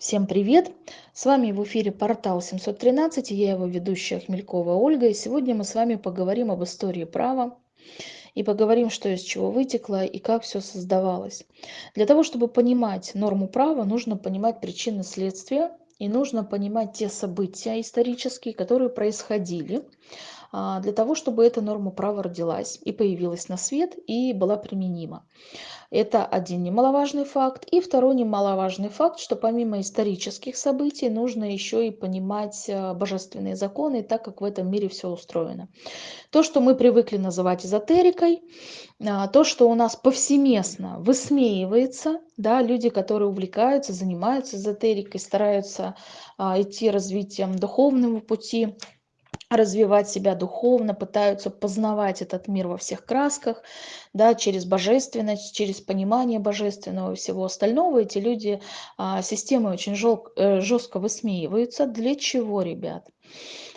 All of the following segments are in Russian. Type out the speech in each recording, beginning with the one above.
Всем привет! С вами в эфире портал 713, и я его ведущая Хмелькова Ольга. И сегодня мы с вами поговорим об истории права и поговорим, что из чего вытекло и как все создавалось. Для того, чтобы понимать норму права, нужно понимать причины следствия и нужно понимать те события исторические, которые происходили, для того, чтобы эта норма права родилась и появилась на свет и была применима. Это один немаловажный факт. И второй немаловажный факт, что помимо исторических событий нужно еще и понимать а, божественные законы, так как в этом мире все устроено. То, что мы привыкли называть эзотерикой, а, то, что у нас повсеместно высмеивается, да, люди, которые увлекаются, занимаются эзотерикой, стараются идти развитием духовного пути, развивать себя духовно, пытаются познавать этот мир во всех красках, да, через божественность, через понимание божественного и всего остального. Эти люди а, системы очень жел, э, жестко высмеиваются. Для чего, ребят?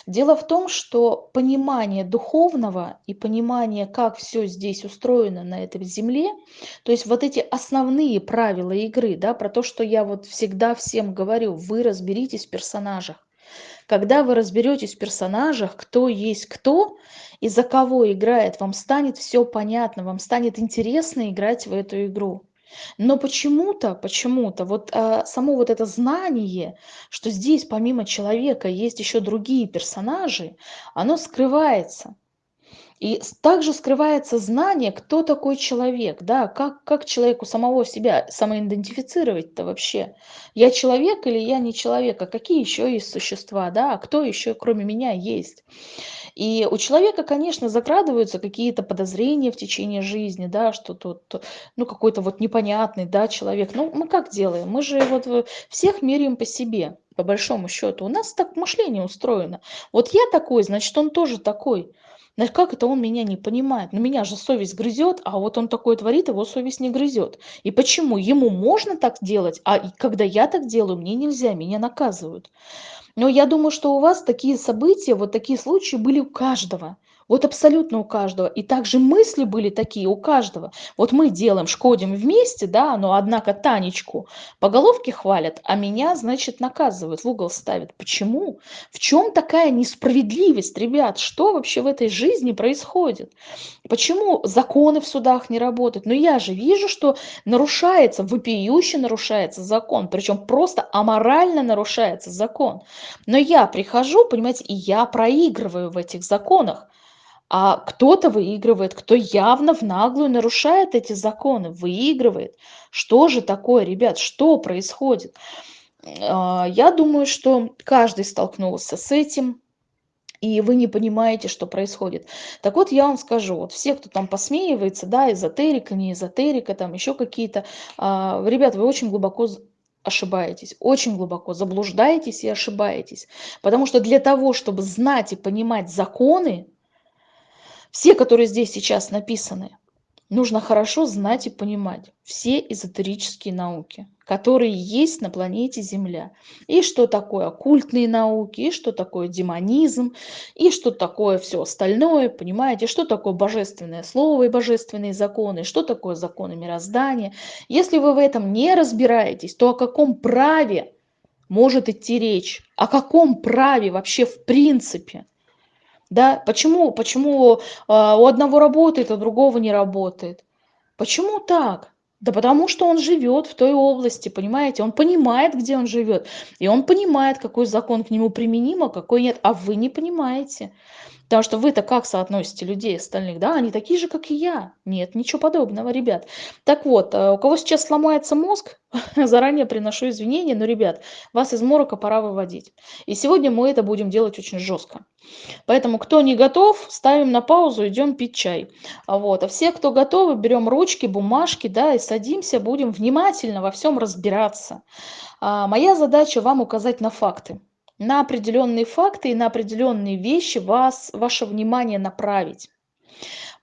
Дело в том, что понимание духовного и понимание, как все здесь устроено на этой земле, то есть вот эти основные правила игры, да, про то, что я вот всегда всем говорю, вы разберитесь в персонажах. Когда вы разберетесь в персонажах, кто есть кто и за кого играет, вам станет все понятно, вам станет интересно играть в эту игру. Но почему-то, почему-то, вот а, само вот это знание, что здесь помимо человека есть еще другие персонажи, оно скрывается. И также скрывается знание, кто такой человек, да, как, как человеку самого себя самоидентифицировать-то вообще. Я человек или я не человек, а какие еще есть существа, да, а кто еще кроме меня есть. И у человека, конечно, закрадываются какие-то подозрения в течение жизни, да, что тут, ну, какой-то вот непонятный, да, человек. Ну, мы как делаем? Мы же вот всех меряем по себе, по большому счету. У нас так мышление устроено. Вот я такой, значит, он тоже такой. Значит, как это он меня не понимает? Ну, меня же совесть грызет, а вот он такое творит, его совесть не грызет. И почему? Ему можно так делать, а когда я так делаю, мне нельзя, меня наказывают. Но я думаю, что у вас такие события, вот такие случаи были у каждого. Вот абсолютно у каждого. И также мысли были такие у каждого. Вот мы делаем, шкодим вместе, да, но однако Танечку по головке хвалят, а меня, значит, наказывают, в угол ставят. Почему? В чем такая несправедливость, ребят? Что вообще в этой жизни происходит? Почему законы в судах не работают? Но я же вижу, что нарушается, вопиюще нарушается закон, причем просто аморально нарушается закон. Но я прихожу, понимаете, и я проигрываю в этих законах а кто-то выигрывает, кто явно в наглую нарушает эти законы, выигрывает. Что же такое, ребят, что происходит? А, я думаю, что каждый столкнулся с этим, и вы не понимаете, что происходит. Так вот, я вам скажу, вот все, кто там посмеивается, да, эзотерика, не эзотерика, там еще какие-то, а, ребят, вы очень глубоко ошибаетесь, очень глубоко заблуждаетесь и ошибаетесь. Потому что для того, чтобы знать и понимать законы, все, которые здесь сейчас написаны, нужно хорошо знать и понимать все эзотерические науки, которые есть на планете Земля. И что такое оккультные науки, и что такое демонизм, и что такое все остальное, понимаете, что такое божественное слово и божественные законы, что такое законы мироздания. Если вы в этом не разбираетесь, то о каком праве может идти речь? О каком праве вообще в принципе? Да, почему, почему а, у одного работает, а другого не работает? Почему так? Да потому что он живет в той области, понимаете? Он понимает, где он живет. И он понимает, какой закон к нему применим, а какой нет. А вы не понимаете. Потому что вы-то как соотносите людей остальных? Да, они такие же, как и я. Нет, ничего подобного, ребят. Так вот, э, у кого сейчас сломается мозг, заранее приношу извинения, но, ребят, вас из морока пора выводить. И сегодня мы это будем делать очень жестко. Поэтому, кто не готов, ставим на паузу, идем пить чай. А вот. А все, кто готовы, берем ручки, бумажки, да, и садимся, будем внимательно во всем разбираться. А моя задача вам указать на факты на определенные факты и на определенные вещи вас, ваше внимание направить.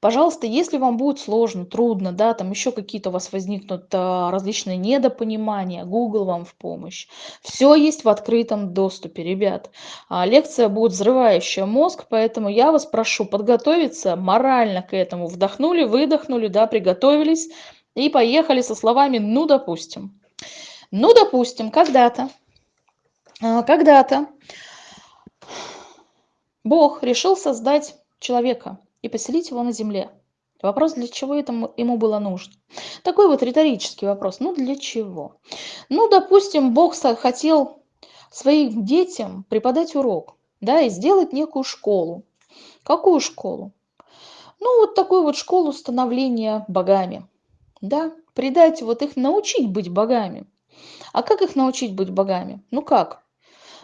Пожалуйста, если вам будет сложно, трудно, да, там еще какие-то у вас возникнут а, различные недопонимания, Google вам в помощь. Все есть в открытом доступе, ребят. А, лекция будет взрывающая мозг, поэтому я вас прошу подготовиться морально к этому. Вдохнули, выдохнули, да, приготовились и поехали со словами «ну, допустим». Ну, допустим, когда-то А, когда-то Бог решил создать человека и поселить его на земле. Вопрос, для чего это ему было нужно? Такой вот риторический вопрос. Ну, для чего? Ну, допустим, Бог хотел своим детям преподать урок, да, и сделать некую школу. Какую школу? Ну, вот такую вот школу становления богами, да, придать, вот их научить быть богами. А как их научить быть богами? Ну как?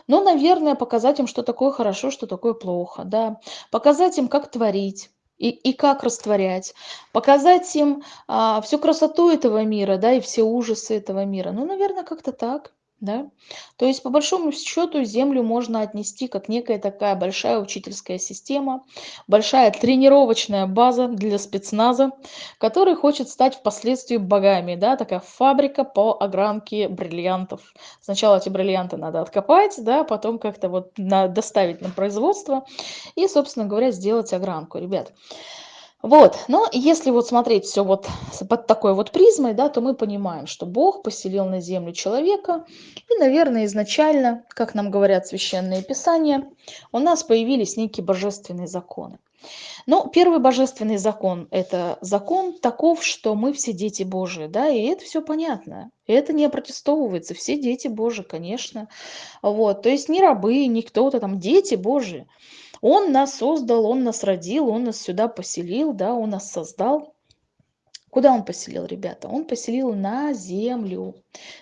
Ну, наверное, показать им, что такое хорошо, что такое плохо, да. Показать им, как творить, и, и как растворять, показать им а, всю красоту этого мира, да, и все ужасы этого мира. Ну, наверное, как-то так. Да? То есть, по большому счету, Землю можно отнести как некая такая большая учительская система, большая тренировочная база для спецназа, который хочет стать впоследствии богами. Да? Такая фабрика по огранке бриллиантов. Сначала эти бриллианты надо откопать, да, потом как-то вот доставить на производство и, собственно говоря, сделать огранку. Ребят, вот, но если вот смотреть все вот под такой вот призмой, да, то мы понимаем, что Бог поселил на землю человека, и, наверное, изначально, как нам говорят священные писания, у нас появились некие божественные законы. Но первый божественный закон – это закон таков, что мы все дети Божии, да, и это все понятно. Это не опротестовывается, все дети Божии, конечно. Вот, то есть не рабы, не кто-то там, дети Божии. Он нас создал, он нас родил, он нас сюда поселил, да, он нас создал. Куда он поселил, ребята? Он поселил на землю.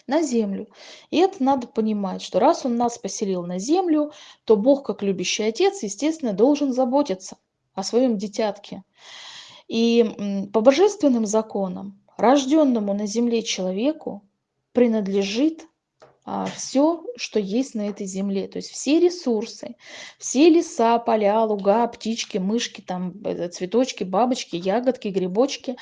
На землю. И это надо понимать, что раз он нас поселил на землю, то Бог, как любящий отец, естественно, должен заботиться о своем дитятке. И по божественным законам, рожденному на земле человеку принадлежит все, что есть на этой земле. То есть все ресурсы, все леса, поля, луга, птички, мышки, там, э, цветочки, бабочки, ягодки, грибочки,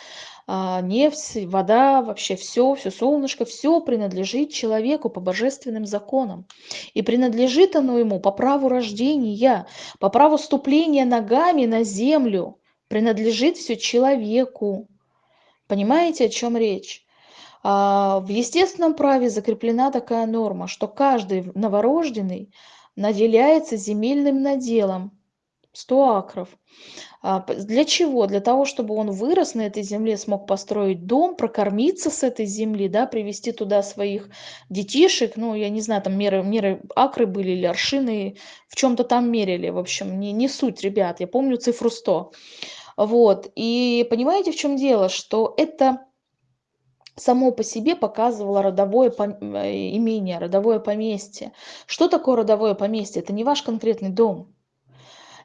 а, нефть, вода, вообще все, все солнышко, все принадлежит человеку по божественным законам. И принадлежит оно ему по праву рождения, по праву ступления ногами на землю. Принадлежит все человеку. Понимаете, о чем речь? А, в естественном праве закреплена такая норма, что каждый новорожденный наделяется земельным наделом 100 акров. А, для чего? Для того, чтобы он вырос на этой земле, смог построить дом, прокормиться с этой земли, да, привести туда своих детишек, ну, я не знаю, там меры, меры акры были или аршины, в чем-то там мерили, в общем, не, не суть, ребят, я помню цифру 100. Вот, и понимаете, в чем дело, что это само по себе показывало родовое э, имение, родовое поместье. Что такое родовое поместье? Это не ваш конкретный дом.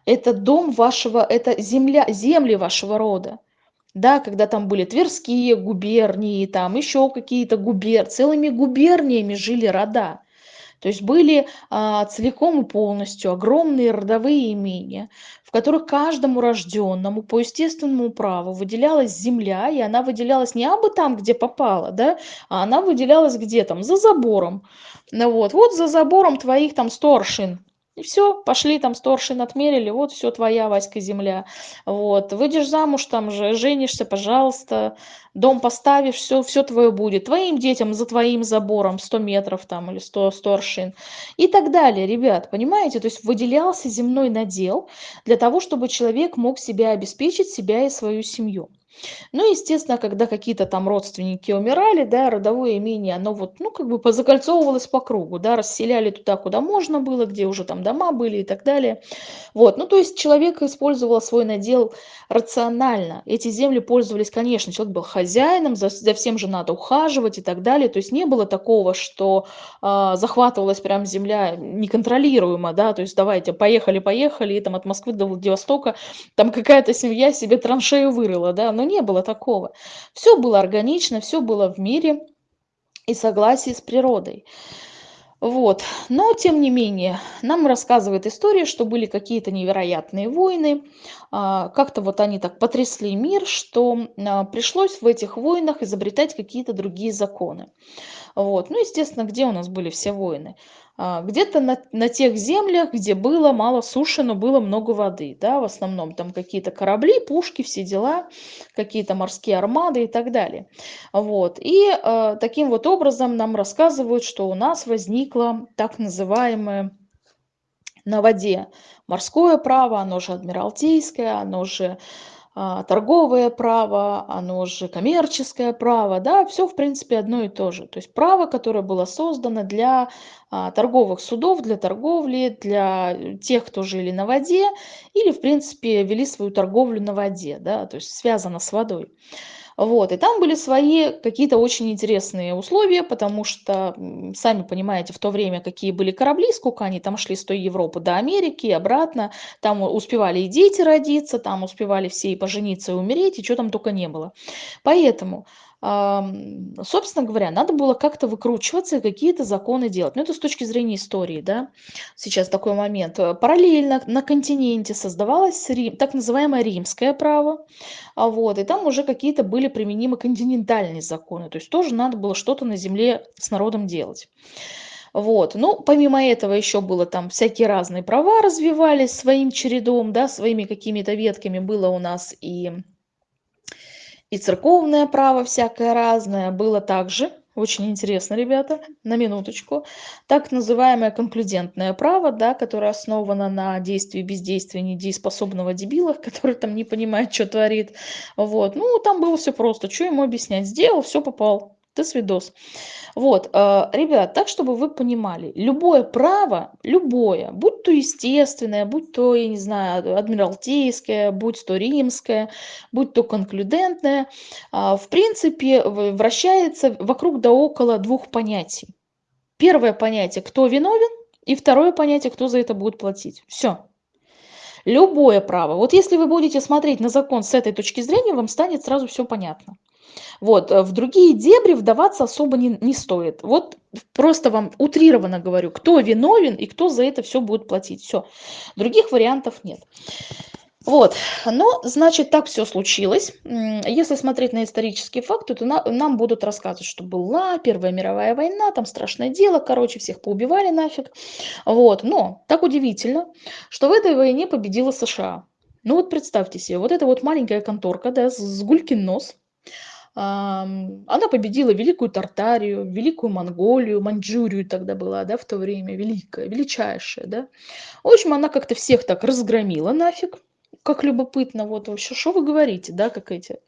Это дом вашего, это земля, земли вашего рода. Да, когда там были Тверские губернии, там еще какие-то губер, целыми губерниями жили рода. То есть были а, целиком и полностью огромные родовые имения, которых каждому рожденному по естественному праву выделялась земля, и она выделялась не абы там, где попала, да, а она выделялась где там, за забором. Ну вот, вот за забором твоих там сторшин, и все, пошли там сторшин отмерили, вот все твоя, Васька, земля. Вот, выйдешь замуж, там же, женишься, пожалуйста, дом поставишь, все, все твое будет. Твоим детям за твоим забором 100 метров там или 100, 100 аршин. И так далее, ребят, понимаете? То есть выделялся земной надел для того, чтобы человек мог себя обеспечить, себя и свою семью. Ну, естественно, когда какие-то там родственники умирали, да, родовое имение, оно вот, ну, как бы позакольцовывалось по кругу, да, расселяли туда, куда можно было, где уже там дома были и так далее. Вот, ну, то есть человек использовал свой надел рационально. Эти земли пользовались, конечно, человек был хозяином, за, за всем же надо ухаживать и так далее. То есть не было такого, что э, захватывалась прям земля неконтролируемо, да, то есть давайте, поехали, поехали, и там от Москвы до Владивостока там какая-то семья себе траншею вырыла, да, но не было такого. Все было органично, все было в мире и согласии с природой. Вот. Но, тем не менее, нам рассказывает история, что были какие-то невероятные войны. А, как-то вот они так потрясли мир, что а, пришлось в этих войнах изобретать какие-то другие законы. Вот. Ну, естественно, где у нас были все войны? А, где-то на, на тех землях, где было мало суши, но было много воды, да, в основном там какие-то корабли, пушки, все дела, какие-то морские армады и так далее. Вот. И э, таким вот образом нам рассказывают, что у нас возникло так называемое на воде морское право, оно же адмиралтейское, оно же торговое право, оно же коммерческое право, да, все в принципе одно и то же. То есть право, которое было создано для а, торговых судов, для торговли, для тех, кто жили на воде или, в принципе, вели свою торговлю на воде, да, то есть связано с водой. Вот, и там были свои какие-то очень интересные условия, потому что, сами понимаете, в то время какие были корабли, сколько они там шли с той Европы до Америки и обратно, там успевали и дети родиться, там успевали все и пожениться, и умереть, и что там только не было. Поэтому собственно говоря, надо было как-то выкручиваться и какие-то законы делать. Но это с точки зрения истории, да, сейчас такой момент. Э, параллельно на континенте создавалось Рим, так называемое римское право, а вот, и там уже какие-то были применимы континентальные законы, то есть тоже надо было что-то на земле с народом делать. Вот. Ну, помимо этого еще было там всякие разные права развивались своим чередом, да, своими какими-то ветками было у нас и и церковное право всякое разное было также. Очень интересно, ребята, на минуточку. Так называемое конклюдентное право, да, которое основано на действии и бездействии недееспособного дебила, который там не понимает, что творит. Вот. Ну, там было все просто. Что ему объяснять? Сделал, все попал. Ты свидос. Вот, э, ребят, так, чтобы вы понимали, любое право, любое, будь то естественное, будь то, я не знаю, адмиралтейское, будь то римское, будь то конклюдентное, а, в принципе, вращается вокруг да около двух понятий. Первое понятие, кто виновен, и второе понятие, кто за это будет платить. Все. Любое право. Вот если вы будете смотреть на закон с этой точки зрения, вам станет сразу все понятно. Вот, э, в другие дебри вдаваться особо не, не стоит. Вот просто вам утрированно говорю, кто виновен и кто за это все будет платить. Все. Других вариантов нет. Вот, но, значит, так все случилось. Если смотреть на исторические факты, то на, нам будут рассказывать, что была Первая мировая война, там страшное дело, короче, всех поубивали нафиг. Вот, но так удивительно, что в этой войне победила США. Ну вот представьте себе, вот эта вот маленькая конторка, да, с гулькин нос, она победила Великую Тартарию, Великую Монголию, Маньчжурию тогда была, да, в то время, великая, величайшая, да. В общем, она как-то всех так разгромила нафиг, как любопытно, вот вообще, что вы говорите, да, как эти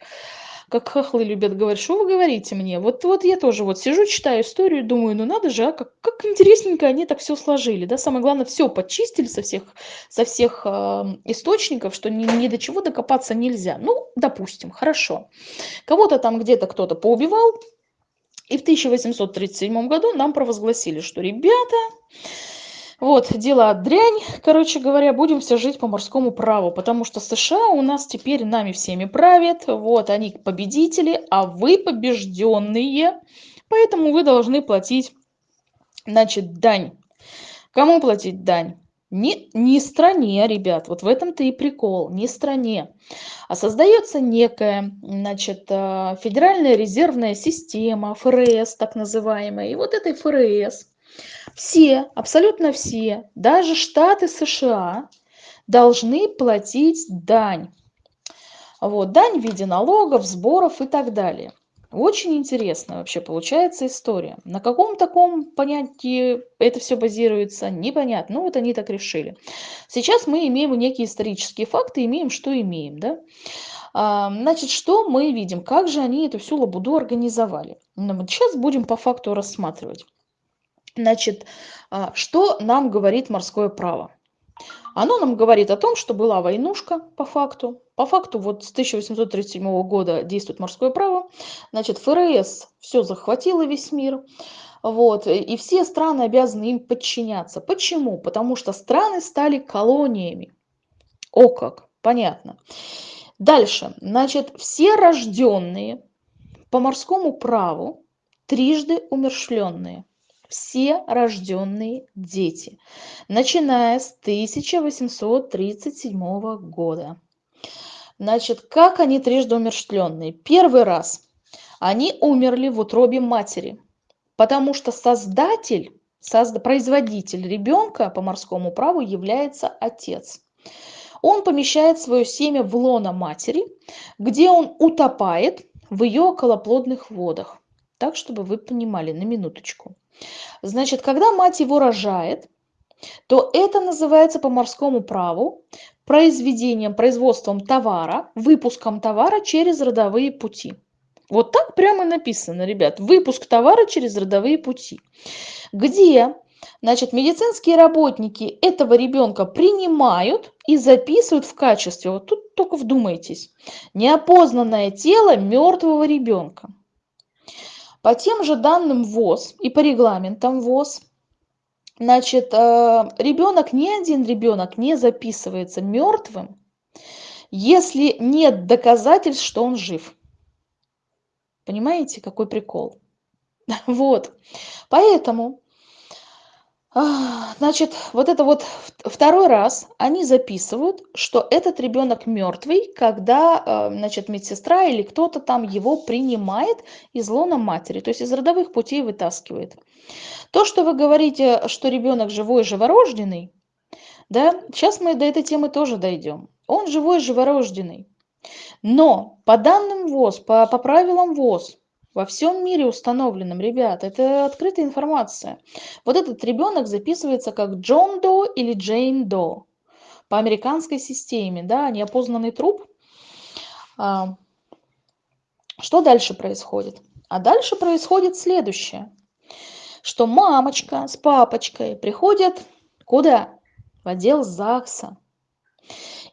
как хохлы любят говорить, что вы говорите мне? Вот, вот я тоже вот сижу, читаю историю, думаю, ну надо же, а как, как интересненько они так все сложили, да, самое главное, все подчистили со всех, со всех э, источников, что ни, ни до чего докопаться нельзя. Ну, допустим, хорошо. Кого-то там где-то кто-то поубивал, и в 1837 году нам провозгласили, что, ребята, вот, дела дрянь, короче говоря, будем все жить по морскому праву, потому что США у нас теперь нами всеми правят, вот, они победители, а вы побежденные, поэтому вы должны платить, значит, дань. Кому платить дань? Не, не стране, ребят, вот в этом-то и прикол, не стране. А создается некая, значит, э, федеральная резервная система, ФРС так называемая. И вот этой ФРС все, абсолютно все, даже штаты США должны платить дань. Вот, дань в виде налогов, сборов и так далее. Очень интересная вообще получается история. На каком таком понятии это все базируется, непонятно. Ну вот они так решили. Сейчас мы имеем некие исторические факты, имеем, что имеем. Да? А, значит, что мы видим? Как же они эту всю лабуду организовали? Ну, сейчас будем по факту рассматривать. Значит, а, что нам говорит морское право? Оно нам говорит о том, что была войнушка по факту. По факту вот с 1837 года действует морское право. Значит, ФРС все захватило весь мир. Вот, и все страны обязаны им подчиняться. Почему? Потому что страны стали колониями. О как, понятно. Дальше, значит, все рожденные по морскому праву трижды умершленные все рожденные дети, начиная с 1837 года. Значит, как они трижды умерщвленные? Первый раз они умерли в утробе матери. потому что создатель, созда, производитель ребенка по морскому праву является отец. Он помещает свое семя в лоно матери, где он утопает в ее околоплодных водах. Так, чтобы вы понимали, на минуточку. Значит, когда мать его рожает, то это называется по морскому праву произведением, производством товара, выпуском товара через родовые пути. Вот так прямо написано, ребят, выпуск товара через родовые пути. Где, значит, медицинские работники этого ребенка принимают и записывают в качестве, вот тут только вдумайтесь, неопознанное тело мертвого ребенка. По тем же данным ВОЗ и по регламентам ВОЗ, значит, э, ребенок, ни один ребенок не записывается мертвым, если нет доказательств, что он жив. Понимаете, какой прикол? Вот. Поэтому значит, вот это вот второй раз они записывают, что этот ребенок мертвый, когда, а, значит, медсестра или кто-то там его принимает из лона матери, то есть из родовых путей вытаскивает. То, что вы говорите, что ребенок живой, живорожденный, да, сейчас мы до этой темы тоже дойдем. Он живой, живорожденный. Но по данным ВОЗ, по, по правилам ВОЗ, во всем мире установленном, ребят, это открытая информация. Вот этот ребенок записывается как Джон До или Джейн До по американской системе, да, неопознанный труп. А, что дальше происходит? А дальше происходит следующее, что мамочка с папочкой приходят куда? В отдел ЗАГСа.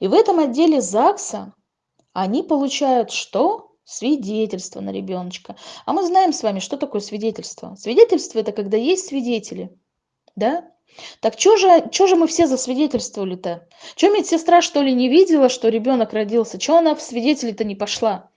И в этом отделе ЗАГСа они получают что? Свидетельство на ребеночка. А мы знаем с вами, что такое свидетельство. Свидетельство – это когда есть свидетели. Да? Так что же, что же мы все засвидетельствовали-то? Что медсестра, что ли, не видела, что ребенок родился? Что она в свидетели-то не пошла?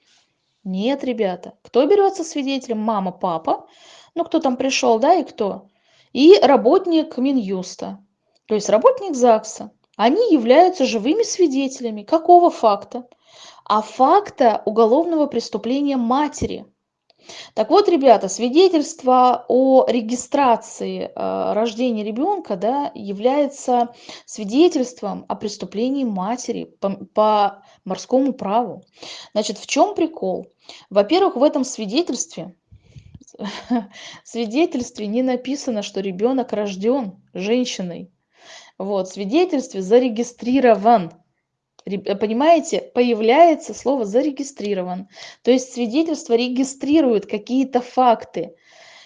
Нет, ребята. Кто берется свидетелем? Мама, папа. Ну, кто там пришел, да, и кто? И работник Минюста. То есть работник ЗАГСа. Они являются живыми свидетелями. Какого факта? А факта уголовного преступления матери. Так вот, ребята, свидетельство о регистрации э, рождения ребенка да, является свидетельством о преступлении матери по, по морскому праву. Значит, в чем прикол? Во-первых, в этом свидетельстве свидетельстве не написано, что ребенок рожден женщиной. Вот, в свидетельстве зарегистрирован понимаете, появляется слово «зарегистрирован». То есть свидетельство регистрирует какие-то факты.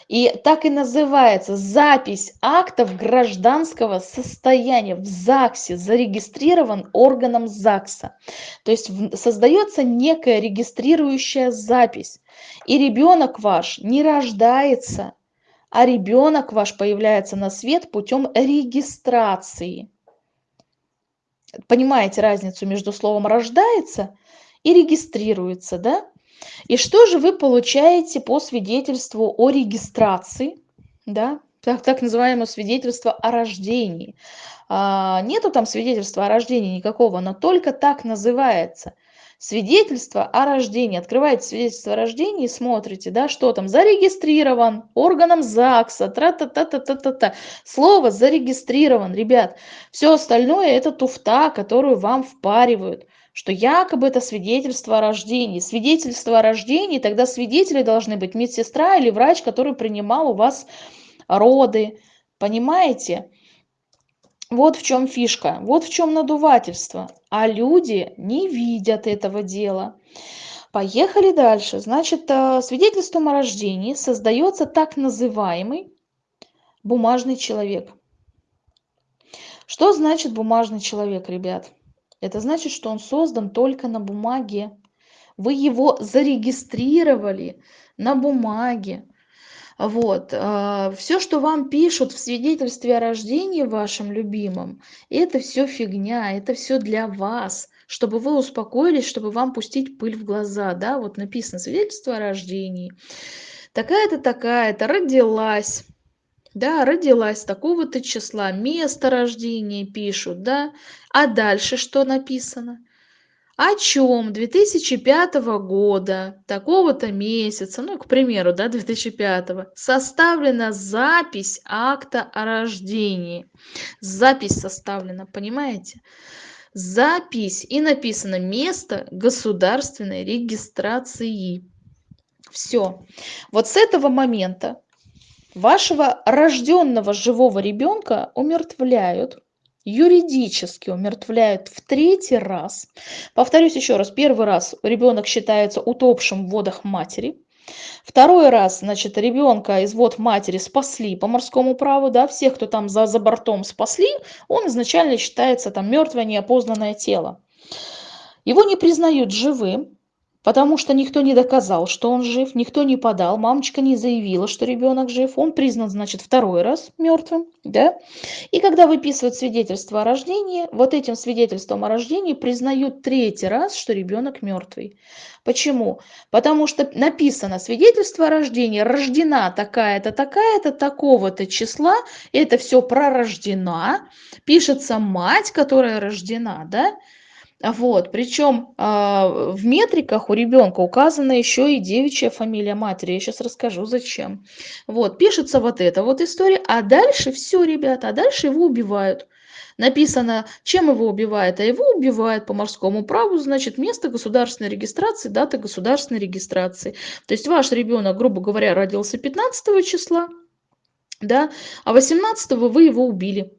И так и называется запись актов гражданского состояния в ЗАГСе, зарегистрирован органом ЗАГСа. То есть создается некая регистрирующая запись. И ребенок ваш не рождается, а ребенок ваш появляется на свет путем регистрации понимаете разницу между словом рождается и регистрируется, да? И что же вы получаете по свидетельству о регистрации, да? Так, так называемое свидетельство о рождении. А, нету там свидетельства о рождении никакого, но только так называется – свидетельство о рождении. Открываете свидетельство о рождении смотрите, да, что там зарегистрирован органом ЗАГСа, тра-та-та-та-та-та. Слово зарегистрирован, ребят. Все остальное это туфта, которую вам впаривают что якобы это свидетельство о рождении. Свидетельство о рождении, тогда свидетели должны быть медсестра или врач, который принимал у вас роды. Понимаете? Вот в чем фишка, вот в чем надувательство. А люди не видят этого дела. Поехали дальше. Значит, э, свидетельством о рождении создается так называемый бумажный человек. Что значит бумажный человек, ребят? Это значит, что он создан только на бумаге. Вы его зарегистрировали на бумаге. Вот. А, все, что вам пишут в свидетельстве о рождении вашем любимом, это все фигня, это все для вас, чтобы вы успокоились, чтобы вам пустить пыль в глаза. Да? Вот написано свидетельство о рождении. Такая-то, такая-то, родилась. Да, родилась такого-то числа, место рождения пишут, да. А дальше что написано? О чем 2005 года, такого-то месяца, ну, к примеру, да, 2005, составлена запись акта о рождении. Запись составлена, понимаете? Запись и написано место государственной регистрации. Все. Вот с этого момента вашего рожденного живого ребенка умертвляют юридически умертвляют в третий раз. Повторюсь еще раз, первый раз ребенок считается утопшим в водах матери. Второй раз, значит, ребенка из вод матери спасли по морскому праву, да, всех, кто там за, за бортом спасли, он изначально считается там мертвое неопознанное тело. Его не признают живым, потому что никто не доказал, что он жив, никто не подал, мамочка не заявила, что ребенок жив, он признан, значит, второй раз мертвым, да. И когда выписывают свидетельство о рождении, вот этим свидетельством о рождении признают третий раз, что ребенок мертвый. Почему? Потому что написано свидетельство о рождении, рождена такая-то, такая-то, такого-то числа, это все пророждена, пишется мать, которая рождена, да, вот, причем а, в метриках у ребенка указана еще и девичья фамилия матери. Я сейчас расскажу, зачем. Вот, пишется вот эта вот история, а дальше все, ребята, а дальше его убивают. Написано, чем его убивают, а его убивают по морскому праву, значит, место государственной регистрации, дата государственной регистрации. То есть ваш ребенок, грубо говоря, родился 15 числа, да, а 18 вы его убили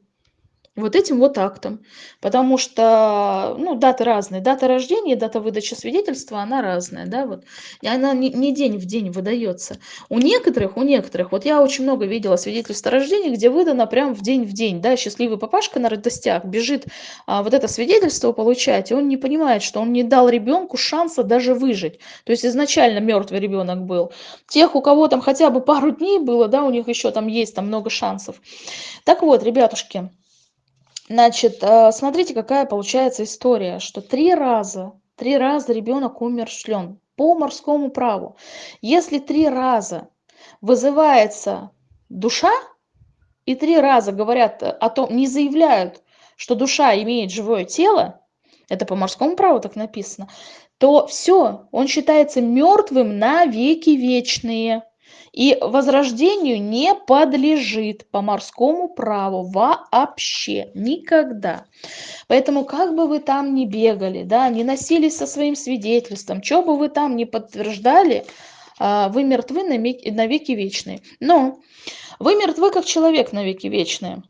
вот этим вот актом. Потому что, ну, даты разные. Дата рождения, дата выдачи свидетельства, она разная, да, вот. И она не, не день в день выдается. У некоторых, у некоторых, вот я очень много видела свидетельства о рождении, где выдано прям в день в день, да, счастливый папашка на радостях бежит а, вот это свидетельство получать, и он не понимает, что он не дал ребенку шанса даже выжить. То есть изначально мертвый ребенок был. Тех, у кого там хотя бы пару дней было, да, у них еще там есть там много шансов. Так вот, ребятушки, Значит, э, смотрите, какая получается история, что три раза, три раза ребенок умершлен по морскому праву. Если три раза вызывается душа, и три раза говорят о том, не заявляют, что душа имеет живое тело, это по морскому праву так написано, то все, он считается мертвым на веки вечные и возрождению не подлежит по морскому праву вообще никогда. Поэтому как бы вы там ни бегали, да, не носились со своим свидетельством, что бы вы там ни подтверждали, а, вы мертвы на веки вечные. Но вы мертвы как человек на веки вечные.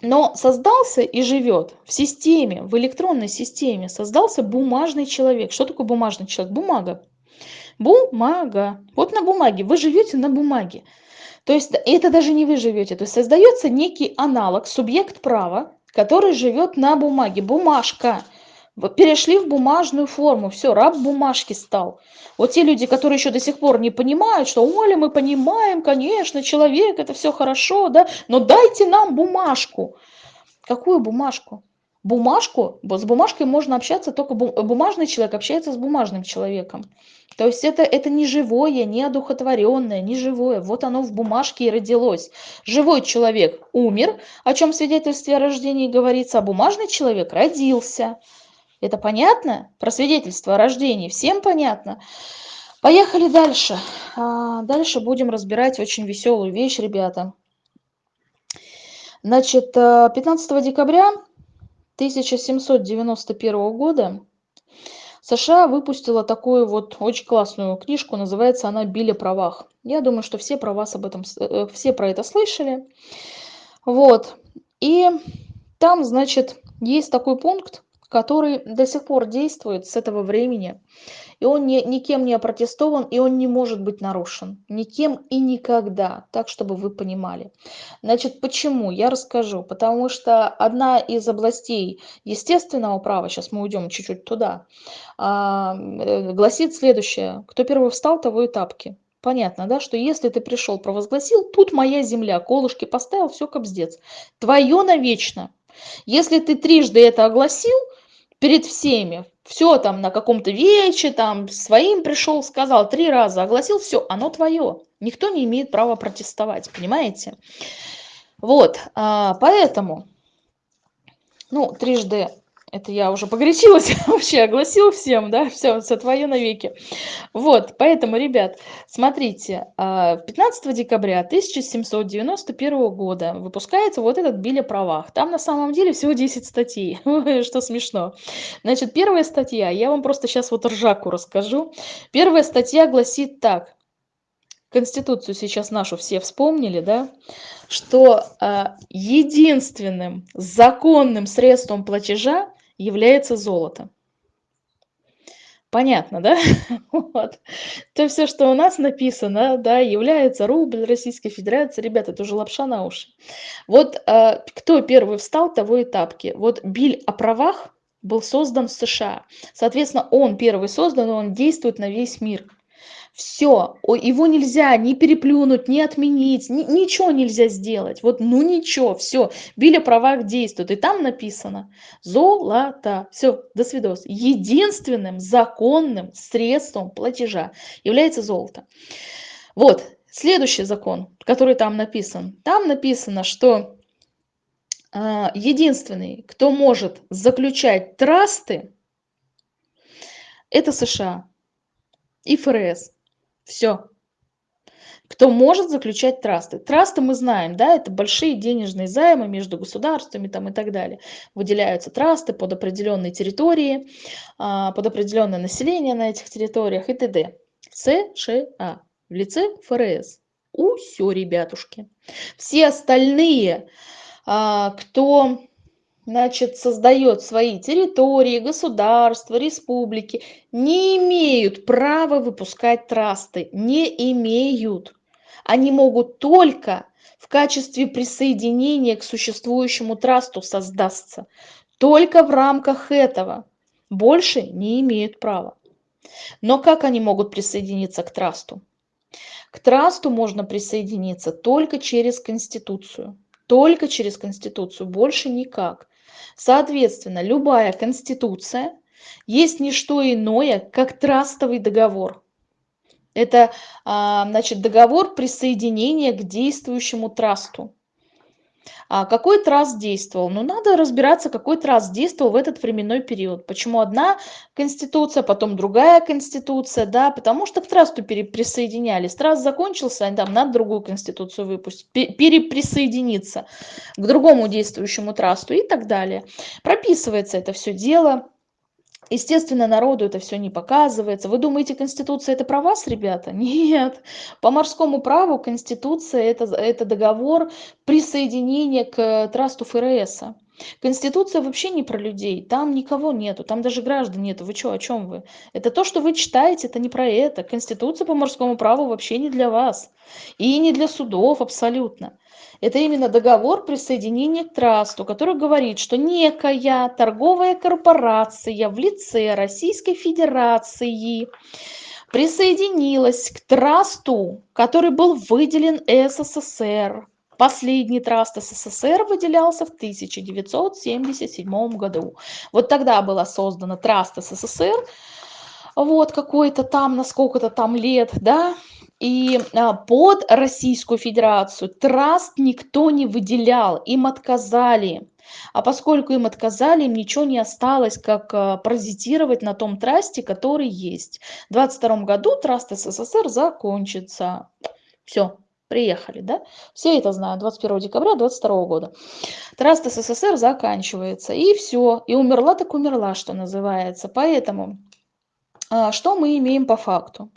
Но создался и живет в системе, в электронной системе, создался бумажный человек. Что такое бумажный человек? Бумага. Бумага. Вот на бумаге. Вы живете на бумаге. То есть это даже не вы живете. То есть создается некий аналог, субъект права, который живет на бумаге. Бумажка. Перешли в бумажную форму. Все, раб бумажки стал. Вот те люди, которые еще до сих пор не понимают, что Оля, мы понимаем, конечно, человек, это все хорошо, да, но дайте нам бумажку. Какую бумажку? Бумажку, с бумажкой можно общаться, только бумажный человек общается с бумажным человеком. То есть это, это не живое, не одухотворенное, не живое. Вот оно в бумажке и родилось. Живой человек умер, о чем в свидетельстве о рождении говорится, а бумажный человек родился. Это понятно? Про свидетельство о рождении всем понятно? Поехали дальше. А, дальше будем разбирать очень веселую вещь, ребята. Значит, 15 э, декабря 1791 года США выпустила такую вот очень классную книжку, называется она «Билли правах». Я думаю, что все про вас об этом, э, все про это слышали. Вот. И там, значит, есть такой пункт, который до сих пор действует с этого времени и он не, никем не опротестован, и он не может быть нарушен. Никем и никогда, так, чтобы вы понимали. Значит, почему? Я расскажу. Потому что одна из областей естественного права, сейчас мы уйдем чуть-чуть туда, а, э, гласит следующее. Кто первый встал, того и тапки. Понятно, да, что если ты пришел, провозгласил, тут моя земля, колышки поставил, все кобздец. Твое навечно. Если ты трижды это огласил, перед всеми, все там на каком-то вече, там своим пришел, сказал три раза, огласил, все, оно твое. Никто не имеет права протестовать, понимаете? Вот, а, поэтому, ну, трижды это я уже погорячилась, вообще огласил всем, да, все, все твое навеки. Вот, поэтому, ребят, смотрите, 15 а, декабря 1791 года выпускается вот этот Биль о правах. Там на самом деле всего 10 статей, что смешно. Значит, первая статья, я вам просто сейчас вот ржаку расскажу. Первая статья гласит так. Конституцию сейчас нашу все вспомнили, да, что э, единственным законным средством платежа является золото. Понятно, да? Вот. То все, что у нас написано, да, является рубль Российской Федерации. Ребята, это уже лапша на уши. Вот э, кто первый встал, того и тапки. Вот Биль о правах был создан в США. Соответственно, он первый создан, он действует на весь мир. Все, его нельзя ни переплюнуть, ни отменить, ни, ничего нельзя сделать. Вот, ну ничего, все, Билли правах действует. И там написано золото. Все, до свидос. Единственным законным средством платежа является золото. Вот, следующий закон, который там написан. Там написано, что э, единственный, кто может заключать трасты, это США и ФРС. Все. Кто может заключать трасты? Трасты мы знаем, да, это большие денежные займы между государствами там и так далее. Выделяются трасты под определенные территории, а, под определенное население на этих территориях и т.д. США в лице ФРС. У все, ребятушки. Все остальные, а, кто значит, создает свои территории, государства, республики, не имеют права выпускать трасты, не имеют. Они могут только в качестве присоединения к существующему трасту создаться. Только в рамках этого. Больше не имеют права. Но как они могут присоединиться к трасту? К трасту можно присоединиться только через Конституцию. Только через Конституцию, больше никак. Соответственно, любая конституция есть не что иное, как трастовый договор. Это а, значит, договор присоединения к действующему трасту. А какой траст действовал? Ну, надо разбираться, какой траст действовал в этот временной период. Почему одна конституция, потом другая конституция, да, потому что к трасту переприсоединялись. Траст закончился, там надо другую конституцию выпустить, переприсоединиться к другому действующему трасту и так далее. Прописывается это все дело. Естественно, народу это все не показывается. Вы думаете, Конституция это про вас, ребята? Нет. По морскому праву Конституция это, это договор присоединения к трасту ФРС. Конституция вообще не про людей, там никого нету, там даже граждан нету. Вы что, о чем вы? Это то, что вы читаете, это не про это. Конституция по морскому праву вообще не для вас. И не для судов абсолютно. Это именно договор присоединения к трасту, который говорит, что некая торговая корпорация в лице Российской Федерации присоединилась к трасту, который был выделен СССР. Последний траст СССР выделялся в 1977 году. Вот тогда была создана траст СССР, вот какой-то там, на сколько-то там лет, да, и а, под Российскую Федерацию траст никто не выделял, им отказали. А поскольку им отказали, им ничего не осталось, как а, паразитировать на том трасте, который есть. В 22 году траст СССР закончится. Все, приехали, да? Все это знают, 21 декабря 22 года. Траст СССР заканчивается, и все. И умерла так умерла, что называется. Поэтому а, что мы имеем по факту?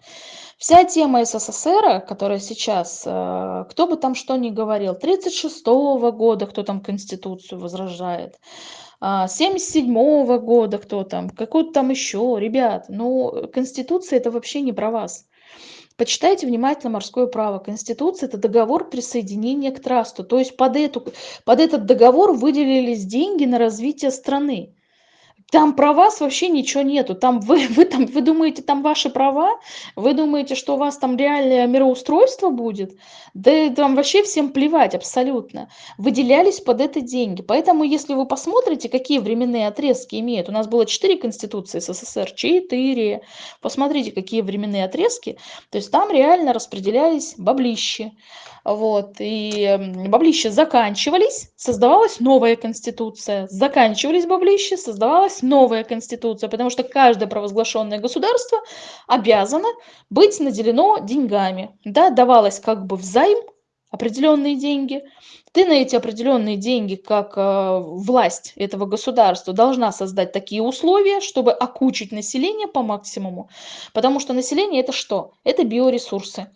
Вся тема СССР, которая сейчас, э, кто бы там что ни говорил, 36 -го года кто там Конституцию возражает, 77 а, -го года кто там, какой-то там еще, ребят, ну, Конституция это вообще не про вас. Почитайте внимательно морское право. Конституция – это договор присоединения к трасту. То есть под, эту, под этот договор выделились деньги на развитие страны. Там про вас вообще ничего нету. Там вы, вы, там, вы думаете, там ваши права? Вы думаете, что у вас там реальное мироустройство будет? Да там вообще всем плевать абсолютно. Выделялись под это деньги. Поэтому, если вы посмотрите, какие временные отрезки имеют. У нас было 4 конституции СССР, 4. Посмотрите, какие временные отрезки. То есть там реально распределялись баблищи. Вот, и баблища заканчивались, создавалась новая конституция. Заканчивались баблища, создавалась новая конституция, потому что каждое провозглашенное государство обязано быть наделено деньгами. Да, давалось как бы взайм определенные деньги, ты на эти определенные деньги, как э, власть этого государства, должна создать такие условия, чтобы окучить население по максимуму. Потому что население это что? Это биоресурсы.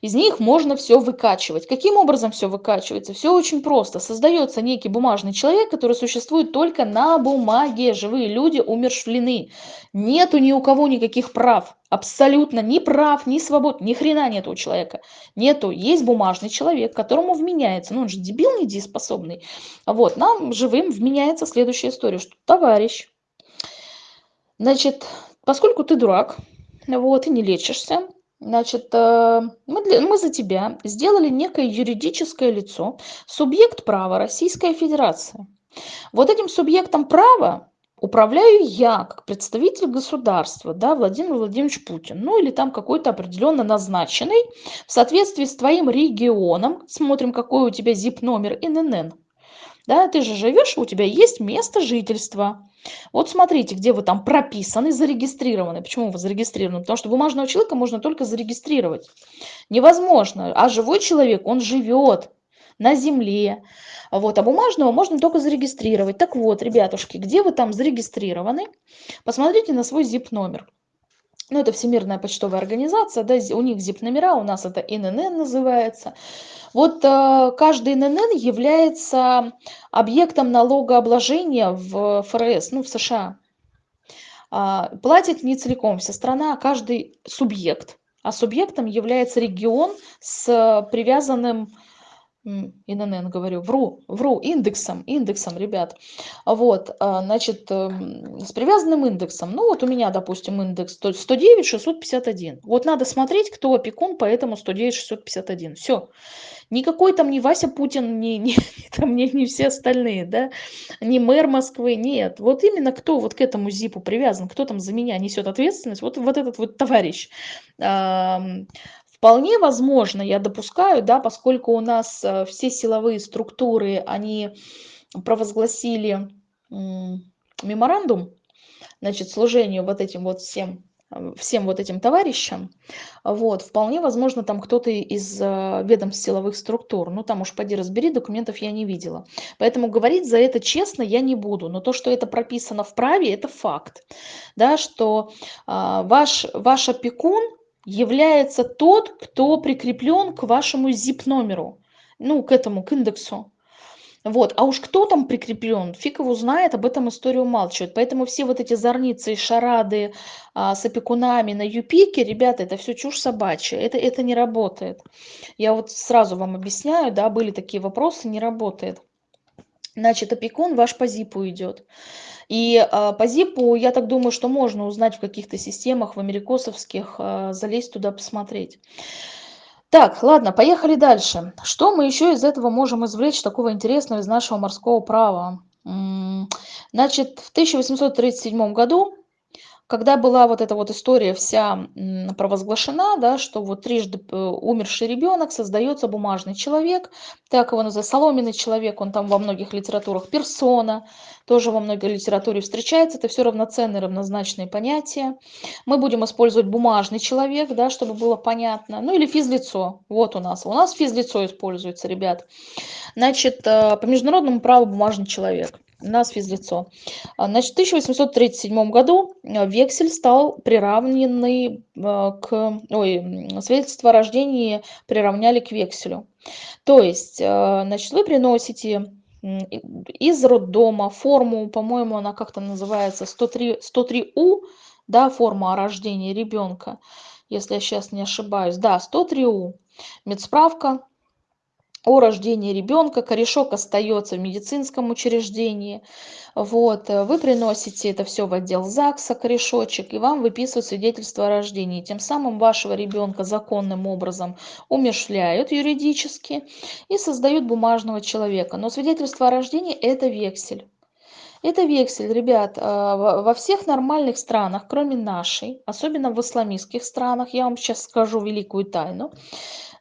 Из них можно все выкачивать. Каким образом все выкачивается? Все очень просто. Создается некий бумажный человек, который существует только на бумаге. Живые люди умершвлены. Нету ни у кого никаких прав. Абсолютно ни прав, ни свобод, ни хрена нет у человека. Нету. Есть бумажный человек, которому вменяется, ну он же дебил недееспособный. Вот, нам живым вменяется следующая история, что товарищ, значит, поскольку ты дурак, вот, и не лечишься, значит, э, мы, для, мы за тебя сделали некое юридическое лицо, субъект права Российская Федерация. Вот этим субъектом права управляю я как представитель государства, да, Владимир Владимирович Путин, ну или там какой-то определенно назначенный в соответствии с твоим регионом, смотрим, какой у тебя ZIP-номер ИНН, да, ты же живешь, у тебя есть место жительства. Вот смотрите, где вы там прописаны, зарегистрированы. Почему вы зарегистрированы? Потому что бумажного человека можно только зарегистрировать. Невозможно. А живой человек, он живет на земле. Вот, а бумажного можно только зарегистрировать. Так вот, ребятушки, где вы там зарегистрированы, посмотрите на свой ZIP-номер. Ну, это Всемирная почтовая организация, да, у них ZIP-номера, у нас это ИНН называется. Вот э, каждый ИНН является объектом налогообложения в ФРС, ну, в США. А, платит не целиком вся страна, а каждый субъект. А субъектом является регион с привязанным ИНН говорю, вру, вру, индексом, индексом, ребят. Вот, а, значит, эм, с привязанным индексом. Ну, вот у меня, допустим, индекс 109 651. Вот надо смотреть, кто опекун по этому 109 651. Все. Никакой там не Вася Путин, не, не, там, не, не все остальные, да, не мэр Москвы, нет. Вот именно кто вот к этому ЗИПу привязан, кто там за меня несет ответственность, вот, вот этот вот товарищ. Вполне возможно, я допускаю, да, поскольку у нас э, все силовые структуры, они провозгласили меморандум, значит, служению вот этим вот всем э, всем вот этим товарищам, вот, вполне возможно, там кто-то из э, ведомств силовых структур, ну, там уж поди разбери, документов я не видела. Поэтому говорить за это честно я не буду, но то, что это прописано в праве, это факт, да, что ваш, ваш опекун, является тот, кто прикреплен к вашему zip-номеру, ну, к этому, к индексу. Вот. А уж кто там прикреплен, фиг его знает, об этом историю умалчивает. Поэтому все вот эти зорницы и шарады а, с опекунами на юпике, ребята, это все чушь собачья, это, это не работает. Я вот сразу вам объясняю, да, были такие вопросы, не работает. Значит, опекун ваш по зипу идет. И а, по зипу, я так думаю, что можно узнать в каких-то системах, в америкосовских, а, залезть туда, посмотреть. Так, ладно, поехали дальше. Что мы еще из этого можем извлечь такого интересного из нашего морского права? Значит, в 1837 году когда была вот эта вот история вся провозглашена, да, что вот трижды э, умерший ребенок создается бумажный человек, так его называют, соломенный человек, он там во многих литературах персона, тоже во многой литературе встречается, это все равноценные, равнозначные понятия. Мы будем использовать бумажный человек, да, чтобы было понятно, ну или физлицо, вот у нас, у нас физлицо используется, ребят. Значит, э, по международному праву бумажный человек нас физлицо. А, значит, в 1837 году э, вексель стал приравненный э, к... Ой, свидетельство о рождении приравняли к векселю. То есть, э, значит, вы приносите из роддома форму, по-моему, она как-то называется 103, 103У, да, форма о рождении ребенка, если я сейчас не ошибаюсь. Да, 103У. Медсправка, о рождении ребенка, корешок остается в медицинском учреждении. Вот, э, вы приносите это все в отдел ЗАГСа, корешочек, и вам выписывают свидетельство о рождении. Тем самым вашего ребенка законным образом умершляют юридически и создают бумажного человека. Но свидетельство о рождении – это вексель. Это вексель, ребят, а, во всех нормальных странах, кроме нашей, особенно в исламистских странах, я вам сейчас скажу великую тайну,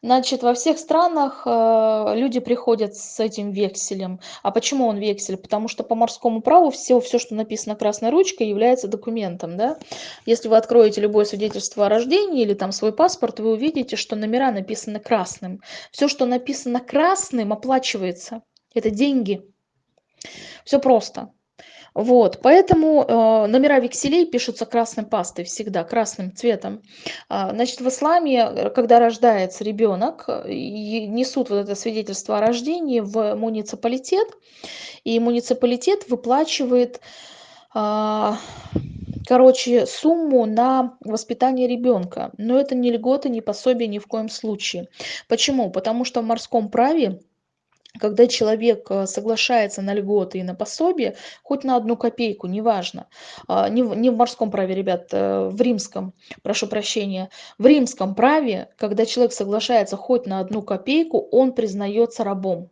Значит, во всех странах э, люди приходят с этим векселем. А почему он вексель? Потому что по морскому праву все, все, что написано красной ручкой, является документом. Да? Если вы откроете любое свидетельство о рождении или там свой паспорт, вы увидите, что номера написаны красным. Все, что написано красным, оплачивается. Это деньги. Все просто. Вот, поэтому э, номера векселей пишутся красной пастой всегда, красным цветом. А, значит, в исламе, э, когда рождается ребенок, э, несут вот это свидетельство о рождении в муниципалитет, и муниципалитет выплачивает а, короче, сумму на воспитание ребенка. Но это не льготы, не пособие ни в коем случае. Почему? Потому что в морском праве когда человек э, соглашается на льготы и на пособие, хоть на одну копейку, неважно, а, не в, не в морском праве, ребят, э, в римском, прошу прощения, в римском праве, когда человек соглашается хоть на одну копейку, он признается рабом.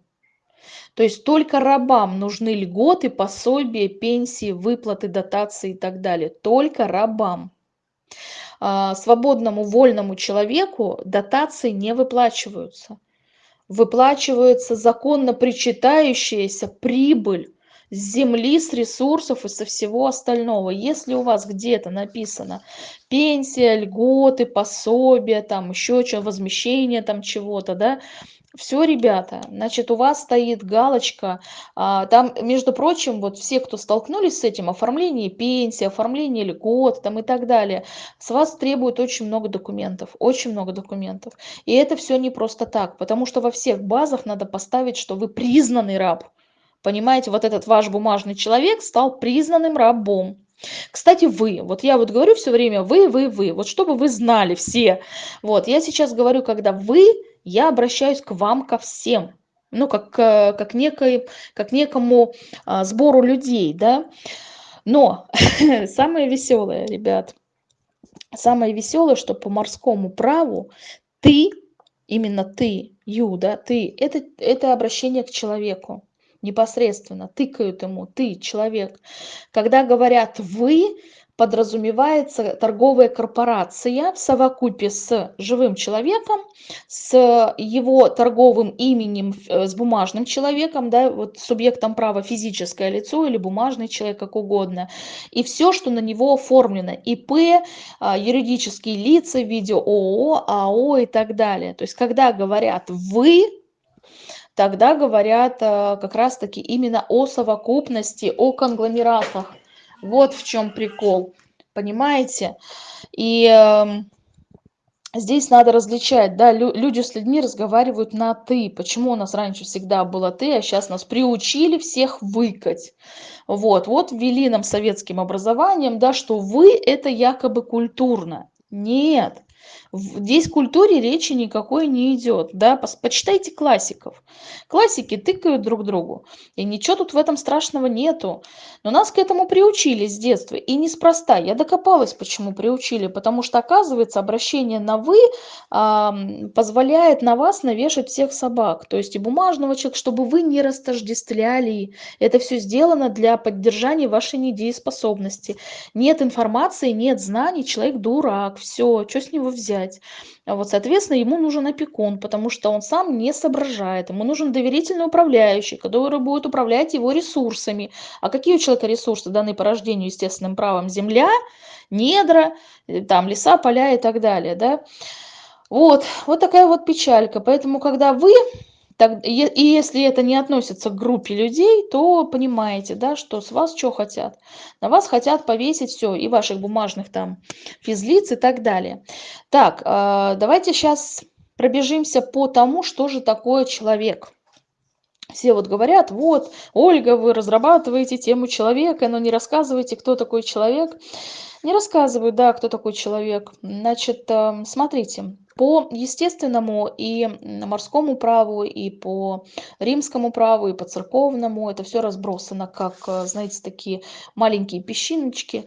То есть только рабам нужны льготы, пособия, пенсии, выплаты, дотации и так далее. Только рабам. А, свободному, вольному человеку дотации не выплачиваются выплачивается законно причитающаяся прибыль с земли, с ресурсов и со всего остального. Если у вас где-то написано пенсия, льготы, пособия, там еще что, возмещение там чего-то, да, все, ребята, значит, у вас стоит галочка. А, там, между прочим, вот все, кто столкнулись с этим, оформление пенсии, оформление льгот там и так далее, с вас требуют очень много документов, очень много документов. И это все не просто так, потому что во всех базах надо поставить, что вы признанный раб. Понимаете, вот этот ваш бумажный человек стал признанным рабом. Кстати, вы, вот я вот говорю все время вы, вы, вы, вот чтобы вы знали все. Вот, я сейчас говорю, когда вы я обращаюсь к вам ко всем ну как как некой как некому а, сбору людей да но самое веселое ребят самое веселое что по морскому праву ты именно ты ю да ты это это обращение к человеку непосредственно тыкают ему ты человек когда говорят вы подразумевается торговая корпорация в совокупе с живым человеком, с его торговым именем, э, с бумажным человеком, да, вот субъектом права физическое лицо или бумажный человек, как угодно. И все, что на него оформлено, ИП, а, юридические лица в виде ООО, АО и так далее. То есть, когда говорят «вы», тогда говорят э, как раз-таки именно о совокупности, о конгломератах. Вот в чем прикол, понимаете? И э, здесь надо различать, да, лю люди с людьми разговаривают на «ты». Почему у нас раньше всегда было «ты», а сейчас нас приучили всех выкать. Вот, вот ввели нам советским образованием, да, что «вы» — это якобы культурно. Нет, Здесь культуре речи никакой не идет. Да? Почитайте классиков. Классики тыкают друг другу. И ничего тут в этом страшного нету. Но нас к этому приучили с детства. И неспроста. Я докопалась, почему приучили. Потому что, оказывается, обращение на «вы» позволяет на вас навешать всех собак. То есть и бумажного человека, чтобы вы не растождествляли. Это все сделано для поддержания вашей недееспособности. Нет информации, нет знаний, человек дурак. Все, что с него взять. Вот, соответственно, ему нужен опекун, потому что он сам не соображает. Ему нужен доверительный управляющий, который будет управлять его ресурсами. А какие у человека ресурсы, данные по рождению естественным правом? Земля, недра, э, там леса, поля и так далее. Да? Вот, вот такая вот печалька. Поэтому, когда вы так, и если это не относится к группе людей, то понимаете, да, что с вас что хотят? На вас хотят повесить все, и ваших бумажных там физлиц и так далее. Так, а, давайте сейчас пробежимся по тому, что же такое человек. все вот говорят, вот, Ольга, вы разрабатываете тему человека, но не рассказываете, кто такой человек. Не рассказываю, да, кто такой человек. Значит, эм, смотрите, по естественному и морскому праву, и по римскому праву, и по церковному это все разбросано, как, э, знаете, такие маленькие песчиночки,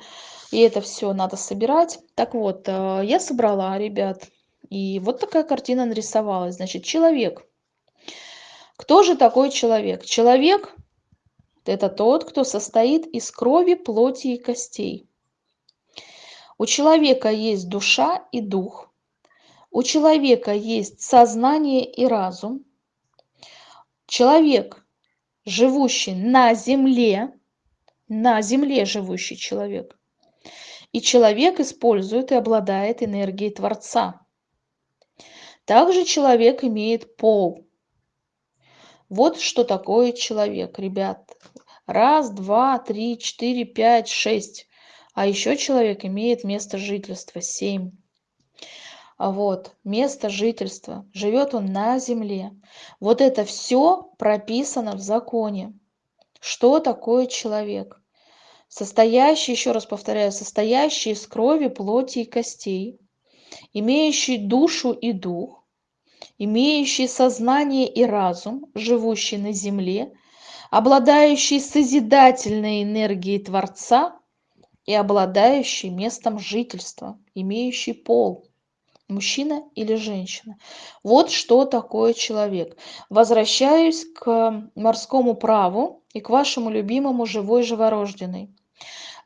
и это все надо собирать. Так вот, э, я собрала, ребят, и вот такая картина нарисовалась. Значит, человек. Кто же такой человек? Человек – это тот, кто состоит из крови, плоти и костей. У человека есть душа и дух. У человека есть сознание и разум. Человек, живущий на земле, на земле живущий человек. И человек использует и обладает энергией Творца. Также человек имеет пол. Вот что такое человек, ребят. Раз, два, три, четыре, пять, шесть. А еще человек имеет место жительства 7. А вот, место жительства. Живет он на земле. Вот это все прописано в законе. Что такое человек? Состоящий, еще раз повторяю, состоящий из крови, плоти и костей, имеющий душу и дух, имеющий сознание и разум, живущий на земле, обладающий созидательной энергией Творца – и обладающий местом жительства, имеющий пол, мужчина или женщина. Вот что такое человек. Возвращаюсь к морскому праву и к вашему любимому живой живорожденный.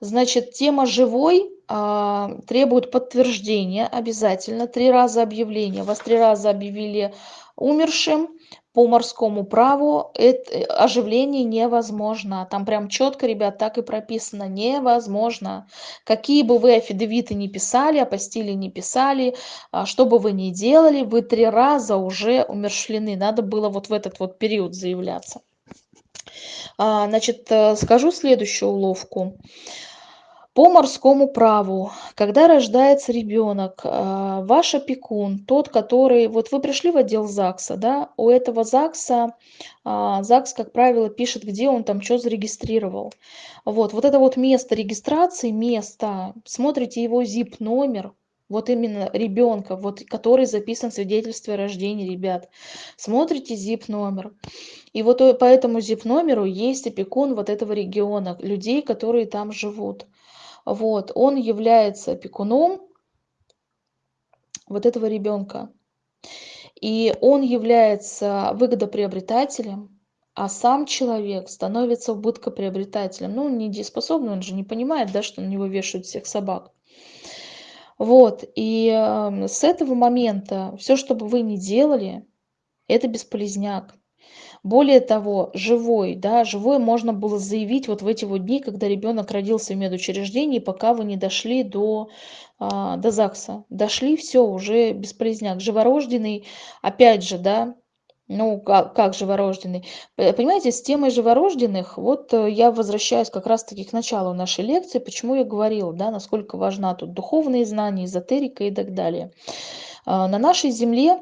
Значит, тема живой а, требует подтверждения обязательно. Три раза объявление. Вас три раза объявили умершим, по морскому праву это оживление невозможно. Там прям четко, ребят, так и прописано. Невозможно. Какие бы вы афидевиты не писали, апостили не писали, а, что бы вы ни делали, вы три раза уже умершлены. Надо было вот в этот вот период заявляться. А, значит, э, скажу следующую уловку по морскому праву. Когда рождается ребенок а, ваш опекун тот который вот вы пришли в отдел загса да у этого загса а, загс как правило пишет где он там что зарегистрировал. Вот вот это вот место регистрации место смотрите его zip номер вот именно ребенка вот который записан в свидетельстве о рождении ребят. Смотрите zip номер. И вот по этому zip номеру есть опекун вот этого региона людей которые там живут вот, он является опекуном вот этого ребенка. И он является выгодоприобретателем, а сам человек становится убыткоприобретателем. Ну, недееспособный, он же не понимает, да, что на него вешают всех собак. Вот, и э, с этого момента все, что бы вы ни делали, это бесполезняк. Более того, живой, да, живой можно было заявить вот в эти вот дни, когда ребенок родился в медучреждении, пока вы не дошли до, а, до ЗАГСа. Дошли, все, уже бесполезняк. Живорожденный, опять же, да, ну, как, как живорожденный? Понимаете, с темой живорожденных, вот э, я возвращаюсь как раз-таки к началу нашей лекции, почему я говорила, да, насколько важна тут духовные знания, эзотерика и так далее. А, на нашей Земле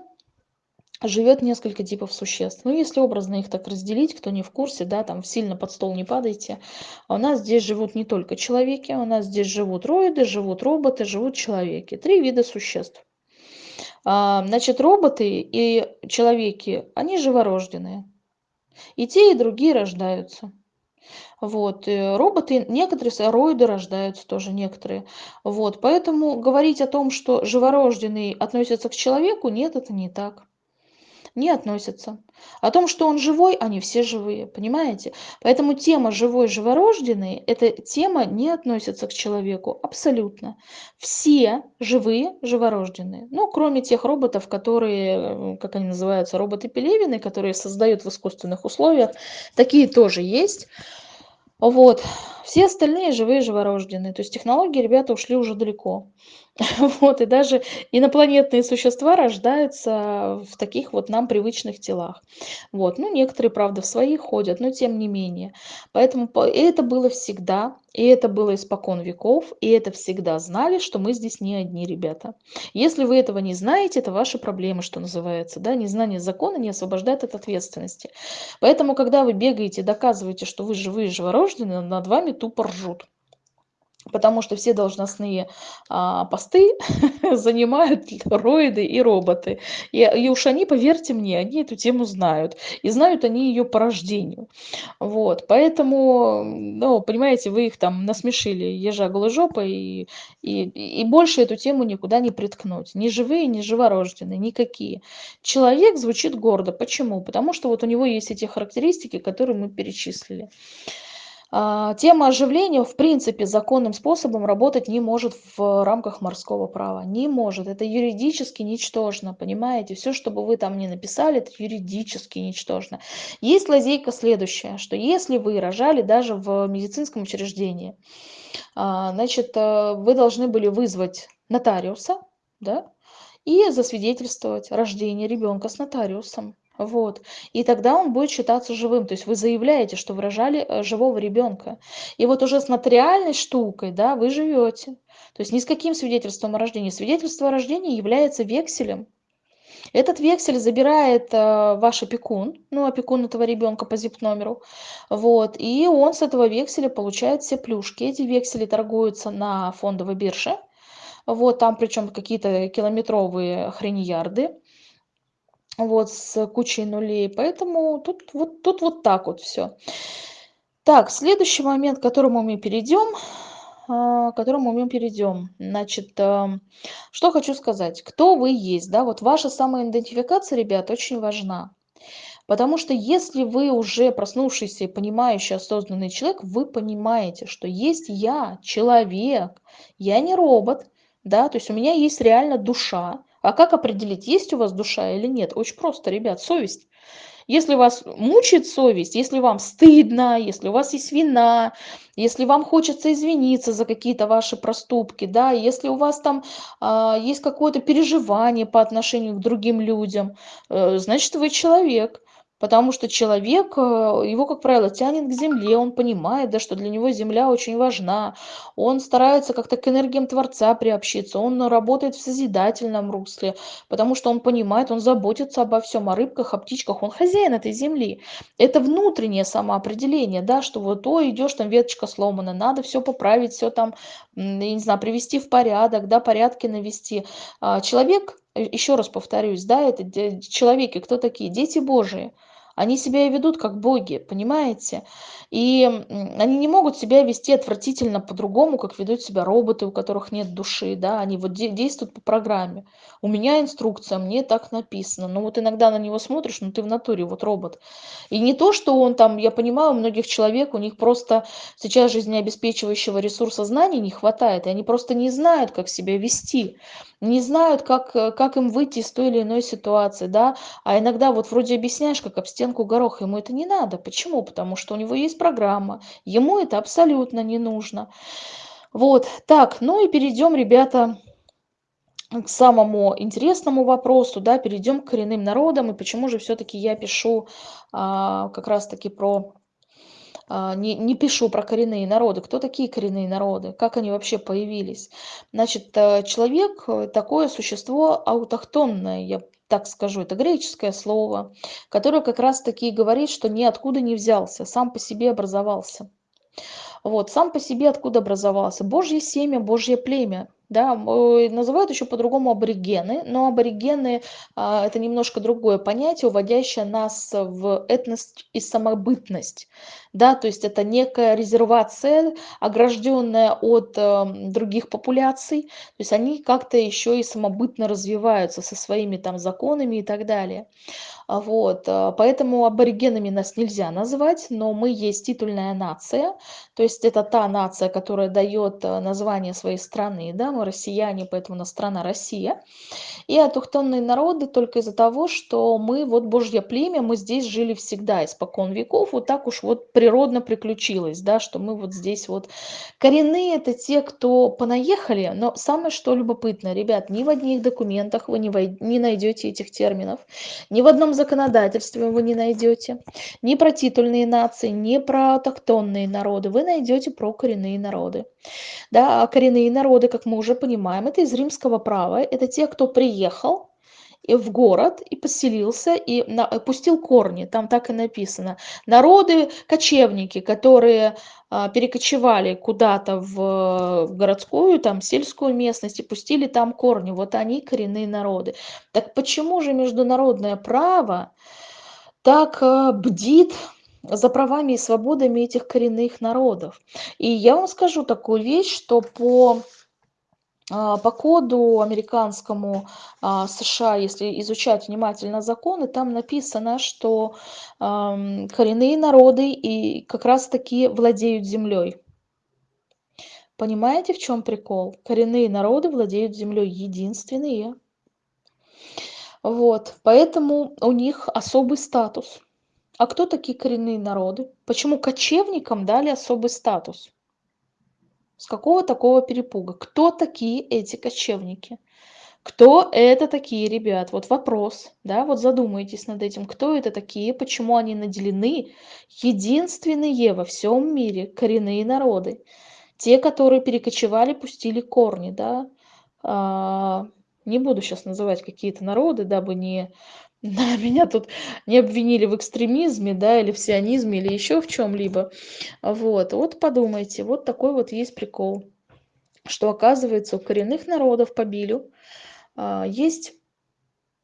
живет несколько типов существ. Ну, если образно их так разделить, кто не в курсе, да, там сильно под стол не падайте. А у нас здесь живут не только человеки, у нас здесь живут роиды, живут роботы, живут человеки. Три вида существ. А, значит, роботы и человеки, они живорожденные. И те, и другие рождаются. Вот, роботы, некоторые роиды рождаются тоже, некоторые. Вот, поэтому говорить о том, что живорожденный относится к человеку, нет, это не так не относятся. О том, что он живой, они все живые, понимаете? Поэтому тема живой живорожденный, эта тема не относится к человеку абсолютно. Все живые живорожденные. Ну, кроме тех роботов, которые, как они называются, роботы Пелевины, которые создают в искусственных условиях. Такие тоже есть. Вот. Все остальные живые, живорожденные. То есть технологии, ребята, ушли уже далеко. Вот, и даже инопланетные существа рождаются в таких вот нам привычных телах. Вот, ну, некоторые, правда, в свои ходят, но тем не менее. Поэтому это было всегда, и это было испокон веков, и это всегда знали, что мы здесь не одни ребята. Если вы этого не знаете, это ваши проблемы, что называется. Да? Незнание закона не освобождает от ответственности. Поэтому, когда вы бегаете доказываете, что вы живые, живорожденные, над вами тупо ржут потому что все должностные а, посты занимают роиды и роботы. И, и уж они, поверьте мне, они эту тему знают. И знают они ее по рождению. Вот, поэтому, ну, понимаете, вы их там насмешили ежа голожопой, и, и, и больше эту тему никуда не приткнуть. Ни живые, ни живорожденные, никакие. Человек звучит гордо. Почему? Потому что вот у него есть эти характеристики, которые мы перечислили. А, тема оживления, в принципе, законным способом работать не может в рамках морского права. Не может. Это юридически ничтожно, понимаете? Все, что бы вы там ни написали, это юридически ничтожно. Есть лазейка следующая, что если вы рожали даже в медицинском учреждении, а, значит, э, вы должны были вызвать нотариуса, да, и засвидетельствовать рождение ребенка с нотариусом. Вот. И тогда он будет считаться живым. То есть вы заявляете, что вы рожали э, живого ребенка. И вот уже с нотариальной штукой, да, вы живете. То есть ни с каким свидетельством о рождении. Свидетельство о рождении является векселем. Этот вексель забирает э, ваш опекун, ну, опекун этого ребенка по зип-номеру, вот, и он с этого векселя получает все плюшки. Эти вексели торгуются на фондовой бирже, вот, там причем какие-то километровые хреньярды, вот с кучей нулей. Поэтому тут вот, тут вот так вот все. Так, следующий момент, к которому мы перейдем, а, к которому мы перейдем. Значит, эм, что хочу сказать. Кто вы есть, да, вот ваша самоидентификация, ребят, очень важна. Потому что если вы уже проснувшийся понимающий, осознанный человек, вы понимаете, что есть я, человек, я не робот, да, то есть у меня есть реально душа, а как определить, есть у вас душа или нет? Очень просто, ребят, совесть. Если вас мучает совесть, если вам стыдно, если у вас есть вина, если вам хочется извиниться за какие-то ваши проступки, да, если у вас там а, есть какое-то переживание по отношению к другим людям, э, значит, вы человек. Потому что человек, э, его, как правило, тянет к земле, он понимает, да, что для него земля очень важна, он старается как-то к энергиям Творца приобщиться, он работает в созидательном русле, потому что он понимает, он заботится обо всем, о рыбках, о птичках, он хозяин этой земли. Это внутреннее самоопределение, да, что вот, о, идешь, там веточка сломана, надо все поправить, все там, я не знаю, привести в порядок, да, порядки навести. А человек, э, еще раз повторюсь, да, это человеки, кто такие? Дети Божии. Они себя ведут как боги, понимаете? И они не могут себя вести отвратительно по-другому, как ведут себя роботы, у которых нет души, да, они вот де действуют по программе. У меня инструкция, мне так написано. Но вот иногда на него смотришь, ну ты в натуре вот робот. И не то, что он там, я понимаю, у многих человек, у них просто сейчас жизнеобеспечивающего ресурса знаний не хватает, и они просто не знают, как себя вести не знают, как, как им выйти из той или иной ситуации, да, а иногда вот вроде объясняешь, как об стенку горох, ему это не надо. Почему? Потому что у него есть программа, ему это абсолютно не нужно. Вот, так, ну и перейдем, ребята, к самому интересному вопросу, да, перейдем к коренным народам, и почему же все-таки я пишу а, как раз-таки про не, не пишу про коренные народы. Кто такие коренные народы? Как они вообще появились? Значит, э, человек э, – такое существо аутохтонное, я так скажу, это греческое слово, которое как раз-таки говорит, что ниоткуда не взялся, сам по себе образовался. Вот, сам по себе откуда образовался? Божье семя, Божье племя да, называют еще по-другому аборигены, но аборигены а, это немножко другое понятие, уводящее нас в этность и самобытность, да, то есть это некая резервация, огражденная от э, других популяций, то есть они как-то еще и самобытно развиваются со своими там законами и так далее. А вот, э, поэтому аборигенами нас нельзя назвать, но мы есть титульная нация, то есть это та нация, которая дает э, название своей страны, да, мы россияне, поэтому у нас страна Россия. И автохтонные народы только из-за того, что мы вот Божье племя, мы здесь жили всегда, испокон веков, вот так уж вот природно приключилось, да, что мы вот здесь вот. Коренные это те, кто понаехали, но самое что любопытно, ребят, ни в одних документах вы не, вой... не найдете этих терминов, ни в одном законодательстве вы не найдете, ни про титульные нации, ни про автохтонные народы, вы найдете про коренные народы. Да, а коренные народы, как мы уже понимаем, это из римского права, это те, кто приехал, в город и поселился и на, пустил корни. Там так и написано. Народы, кочевники, которые а, перекочевали куда-то в городскую, там, сельскую местность и пустили там корни. Вот они коренные народы. Так почему же международное право так а, бдит за правами и свободами этих коренных народов. И я вам скажу такую вещь, что по по коду американскому а, США, если изучать внимательно законы, там написано, что коренные народы и как раз таки владеют землей. Понимаете, в чем прикол? Коренные народы владеют землей единственные. Вот, поэтому у них особый статус. А кто такие коренные народы? Почему кочевникам дали особый статус? С какого такого перепуга? Кто такие эти кочевники? Кто это такие ребят? Вот вопрос, да, вот задумайтесь над этим. Кто это такие? Почему они наделены? Единственные во всем мире коренные народы. Те, которые перекочевали, пустили корни, да. А, не буду сейчас называть какие-то народы, дабы не да, меня тут не обвинили в экстремизме, да, или в сионизме, или еще в чем-либо. Вот, вот подумайте, вот такой вот есть прикол, что оказывается у коренных народов по Билю а, есть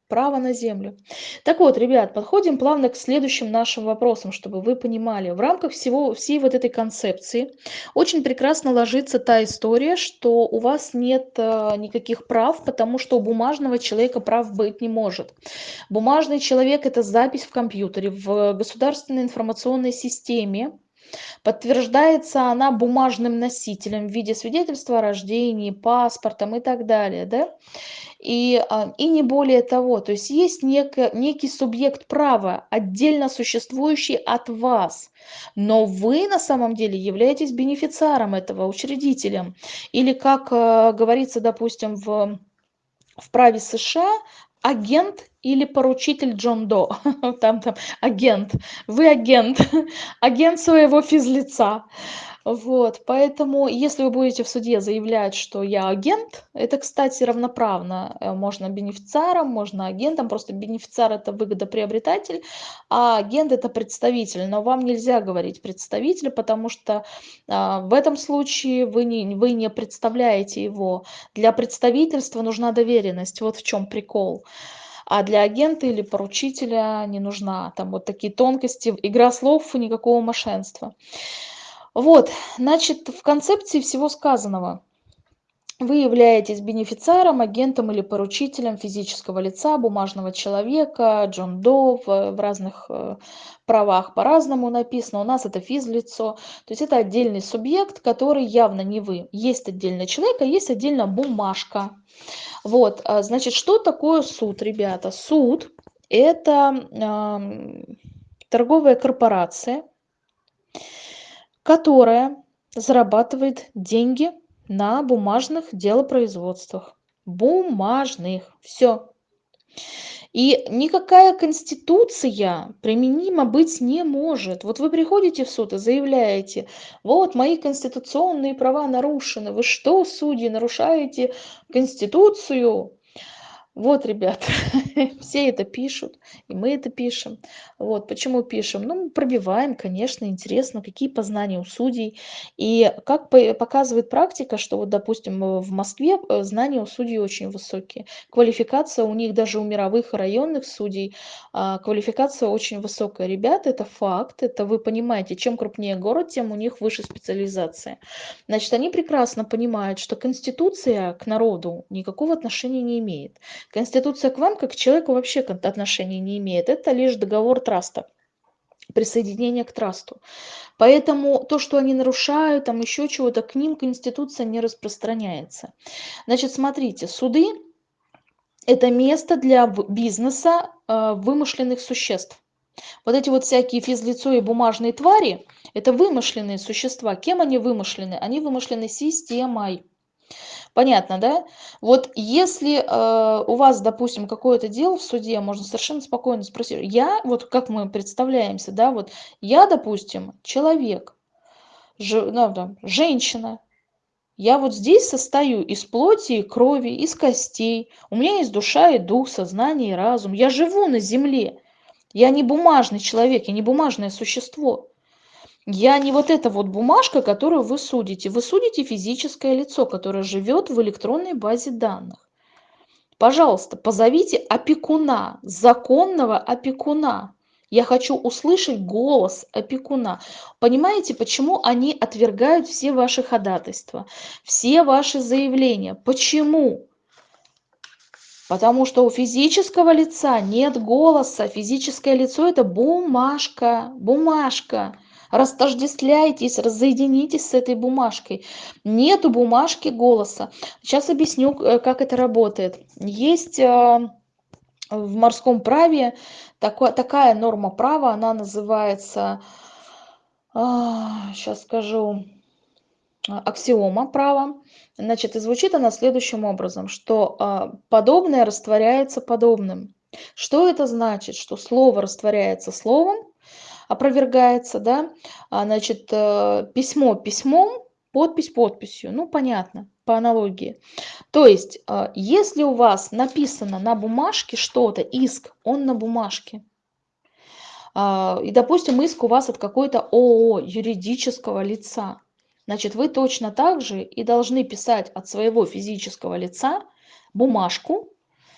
право на землю. Так вот, ребят, подходим плавно к следующим нашим вопросам, чтобы вы понимали. В рамках всего, всей вот этой концепции очень прекрасно ложится та история, что у вас нет э, никаких прав, потому что у бумажного человека прав быть не может. Бумажный человек – это запись в компьютере, в государственной информационной системе, Подтверждается она бумажным носителем в виде свидетельства о рождении, паспортом и так далее. Да? И, а, и не более того, то есть есть некий, некий субъект права, отдельно существующий от вас, но вы на самом деле являетесь бенефициаром этого, учредителем. Или, как э, говорится, допустим, в, в праве США, агент или поручитель Джон До. Там, там агент. Вы агент. Агент своего физлица. Вот, поэтому, если вы будете в суде заявлять, что я агент, это, кстати, равноправно. Э, можно бенефициаром, можно агентом, просто бенефициар – это выгодоприобретатель, а агент – это представитель. Но вам нельзя говорить представитель, потому что а, в этом случае вы не, вы не представляете его. Для представительства нужна доверенность, вот в чем прикол а для агента или поручителя не нужна. Там вот такие тонкости, игра слов, никакого мошенства. Вот, значит, в концепции всего сказанного вы являетесь бенефициаром, агентом или поручителем физического лица, бумажного человека, Джон До в, в разных э, правах по-разному написано. У нас это физлицо, то есть это отдельный субъект, который явно не вы. Есть отдельный человек, а есть отдельно бумажка. Вот, а, значит, что такое суд, ребята? Суд – это э, торговая корпорация, которая зарабатывает деньги на бумажных делопроизводствах. Бумажных. Все. И никакая конституция применима быть не может. Вот вы приходите в суд и заявляете, вот мои конституционные права нарушены. Вы что, судьи, нарушаете конституцию? Вот, ребят, все это пишут, и мы это пишем. Вот, почему пишем? Ну, мы пробиваем, конечно, интересно, какие познания у судей. И как показывает практика, что вот, допустим, в Москве э, знания у судей очень высокие. Квалификация у них даже у мировых районных судей, а, квалификация очень высокая. Ребята, это факт, это вы понимаете, чем крупнее город, тем у них выше специализация. Значит, они прекрасно понимают, что Конституция к народу никакого отношения не имеет. Конституция к вам, как к человеку, вообще отношения не имеет. Это лишь договор траста. присоединения к трасту. Поэтому то, что они нарушают, там еще чего-то, к ним Конституция не распространяется. Значит, смотрите, суды – это место для бизнеса э, вымышленных существ. Вот эти вот всякие физлицо и бумажные твари – это вымышленные существа. Кем они вымышлены? Они вымышлены системой. Понятно, да? Вот если э, у вас, допустим, какое-то дело в суде, можно совершенно спокойно спросить. Я, вот как мы представляемся, да, вот я, допустим, человек, ж, ну, там, женщина, я вот здесь состою из плоти и крови, из костей. У меня есть душа и дух, сознание и разум. Я живу на земле. Я не бумажный человек, я не бумажное существо. Я не вот эта вот бумажка, которую вы судите. Вы судите физическое лицо, которое живет в электронной базе данных. Пожалуйста, позовите опекуна, законного опекуна. Я хочу услышать голос опекуна. Понимаете, почему они отвергают все ваши ходатайства, все ваши заявления? Почему? Потому что у физического лица нет голоса. Физическое лицо – это бумажка, бумажка растождествляйтесь, разоединитесь с этой бумажкой. Нету бумажки голоса. Сейчас объясню, э, как это работает. Есть э, в морском праве такое, такая норма права, она называется, сейчас а, скажу, аксиома права. Значит, и звучит она следующим образом, что а, подобное растворяется подобным. Что это значит? Что слово растворяется словом, опровергается, да, а, значит, э, письмо письмом, подпись подписью, ну, понятно, по аналогии. То есть, э, если у вас написано на бумажке что-то, иск, он на бумажке, а, и, допустим, иск у вас от какой-то ООО, юридического лица, значит, вы точно так же и должны писать от своего физического лица бумажку,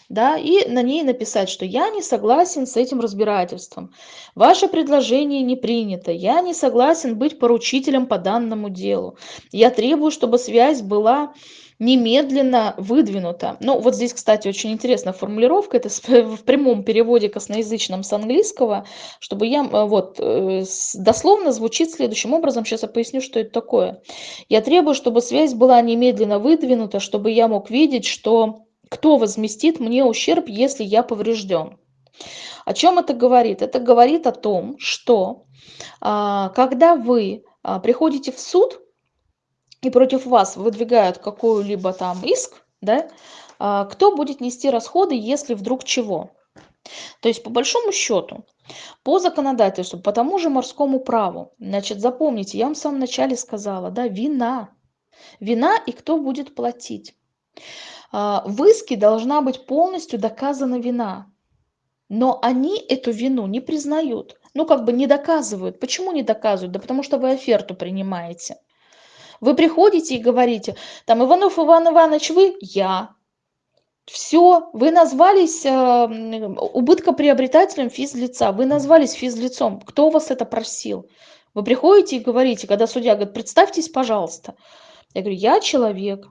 да, и на ней написать, что я не согласен с этим разбирательством, ваше предложение не принято, я не согласен быть поручителем по данному делу, я требую, чтобы связь была немедленно выдвинута. Ну, вот здесь, кстати, очень интересная формулировка, это в прямом переводе косноязычном с английского, чтобы я, э, вот, э, дословно звучит следующим образом, сейчас я поясню, что это такое. Я требую, чтобы связь была немедленно выдвинута, чтобы я мог видеть, что кто возместит мне ущерб, если я поврежден? О чем это говорит? Это говорит о том, что а, когда вы а, приходите в суд и против вас выдвигают какой-либо там иск, да, а, кто будет нести расходы, если вдруг чего? То есть, по большому счету, по законодательству, по тому же морскому праву, значит, запомните, я вам в самом начале сказала, да, вина. Вина и кто будет платить. А, в иске должна быть полностью доказана вина. Но они эту вину не признают. Ну, как бы не доказывают. Почему не доказывают? Да потому что вы оферту принимаете. Вы приходите и говорите, там, Иванов Иван Иванович, вы? Я. Все, вы назвались э, убыткоприобретателем физлица, вы назвались физлицом. Кто вас это просил? Вы приходите и говорите, когда судья говорит, представьтесь, пожалуйста. Я говорю, я человек,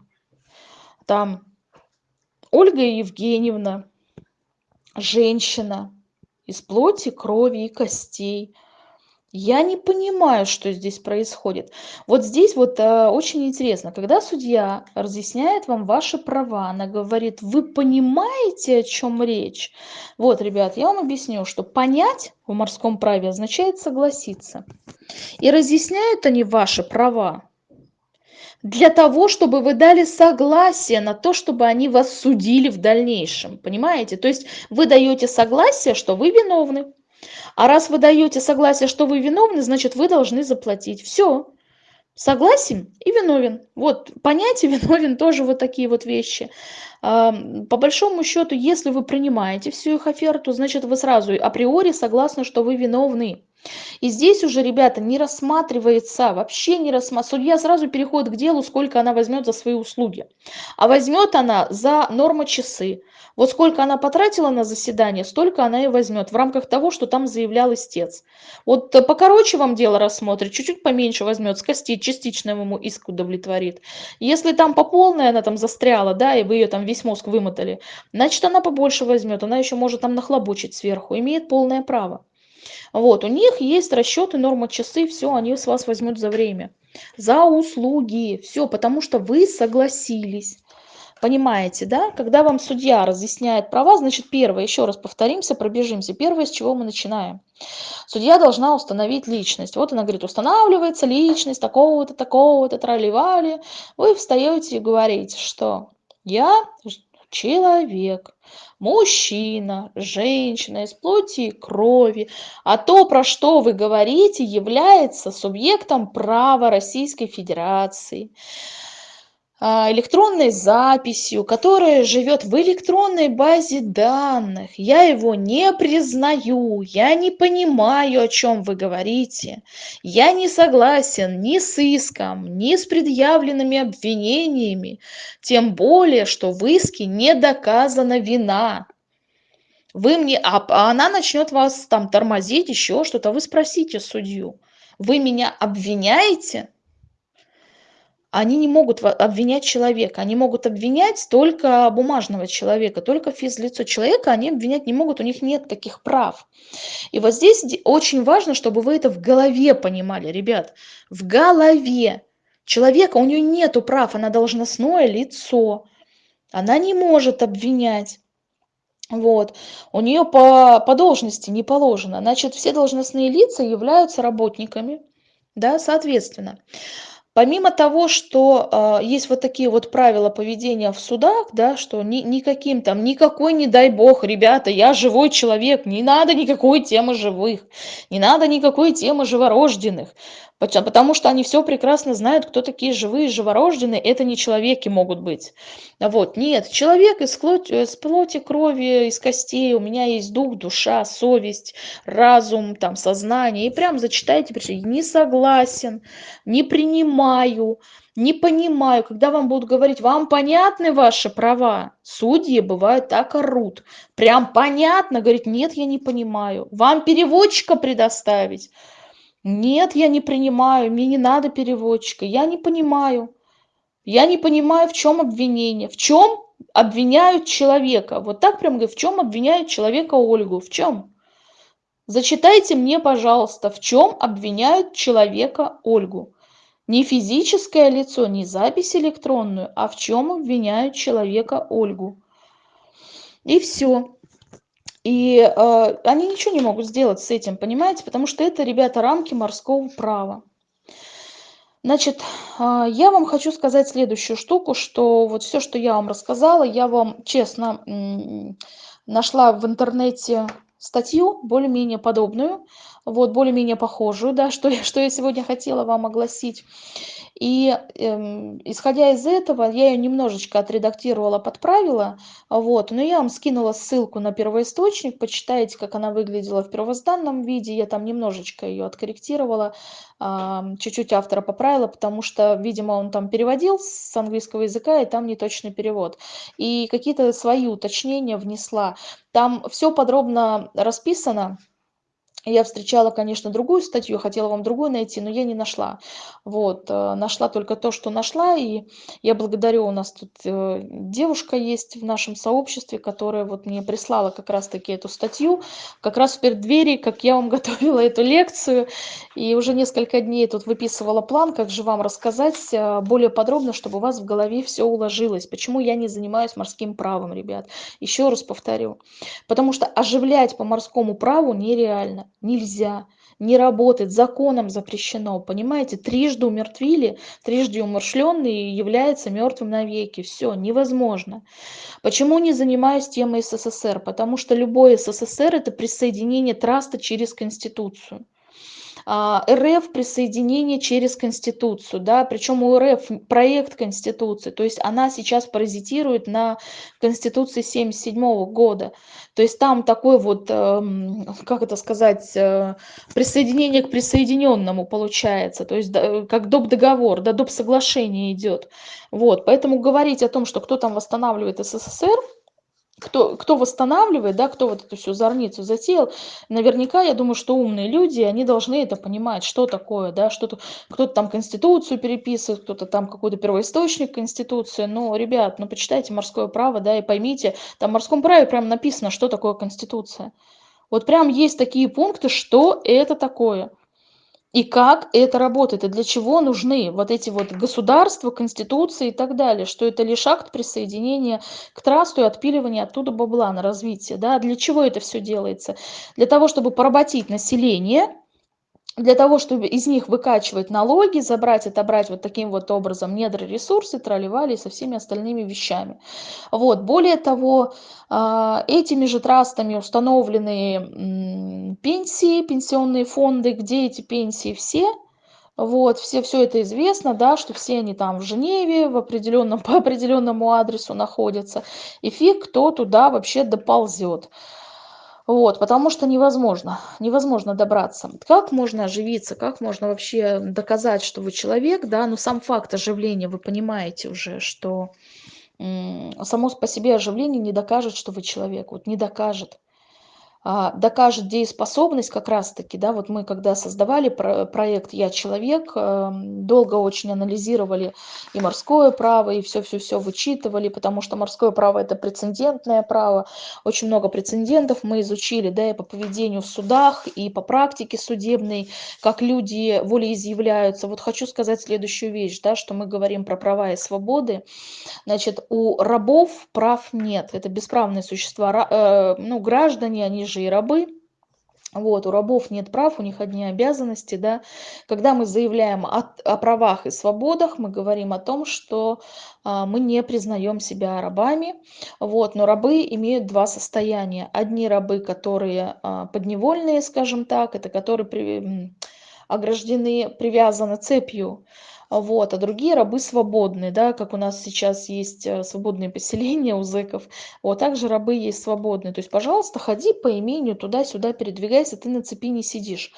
там, Ольга Евгеньевна, женщина из плоти, крови и костей. Я не понимаю, что здесь происходит. Вот здесь вот э, очень интересно, когда судья разъясняет вам ваши права, она говорит, вы понимаете, о чем речь? Вот, ребят, я вам объясню, что понять в морском праве означает согласиться. И разъясняют они ваши права для того, чтобы вы дали согласие на то, чтобы они вас судили в дальнейшем. Понимаете? То есть вы даете согласие, что вы виновны. А раз вы даете согласие, что вы виновны, значит, вы должны заплатить. Все. Согласен и виновен. Вот понятие виновен тоже вот такие вот вещи. По большому счету, если вы принимаете всю их оферту, значит, вы сразу априори согласны, что вы виновны. И здесь уже, ребята, не рассматривается, вообще не рассматривается. Судья сразу переходит к делу, сколько она возьмет за свои услуги. А возьмет она за нормочасы. Вот сколько она потратила на заседание, столько она и возьмет в рамках того, что там заявлял истец. Вот покороче вам дело рассмотрит, чуть-чуть поменьше возьмет, скостит, частично ему иск удовлетворит. Если там по полной она там застряла, да, и вы ее там весь мозг вымотали, значит она побольше возьмет, она еще может там нахлобучить сверху, имеет полное право. Вот, у них есть расчеты, норма часы, все, они с вас возьмут за время, за услуги, все, потому что вы согласились. Понимаете, да? Когда вам судья разъясняет права, значит, первое, еще раз повторимся, пробежимся. Первое, с чего мы начинаем. Судья должна установить личность. Вот она говорит, устанавливается личность такого-то, такого-то, тролливали. Вы встаете и говорите, что я человек, мужчина, женщина из плоти и крови, а то, про что вы говорите, является субъектом права Российской Федерации. А, электронной записью, которая живет в электронной базе данных. Я его не признаю, я не понимаю, о чем вы говорите. Я не согласен ни с иском, ни с предъявленными обвинениями, тем более, что в иске не доказана вина. Вы мне, а, а она начнет вас там тормозить, еще что-то, вы спросите судью. Вы меня обвиняете? Они не могут обвинять человека, они могут обвинять только бумажного человека, только физлицо человека они обвинять не могут, у них нет таких прав. И вот здесь очень важно, чтобы вы это в голове понимали, ребят, в голове. Человека, у нее нету прав, она должностное лицо, она не может обвинять. Вот. У нее по, по должности не положено. Значит, все должностные лица являются работниками, да, соответственно. Помимо того, что а, есть вот такие вот правила поведения в судах, да, что ни, никаким там, никакой, не дай бог, ребята, я живой человек, не надо никакой темы живых, не надо никакой темы живорожденных. Потому что они все прекрасно знают, кто такие живые, живорожденные. Это не человеки могут быть. Вот, нет, человек из плоти, из плоти, крови, из костей. У меня есть дух, душа, совесть, разум, там, сознание. И прям зачитайте, не согласен, не принимаю, не понимаю. Когда вам будут говорить, вам понятны ваши права? Судьи бывают так орут. Прям понятно, говорит, нет, я не понимаю. Вам переводчика предоставить? Нет, я не принимаю, мне не надо переводчика, я не понимаю. Я не понимаю, в чем обвинение, в чем обвиняют человека. Вот так прям говорю, в чем обвиняют человека Ольгу, в чем? Зачитайте мне, пожалуйста, в чем обвиняют человека Ольгу. Не физическое лицо, не запись электронную, а в чем обвиняют человека Ольгу. И все. И э, они ничего не могут сделать с этим, понимаете? Потому что это, ребята, рамки морского права. Значит, э, я вам хочу сказать следующую штуку, что вот все, что я вам рассказала, я вам честно нашла в интернете статью более-менее подобную, вот более-менее похожую, да, что что я сегодня хотела вам огласить. И эм, исходя из этого, я ее немножечко отредактировала, подправила, вот, но я вам скинула ссылку на первоисточник, почитайте, как она выглядела в первозданном виде, я там немножечко ее откорректировала, чуть-чуть автора поправила, потому что, видимо, он там переводил с английского языка, и там не точный перевод. И какие-то свои уточнения внесла. Там все подробно расписано, я встречала, конечно, другую статью, хотела вам другую найти, но я не нашла. Вот, э, нашла только то, что нашла, и я благодарю, у нас тут э, девушка есть в нашем сообществе, которая вот мне прислала как раз-таки эту статью, как раз в преддверии, как я вам готовила эту лекцию, и уже несколько дней тут выписывала план, как же вам рассказать э, более подробно, чтобы у вас в голове все уложилось. Почему я не занимаюсь морским правом, ребят? Еще раз повторю. Потому что оживлять по морскому праву нереально нельзя, не работает, законом запрещено, понимаете? Трижды умертвили, трижды умершленный является мертвым навеки. Все, невозможно. Почему не занимаюсь темой СССР? Потому что любой СССР – это присоединение траста через Конституцию. А, РФ присоединение через Конституцию, да, причем у РФ проект Конституции, то есть она сейчас паразитирует на Конституции 77 года, то есть там такой вот, эм, как это сказать, э, присоединение к присоединенному получается, то есть как доп. договор, да, доп. соглашение идет, вот, поэтому говорить о том, что кто там восстанавливает СССР, кто, кто восстанавливает, да, кто вот эту всю зорницу затеял, наверняка, я думаю, что умные люди, они должны это понимать, что такое, да, что-то, кто-то там Конституцию переписывает, кто-то там какой-то первоисточник Конституции, но, ребят, ну, почитайте морское право, да, и поймите, там в морском праве прям написано, что такое Конституция. Вот прям есть такие пункты, что это такое. И как это работает, и для чего нужны вот эти вот государства, конституции и так далее, что это лишь акт присоединения к трасту и отпиливания оттуда бабла на развитие. Да? Для чего это все делается? Для того, чтобы поработить население, для того, чтобы из них выкачивать налоги, забрать, отобрать вот таким вот образом недра ресурсы, тролливали со всеми остальными вещами. Вот. Более того, а, этими же трастами установлены пенсии, пенсионные фонды, где эти пенсии все, вот, все, все это известно, да, что все они там в Женеве, в определенном, по определенному адресу находятся, и фиг кто туда вообще доползет. Вот, потому что невозможно, невозможно добраться. Как можно оживиться, как можно вообще доказать, что вы человек, да, но сам факт оживления, вы понимаете уже, что само по себе оживление не докажет, что вы человек, вот не докажет. А, докажет дееспособность как раз-таки, да, вот мы когда создавали про проект «Я человек», эм, долго очень анализировали и морское право, и все-все-все вычитывали, потому что морское право – это прецедентное право, очень много прецедентов мы изучили, да, и по поведению в судах, и по практике судебной, как люди волеизъявляются. Вот хочу сказать следующую вещь, да, что мы говорим про права и свободы, значит, у рабов прав нет, это бесправные существа, э, ну, граждане, они же и рабы. Вот, у рабов нет прав, у них одни обязанности, да. Когда мы заявляем о, о правах и свободах, мы говорим о том, что а, мы не признаем себя рабами, вот, но рабы имеют два состояния. Одни рабы, которые а, подневольные, скажем так, это которые при, ограждены, привязаны цепью вот, а другие рабы свободные, да, как у нас сейчас есть э, свободные поселения у зэков, вот также рабы есть свободные, то есть, пожалуйста, ходи по имению туда-сюда, передвигайся, ты на цепи не сидишь,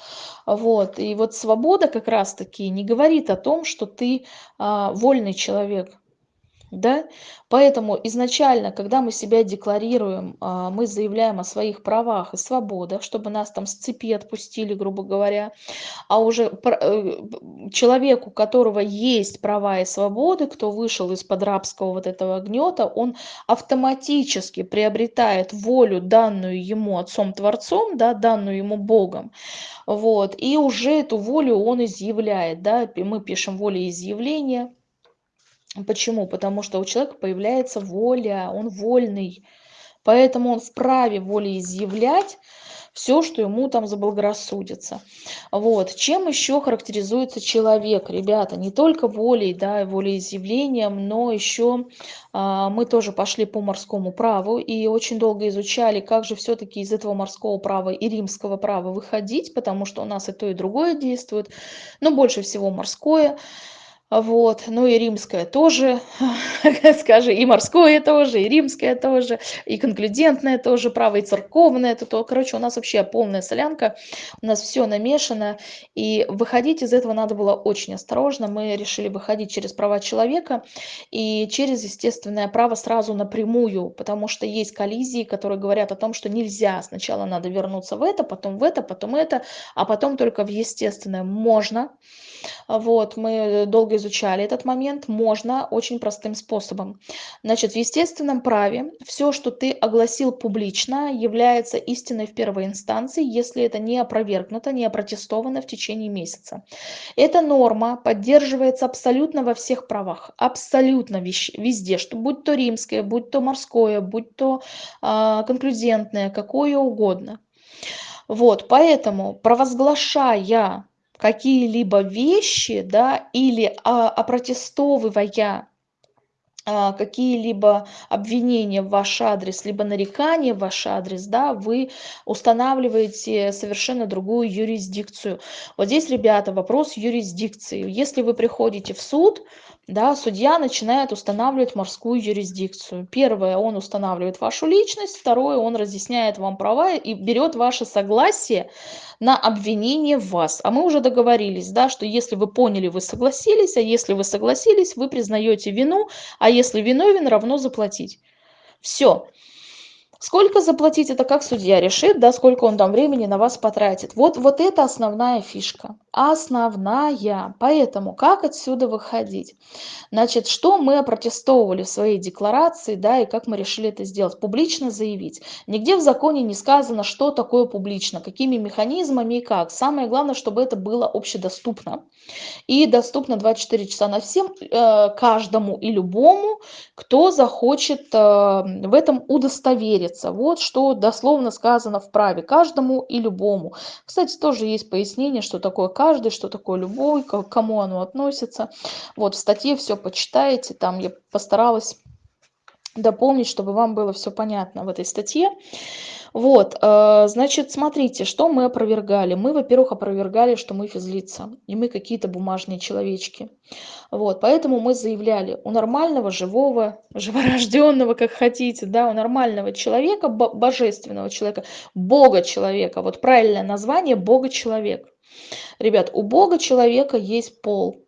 вот, и вот свобода как раз-таки не говорит о том, что ты а, вольный человек, да? Поэтому изначально, когда мы себя декларируем, а, мы заявляем о своих правах и свободах, чтобы нас там с цепи отпустили, грубо говоря, а уже э, человеку, у которого есть права и свободы, кто вышел из-под рабского вот этого гнета, он автоматически приобретает волю, данную ему Отцом-Творцом, да, данную ему Богом, вот, и уже эту волю он изъявляет, да, мы пишем волеизъявление, Почему? Потому что у человека появляется воля, он вольный. Поэтому он вправе волеизъявлять все, что ему там заблагорассудится. Вот. Чем еще характеризуется человек, ребята? Не только волей, да, волеизъявлением, но еще а, мы тоже пошли по морскому праву и очень долго изучали, как же все-таки из этого морского права и римского права выходить, потому что у нас и то, и другое действует, но больше всего морское. Вот, ну и римское тоже, скажи, и морское тоже, и римское тоже, и конклюдентное тоже, право, и церковное, это то, короче, у нас вообще полная солянка, у нас все намешано, и выходить из этого надо было очень осторожно, мы решили выходить через права человека и через естественное право сразу напрямую, потому что есть коллизии, которые говорят о том, что нельзя, сначала надо вернуться в это, потом в это, потом это, а потом только в естественное. Можно, вот, мы долго изучали этот момент, можно очень простым способом. Значит, в естественном праве все, что ты огласил публично, является истиной в первой инстанции, если это не опровергнуто, не опротестовано в течение месяца. Эта норма поддерживается абсолютно во всех правах, абсолютно везде, что будь то римское, будь то морское, будь то э, конклюзентное, какое угодно. Вот, поэтому, провозглашая какие-либо вещи, да, или а, опротестовывая а, какие-либо обвинения в ваш адрес, либо нарекания в ваш адрес, да, вы устанавливаете совершенно другую юрисдикцию. Вот здесь, ребята, вопрос юрисдикции. Если вы приходите в суд, да, судья начинает устанавливать морскую юрисдикцию. Первое, он устанавливает вашу личность, второе, он разъясняет вам права и берет ваше согласие на обвинение в вас. А мы уже договорились, да, что если вы поняли, вы согласились, а если вы согласились, вы признаете вину, а если виновен, равно заплатить. Все. Сколько заплатить, это как судья решит, да, сколько он там времени на вас потратит. Вот, вот это основная фишка. Основная. Поэтому как отсюда выходить? Значит, что мы опротестовывали в своей декларации, да, и как мы решили это сделать? Публично заявить. Нигде в законе не сказано, что такое публично, какими механизмами и как. Самое главное, чтобы это было общедоступно. И доступно 24 часа на всем, э, каждому и любому, кто захочет э, в этом удостовериться. Вот что дословно сказано в праве каждому и любому. Кстати, тоже есть пояснение, что такое каждый, что такое любой, к кому оно относится. Вот в статье все почитаете, там я постаралась дополнить, чтобы вам было все понятно в этой статье. Вот, э, значит, смотрите, что мы опровергали. Мы, во-первых, опровергали, что мы физлица, и мы какие-то бумажные человечки. Вот, поэтому мы заявляли, у нормального, живого, живорожденного, как хотите, да, у нормального человека, божественного человека, Бога-человека, вот правильное название Бога-человек. Ребят, у Бога-человека есть пол,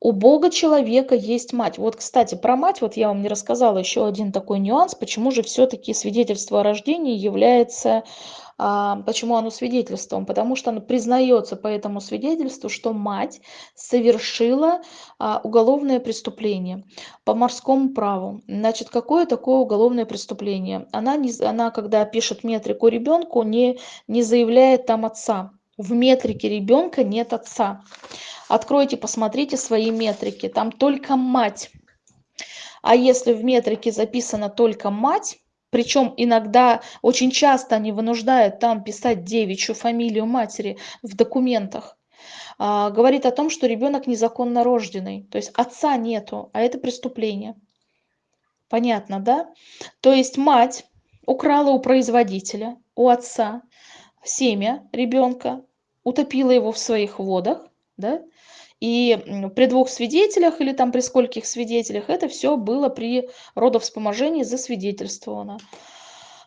у Бога человека есть мать. Вот, кстати, про мать, вот я вам не рассказала еще один такой нюанс, почему же все-таки свидетельство о рождении является, а, почему оно свидетельством? Потому что оно признается по этому свидетельству, что мать совершила а, уголовное преступление по морскому праву. Значит, какое такое уголовное преступление? Она, не, она когда пишет метрику ребенку, не, не заявляет там отца. В метрике ребенка нет отца. Откройте, посмотрите свои метрики. Там только мать. А если в метрике записана только мать, причем иногда, очень часто они вынуждают там писать девичью фамилию матери в документах, а, говорит о том, что ребенок незаконно рожденный. То есть отца нету, а это преступление. Понятно, да? То есть мать украла у производителя, у отца семя ребенка, утопила его в своих водах, да, и при двух свидетелях или там при скольких свидетелях это все было при родовспоможении засвидетельствовано,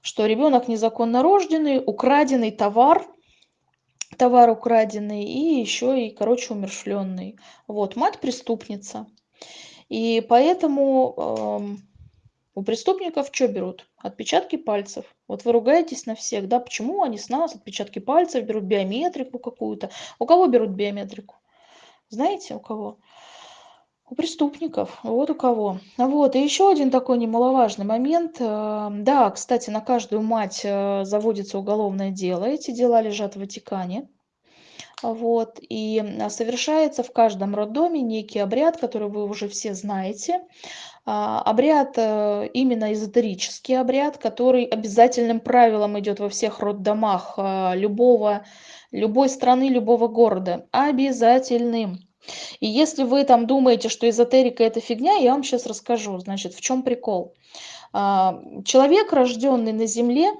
что ребенок незаконно рожденный, украденный товар, товар украденный и еще и, короче, умершленный. Вот, мать преступница. И поэтому э, у преступников что берут? Отпечатки пальцев. Вот вы ругаетесь на всех, да, почему они с нас отпечатки пальцев берут, биометрику какую-то. У кого берут биометрику? Знаете, у кого? У преступников, вот у кого. Вот, и еще один такой немаловажный момент. Э, да, кстати, на каждую мать э, заводится уголовное дело. Эти дела лежат в Ватикане. Вот, и совершается в каждом роддоме некий обряд, который вы уже все знаете. А, обряд, э, именно эзотерический обряд, который обязательным правилом идет во всех роддомах любого любой страны, любого города. Обязательным. И если вы там думаете, что эзотерика это фигня, я вам сейчас расскажу, значит, в чем прикол. А, человек, рожденный на земле,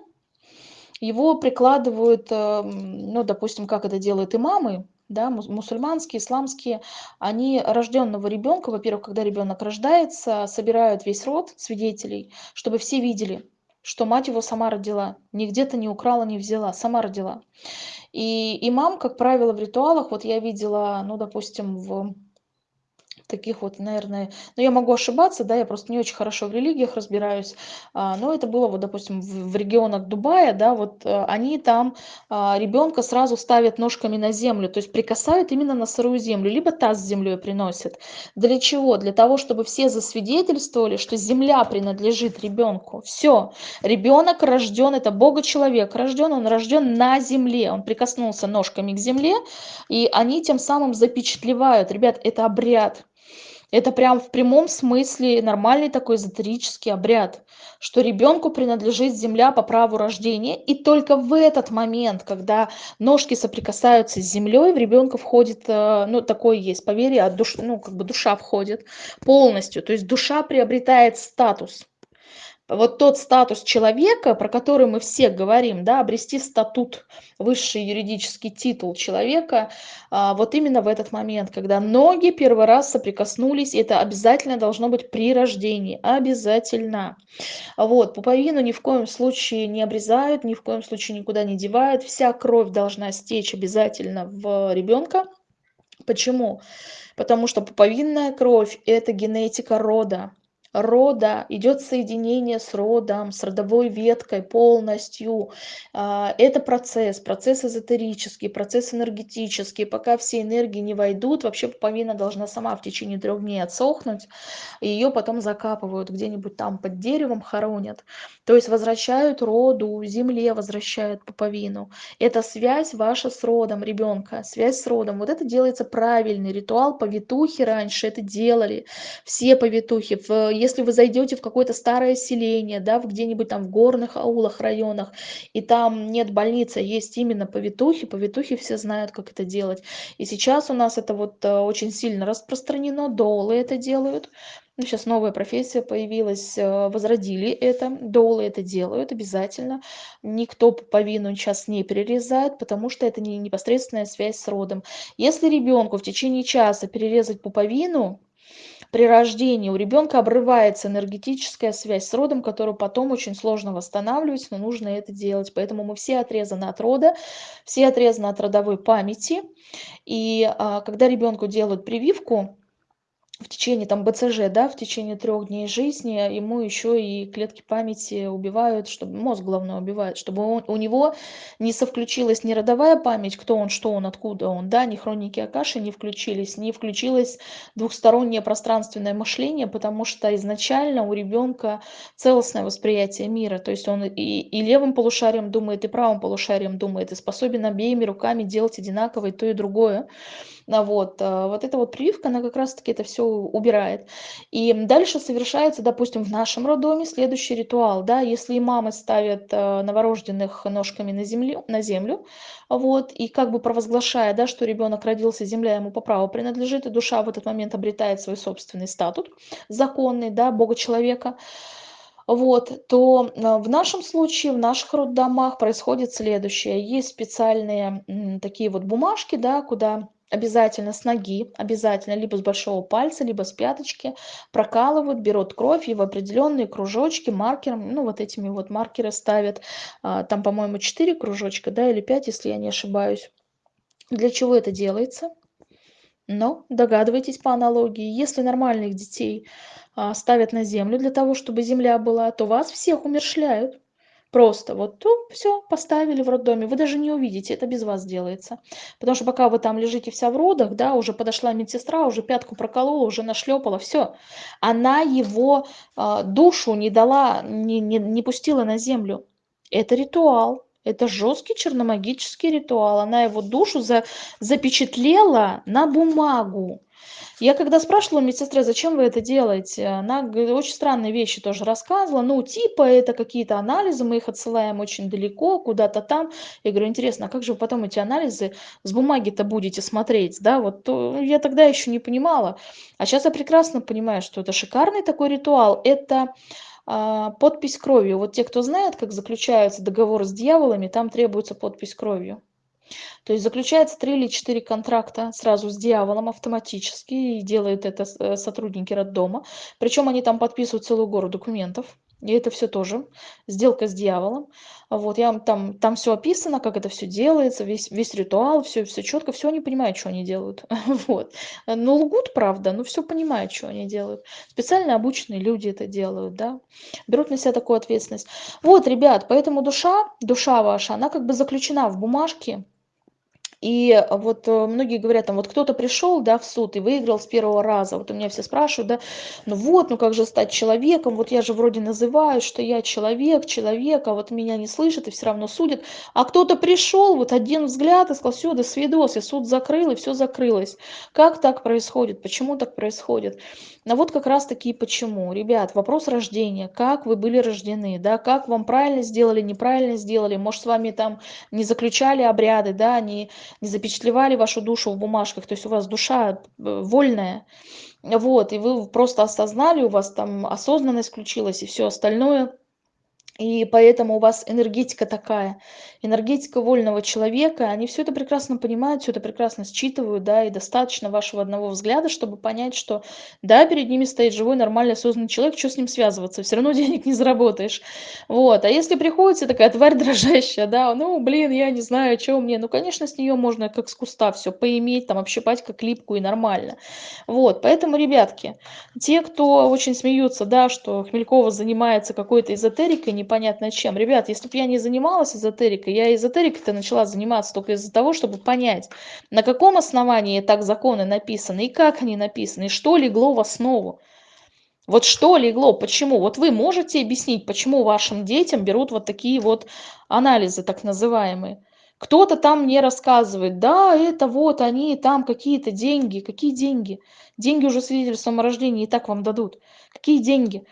его прикладывают, э, ну, допустим, как это делают имамы, да, мусульманские, исламские, они рожденного ребенка, во-первых, когда ребенок рождается, собирают весь род свидетелей, чтобы все видели, что мать его сама родила, ни где-то не украла, не взяла, сама родила. И имам, как правило, в ритуалах, вот я видела, ну, допустим, в таких вот, наверное, ну я могу ошибаться, да, я просто не очень хорошо в религиях разбираюсь, а, но это было вот, допустим, в, регионах Дубая, да, вот а, они там а, ребенка сразу ставят ножками на землю, то есть прикасают именно на сырую землю, либо таз с землей приносят. Для чего? Для того, чтобы все засвидетельствовали, что земля принадлежит ребенку. Все, ребенок рожден, это Бога человек рожден, он рожден на земле, он прикоснулся ножками к земле, и они тем самым запечатлевают, ребят, это обряд, это прям в прямом смысле нормальный такой эзотерический обряд, что ребенку принадлежит земля по праву рождения, и только в этот момент, когда ножки соприкасаются с землей, в ребенка входит, э, ну, такое есть поверье, от душ, ну, как бы душа входит полностью, то есть душа приобретает статус вот тот статус человека, про который мы все говорим, да, обрести статут, высший юридический титул человека, а, вот именно в этот момент, когда ноги первый раз соприкоснулись, это обязательно должно быть при рождении, обязательно. Вот, пуповину ни в коем случае не обрезают, ни в коем случае никуда не девают, вся кровь должна стечь обязательно в ребенка. Почему? Потому что пуповинная кровь – это генетика рода рода, идет соединение с родом, с родовой веткой полностью. А, это процесс, процесс эзотерический, процесс энергетический. Пока все энергии не войдут, вообще пуповина должна сама в течение трех дней отсохнуть, ее потом закапывают где-нибудь там под деревом, хоронят. То есть возвращают роду, земле возвращают пуповину. Это связь ваша с родом ребенка, связь с родом. Вот это делается правильный ритуал. Повитухи раньше это делали, все повитухи. В, если вы зайдете в какое-то старое селение, да, где-нибудь там в горных аулах, районах, и там нет больницы, а есть именно повитухи, повитухи все знают, как это делать. И сейчас у нас это вот э, очень сильно распространено, долы это делают. Ну, сейчас новая профессия появилась, э, возродили это, долы это делают обязательно. Никто пуповину сейчас не перерезает, потому что это не непосредственная связь с родом. Если ребенку в течение часа перерезать пуповину, при рождении у ребенка обрывается энергетическая связь с родом, которую потом очень сложно восстанавливать, но нужно это делать. Поэтому мы все отрезаны от рода, все отрезаны от родовой памяти. И а, когда ребенку делают прививку, в течение там БЦЖ, да, в течение трех дней жизни ему еще и клетки памяти убивают, чтобы мозг главное убивает, чтобы он, у него не совключилась не родовая память, кто он, что он, откуда он, да, ни хроники Акаши не включились, не включилось двухстороннее пространственное мышление, потому что изначально у ребенка целостное восприятие мира, то есть он и, и левым полушарием думает, и правым полушарием думает, и способен обеими руками делать одинаково и то, и другое. А вот, а, вот эта вот прививка, она как раз-таки это все убирает. И дальше совершается, допустим, в нашем роддоме следующий ритуал, да, если мамы ставят а, новорожденных ножками на землю, на землю, вот, и как бы провозглашая, да, что ребенок родился, земля ему по праву принадлежит, и душа в этот момент обретает свой собственный статус законный, да, Бога человека, вот, то в нашем случае, в наших роддомах происходит следующее. Есть специальные такие вот бумажки, да, куда обязательно с ноги, обязательно либо с большого пальца, либо с пяточки прокалывают, берут кровь и в определенные кружочки маркером, ну вот этими вот маркеры ставят, а, там, по-моему, 4 кружочка, да, или 5, если я не ошибаюсь. Для чего это делается? Но догадывайтесь по аналогии, если нормальных детей а, ставят на землю для того, чтобы земля была, то вас всех умершляют. Просто вот то все поставили в роддоме, вы даже не увидите, это без вас делается. Потому что пока вы там лежите вся в родах, да, уже подошла медсестра, уже пятку проколола, уже нашлепала, все. Она его э, душу не дала, не, не, не пустила на землю. Это ритуал. Это жесткий черномагический ритуал. Она его душу за, запечатлела на бумагу. Я когда спрашивала медсестры, зачем вы это делаете, она очень странные вещи тоже рассказывала. Ну, типа это какие-то анализы, мы их отсылаем очень далеко, куда-то там. Я говорю, интересно, а как же вы потом эти анализы с бумаги-то будете смотреть, да? Вот то, я тогда еще не понимала. А сейчас я прекрасно понимаю, что это шикарный такой ритуал. Это подпись кровью. Вот те, кто знает, как заключаются договоры с дьяволами, там требуется подпись кровью. То есть заключается три или четыре контракта сразу с дьяволом автоматически, и делают это э, сотрудники роддома. Причем они там подписывают целую гору документов. И это все тоже сделка с дьяволом. Вот, я там, там все описано, как это все делается, весь, весь ритуал, все, все четко, все они понимают, что они делают. Вот. Но лгут, правда, но все понимают, что они делают. Специально обученные люди это делают, да. Берут на себя такую ответственность. Вот, ребят, поэтому душа, душа ваша, она как бы заключена в бумажке, и вот э, многие говорят, там вот кто-то пришел, да, в суд и выиграл с первого раза. Вот у меня все спрашивают, да, ну вот, ну как же стать человеком? Вот я же вроде называю, что я человек, человек, а вот меня не слышат и все равно судят. А кто-то пришел, вот один взгляд и сказал, все, до свидос, я суд закрыл, и все закрылось. Как так происходит? Почему так происходит? А вот как раз таки почему. Ребят, вопрос рождения. Как вы были рождены, да, как вам правильно сделали, неправильно сделали. Может, с вами там не заключали обряды, да, не, не запечатлевали вашу душу в бумажках. То есть у вас душа э, вольная. Вот, и вы просто осознали, у вас там осознанность включилась и все остальное И поэтому у вас энергетика такая, энергетика вольного человека. Они все это прекрасно понимают, все это прекрасно считывают, да, и достаточно вашего одного взгляда, чтобы понять, что да, перед ними стоит живой, нормальный, осознанный человек, что с ним связываться, все равно денег не заработаешь. Вот, а если приходится такая тварь дрожащая, да, ну, блин, я не знаю, что мне, ну, конечно, с нее можно как с куста все поиметь, там, общипать как липку и нормально. Вот, поэтому, ребятки, те, кто очень смеются, да, что Хмелькова занимается какой-то эзотерикой, непонятно чем. Ребят, если бы я не занималась эзотерикой, я эзотерикой-то начала заниматься только из-за того, чтобы понять, на каком основании так законы написаны, и как они написаны, и что легло в основу. Вот что легло, почему? Вот вы можете объяснить, почему вашим детям берут вот такие вот анализы, так называемые. Кто-то там мне рассказывает, да, это вот они, там какие-то деньги. Какие деньги? Деньги уже свидетельством о рождении и так вам дадут. Какие деньги?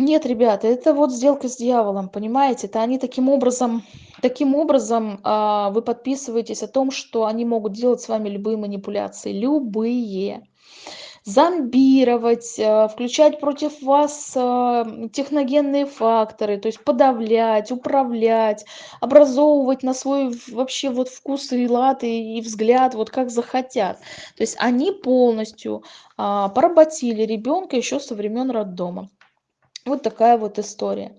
Нет, ребята, это вот сделка с дьяволом, понимаете? Это они таким образом, таким образом а, вы подписываетесь о том, что они могут делать с вами любые манипуляции, любые. Зомбировать, а, включать против вас а, техногенные факторы, то есть подавлять, управлять, образовывать на свой вообще вот вкус и лад и, и взгляд, вот как захотят. То есть они полностью а, поработили ребенка еще со времен роддома. Вот такая вот история.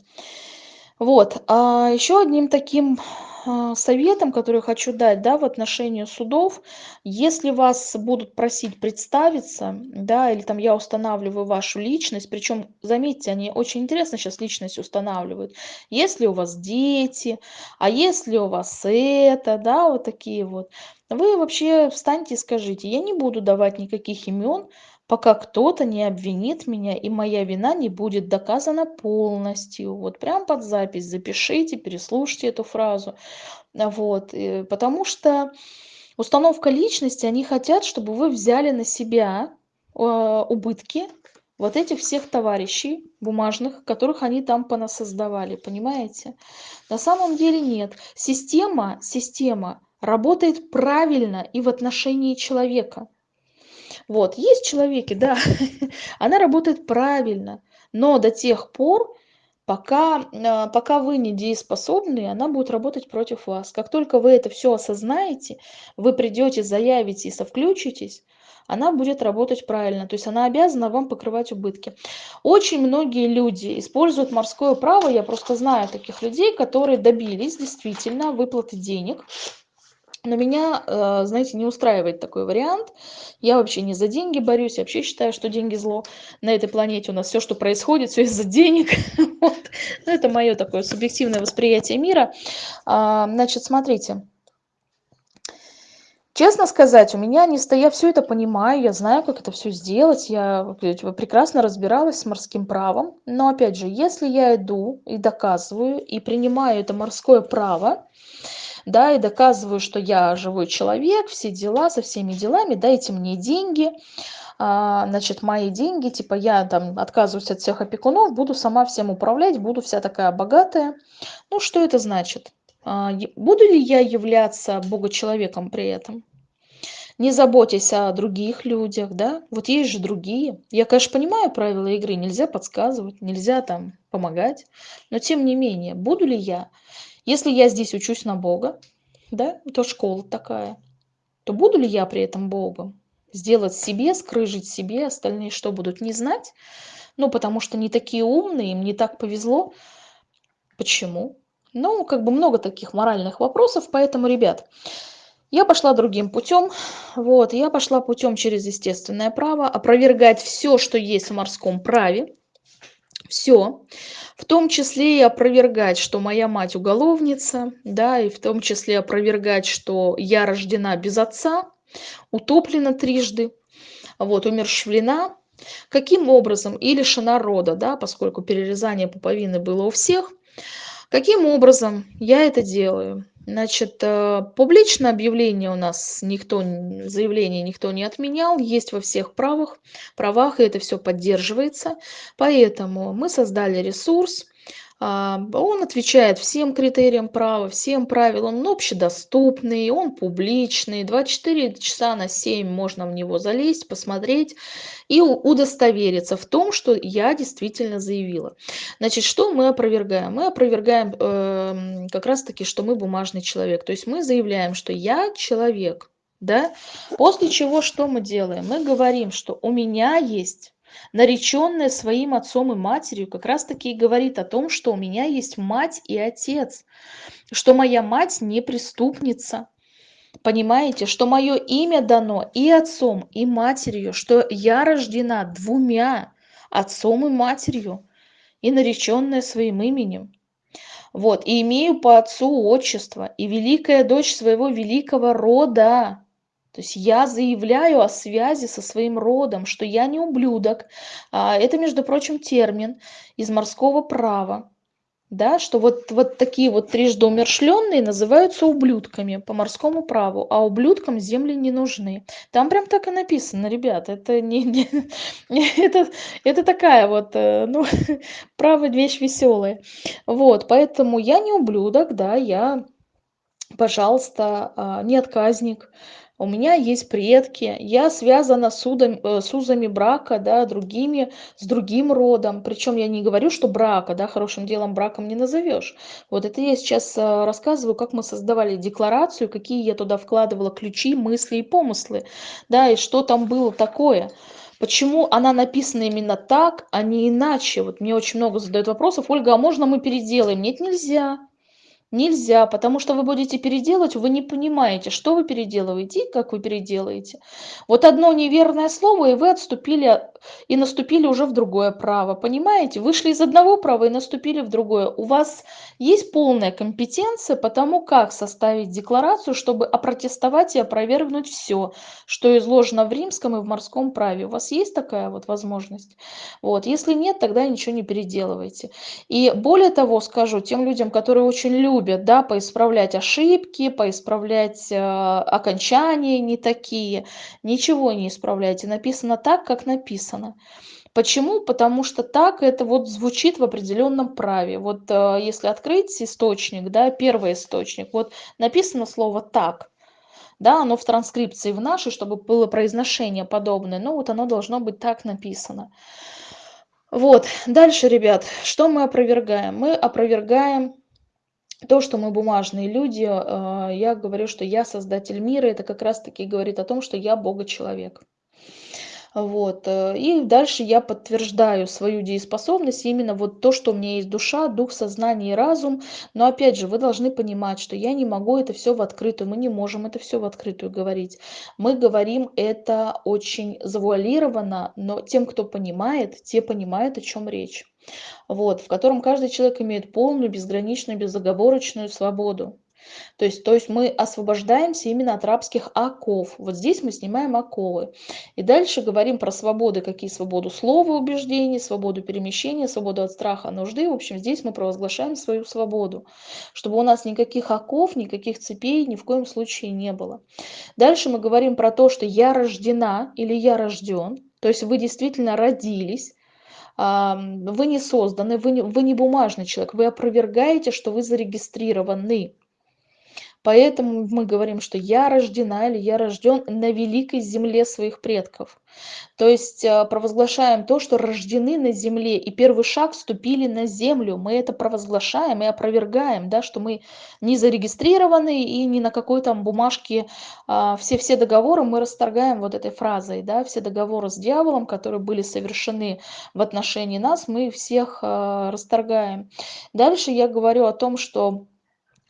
Вот, а еще одним таким а, советом, который хочу дать, да, в отношении судов, если вас будут просить представиться, да, или там я устанавливаю вашу личность, причем, заметьте, они очень интересно сейчас личность устанавливают, если у вас дети, а если у вас это, да, вот такие вот, вы вообще встаньте и скажите, я не буду давать никаких имен, пока кто-то не обвинит меня и моя вина не будет доказана полностью. Вот прям под запись запишите, переслушайте эту фразу. Вот, э, потому что установка личности, они хотят, чтобы вы взяли на себя э, убытки вот этих всех товарищей бумажных, которых они там понасоздавали, понимаете? На самом деле нет. Система, система работает правильно и в отношении человека. Вот, есть человеки, да, она работает правильно, но до тех пор, пока, а, пока вы не дееспособны, она будет работать против вас. Как только вы это все осознаете, вы придете, заявите и совключитесь, она будет работать правильно. То есть она обязана вам покрывать убытки. Очень многие люди используют морское право. Я просто знаю таких людей, которые добились действительно выплаты денег но меня, э, знаете, не устраивает такой вариант. Я вообще не за деньги борюсь, я вообще считаю, что деньги зло. На этой планете у нас все, что происходит, все из-за денег. вот. ну, это мое такое субъективное восприятие мира. А, значит, смотрите. Честно сказать, у меня не стоя, я все это понимаю, я знаю, как это все сделать, я прекрасно разбиралась с морским правом. Но опять же, если я иду и доказываю, и принимаю это морское право, да, и доказываю, что я живой человек, все дела, со всеми делами, дайте мне деньги, а, значит, мои деньги, типа я там отказываюсь от всех опекунов, буду сама всем управлять, буду вся такая богатая. Ну, что это значит? А, буду ли я являться богочеловеком при этом? Не заботьтесь о других людях, да? Вот есть же другие. Я, конечно, понимаю правила игры, нельзя подсказывать, нельзя там помогать, но тем не менее, буду ли я если я здесь учусь на Бога, да, это школа такая, то буду ли я при этом Богом? Сделать себе, скрыжить себе, остальные что будут не знать? Ну, потому что не такие умные, им не так повезло. Почему? Ну, как бы много таких моральных вопросов, поэтому, ребят, я пошла другим путем. Вот, я пошла путем через естественное право, опровергать все, что есть в морском праве, все в том числе и опровергать что моя мать уголовница да и в том числе опровергать что я рождена без отца утоплена трижды вот умерщвлена. Каким образом? И лишена рода да поскольку перерезание пуповины было у всех. Каким образом я это делаю Значит, э, публичное объявление у нас никто, заявление никто не отменял, есть во всех правах, правах, и это все поддерживается. Поэтому мы создали ресурс, он отвечает всем критериям права, всем правилам, он общедоступный, он публичный, 24 часа на 7 можно в него залезть, посмотреть и удостовериться в том, что я действительно заявила. Значит, что мы опровергаем? Мы опровергаем э, как раз-таки, что мы бумажный человек. То есть мы заявляем, что я человек, да? После чего что мы делаем? Мы говорим, что у меня есть нареченная своим отцом и матерью, как раз-таки и говорит о том, что у меня есть мать и отец, что моя мать не преступница. Понимаете, что мое имя дано и отцом, и матерью, что я рождена двумя отцом и матерью, и нареченная своим именем. Вот, и имею по отцу отчество, и великая дочь своего великого рода. То есть я заявляю о связи со своим родом, что я не ублюдок. А, это, между прочим, термин из морского права. Да, что вот, вот такие вот трижды умершленные называются ублюдками по морскому праву, а ублюдкам земли не нужны. Там прям так и написано, ребят, это не, не это, это такая вот, э, ну, право вещь веселая. Вот, поэтому я не ублюдок, да, я, пожалуйста, а, не отказник, у меня есть предки, я связана с, удом, э, с узами брака, да, другими, с другим родом. Причем я не говорю, что брака, да, хорошим делом браком не назовешь. Вот это я сейчас э, рассказываю, как мы создавали декларацию, какие я туда вкладывала ключи, мысли и помыслы, да, и что там было такое. Почему она написана именно так, а не иначе? Вот мне очень много задают вопросов. Ольга, а можно мы переделаем? Нет, нельзя. Нельзя, потому что вы будете переделать, вы не понимаете, что вы переделываете и как вы переделаете. Вот одно неверное слово, и вы отступили и наступили уже в другое право. Понимаете? Вышли из одного права и наступили в другое. У вас есть полная компетенция по тому, как составить декларацию, чтобы опротестовать и опровергнуть все, что изложено в римском и в морском праве. У вас есть такая вот возможность? Вот. Если нет, тогда ничего не переделывайте. И более того скажу, тем людям, которые очень любят любят, да, поисправлять ошибки, поисправлять э, окончания не такие. Ничего не исправляйте. Написано так, как написано. Почему? Потому что так это вот звучит в определенном праве. Вот э, если открыть источник, да, первый источник, вот написано слово «так», да, оно в транскрипции в нашей, чтобы было произношение подобное, но вот оно должно быть так написано. Вот, дальше, ребят, что мы опровергаем? Мы опровергаем то, что мы бумажные люди, э, я говорю, что я создатель мира, это как раз-таки говорит о том, что я Бога-человек. Вот. Э, и дальше я подтверждаю свою дееспособность, именно вот то, что у меня есть душа, дух, сознание и разум. Но опять же, вы должны понимать, что я не могу это все в открытую, мы не можем это все в открытую говорить. Мы говорим это очень завуалированно, но тем, кто понимает, те понимают, о чем речь вот, в котором каждый человек имеет полную, безграничную, безоговорочную свободу. То есть, то есть мы освобождаемся именно от рабских оков. Вот здесь мы снимаем оковы. И дальше говорим про свободы, какие свободу слова, убеждений, свободу перемещения, свободу от страха, нужды. В общем, здесь мы провозглашаем свою свободу, чтобы у нас никаких оков, никаких цепей ни в коем случае не было. Дальше мы говорим про то, что я рождена или я рожден. То есть вы действительно родились вы не созданы, вы не, вы не бумажный человек, вы опровергаете, что вы зарегистрированы. Поэтому мы говорим, что я рождена или я рожден на великой земле своих предков. То есть а, провозглашаем то, что рождены на земле, и первый шаг ступили на землю. Мы это провозглашаем и опровергаем, да, что мы не зарегистрированы и не на какой там бумажке все-все а, договоры мы расторгаем вот этой фразой. Да, все договоры с дьяволом, которые были совершены в отношении нас, мы всех а, расторгаем. Дальше я говорю о том, что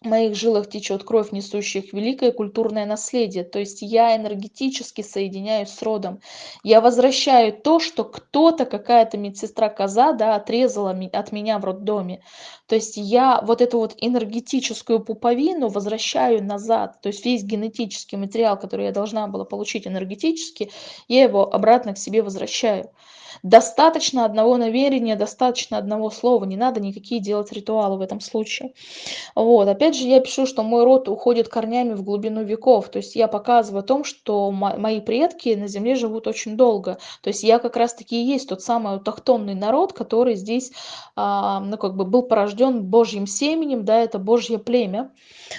в моих жилах течет кровь несущих великое культурное наследие. То есть я энергетически соединяюсь с родом. Я возвращаю то, что кто-то, какая-то медсестра коза, да, отрезала от меня в роддоме. То есть я вот эту вот энергетическую пуповину возвращаю назад. То есть весь генетический материал, который я должна была получить энергетически, я его обратно к себе возвращаю. Достаточно одного намерения, достаточно одного слова. Не надо никакие делать ритуалы в этом случае. Вот, опять же, я пишу, что мой род уходит корнями в глубину веков. То есть я показываю о том, что мои предки на Земле живут очень долго. То есть я как раз-таки и есть тот самый автохтонный народ, который здесь, а, ну, как бы был порожден Божьим семенем, да, это Божье племя.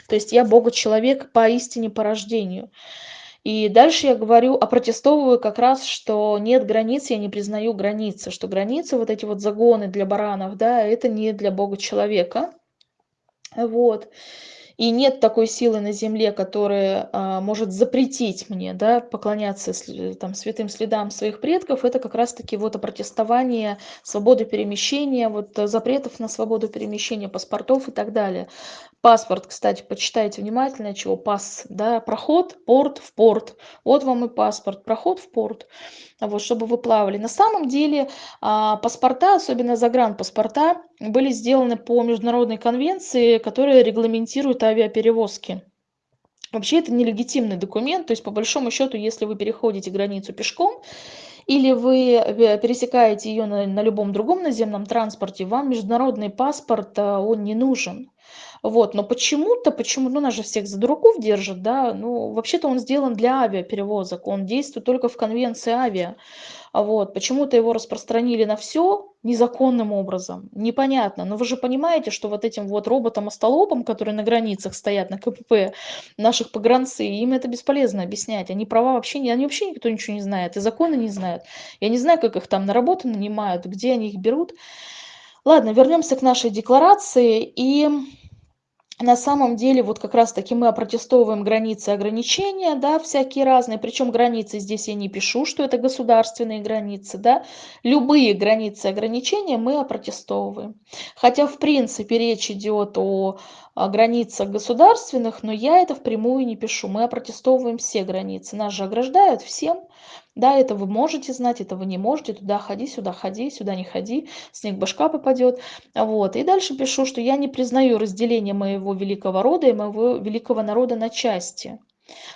То есть я Бога-человек поистине по рождению. И дальше я говорю, опротестовываю как раз, что нет границ, я не признаю границы, что границы, вот эти вот загоны для баранов, да, это не для Бога-человека. Вот. И нет такой силы на земле, которая а, может запретить мне да, поклоняться там, святым следам своих предков. Это как раз-таки вот опротестование свободы перемещения, вот запретов на свободу перемещения паспортов и так далее. Паспорт, кстати, почитайте внимательно, чего пас, да, проход, порт в порт. Вот вам и паспорт, проход в порт, вот, чтобы вы плавали. На самом деле а, паспорта, особенно загранпаспорта, были сделаны по международной конвенции, которая регламентирует авиаперевозки. Вообще это нелегитимный документ, то есть по большому счету, если вы переходите границу пешком, или вы э, пересекаете ее на, на любом другом наземном транспорте, вам международный паспорт, а, он не нужен. Вот, но почему-то, почему, ну, нас же всех за дураков держат, да, ну, вообще-то он сделан для авиаперевозок, он действует только в конвенции авиа. Вот, почему-то его распространили на все незаконным образом, непонятно. Но вы же понимаете, что вот этим вот роботам-остолопам, которые на границах стоят, на КПП, наших погранцы, им это бесполезно объяснять. Они права вообще не, они вообще никто ничего не знает, и законы не знают. Я не знаю, как их там на работу нанимают, где они их берут. Ладно, вернемся к нашей декларации и на самом деле вот как раз таки мы опротестовываем границы ограничения, да, всякие разные, причем границы здесь я не пишу, что это государственные границы, да, любые границы ограничения мы опротестовываем. Хотя в принципе речь идет о границах государственных, но я это впрямую не пишу, мы опротестовываем все границы, нас же ограждают всем, да, это вы можете знать, это вы не можете, туда ходи, сюда ходи, сюда не ходи, снег башка попадет. Вот. И дальше пишу, что я не признаю разделение моего великого рода и моего великого народа на части.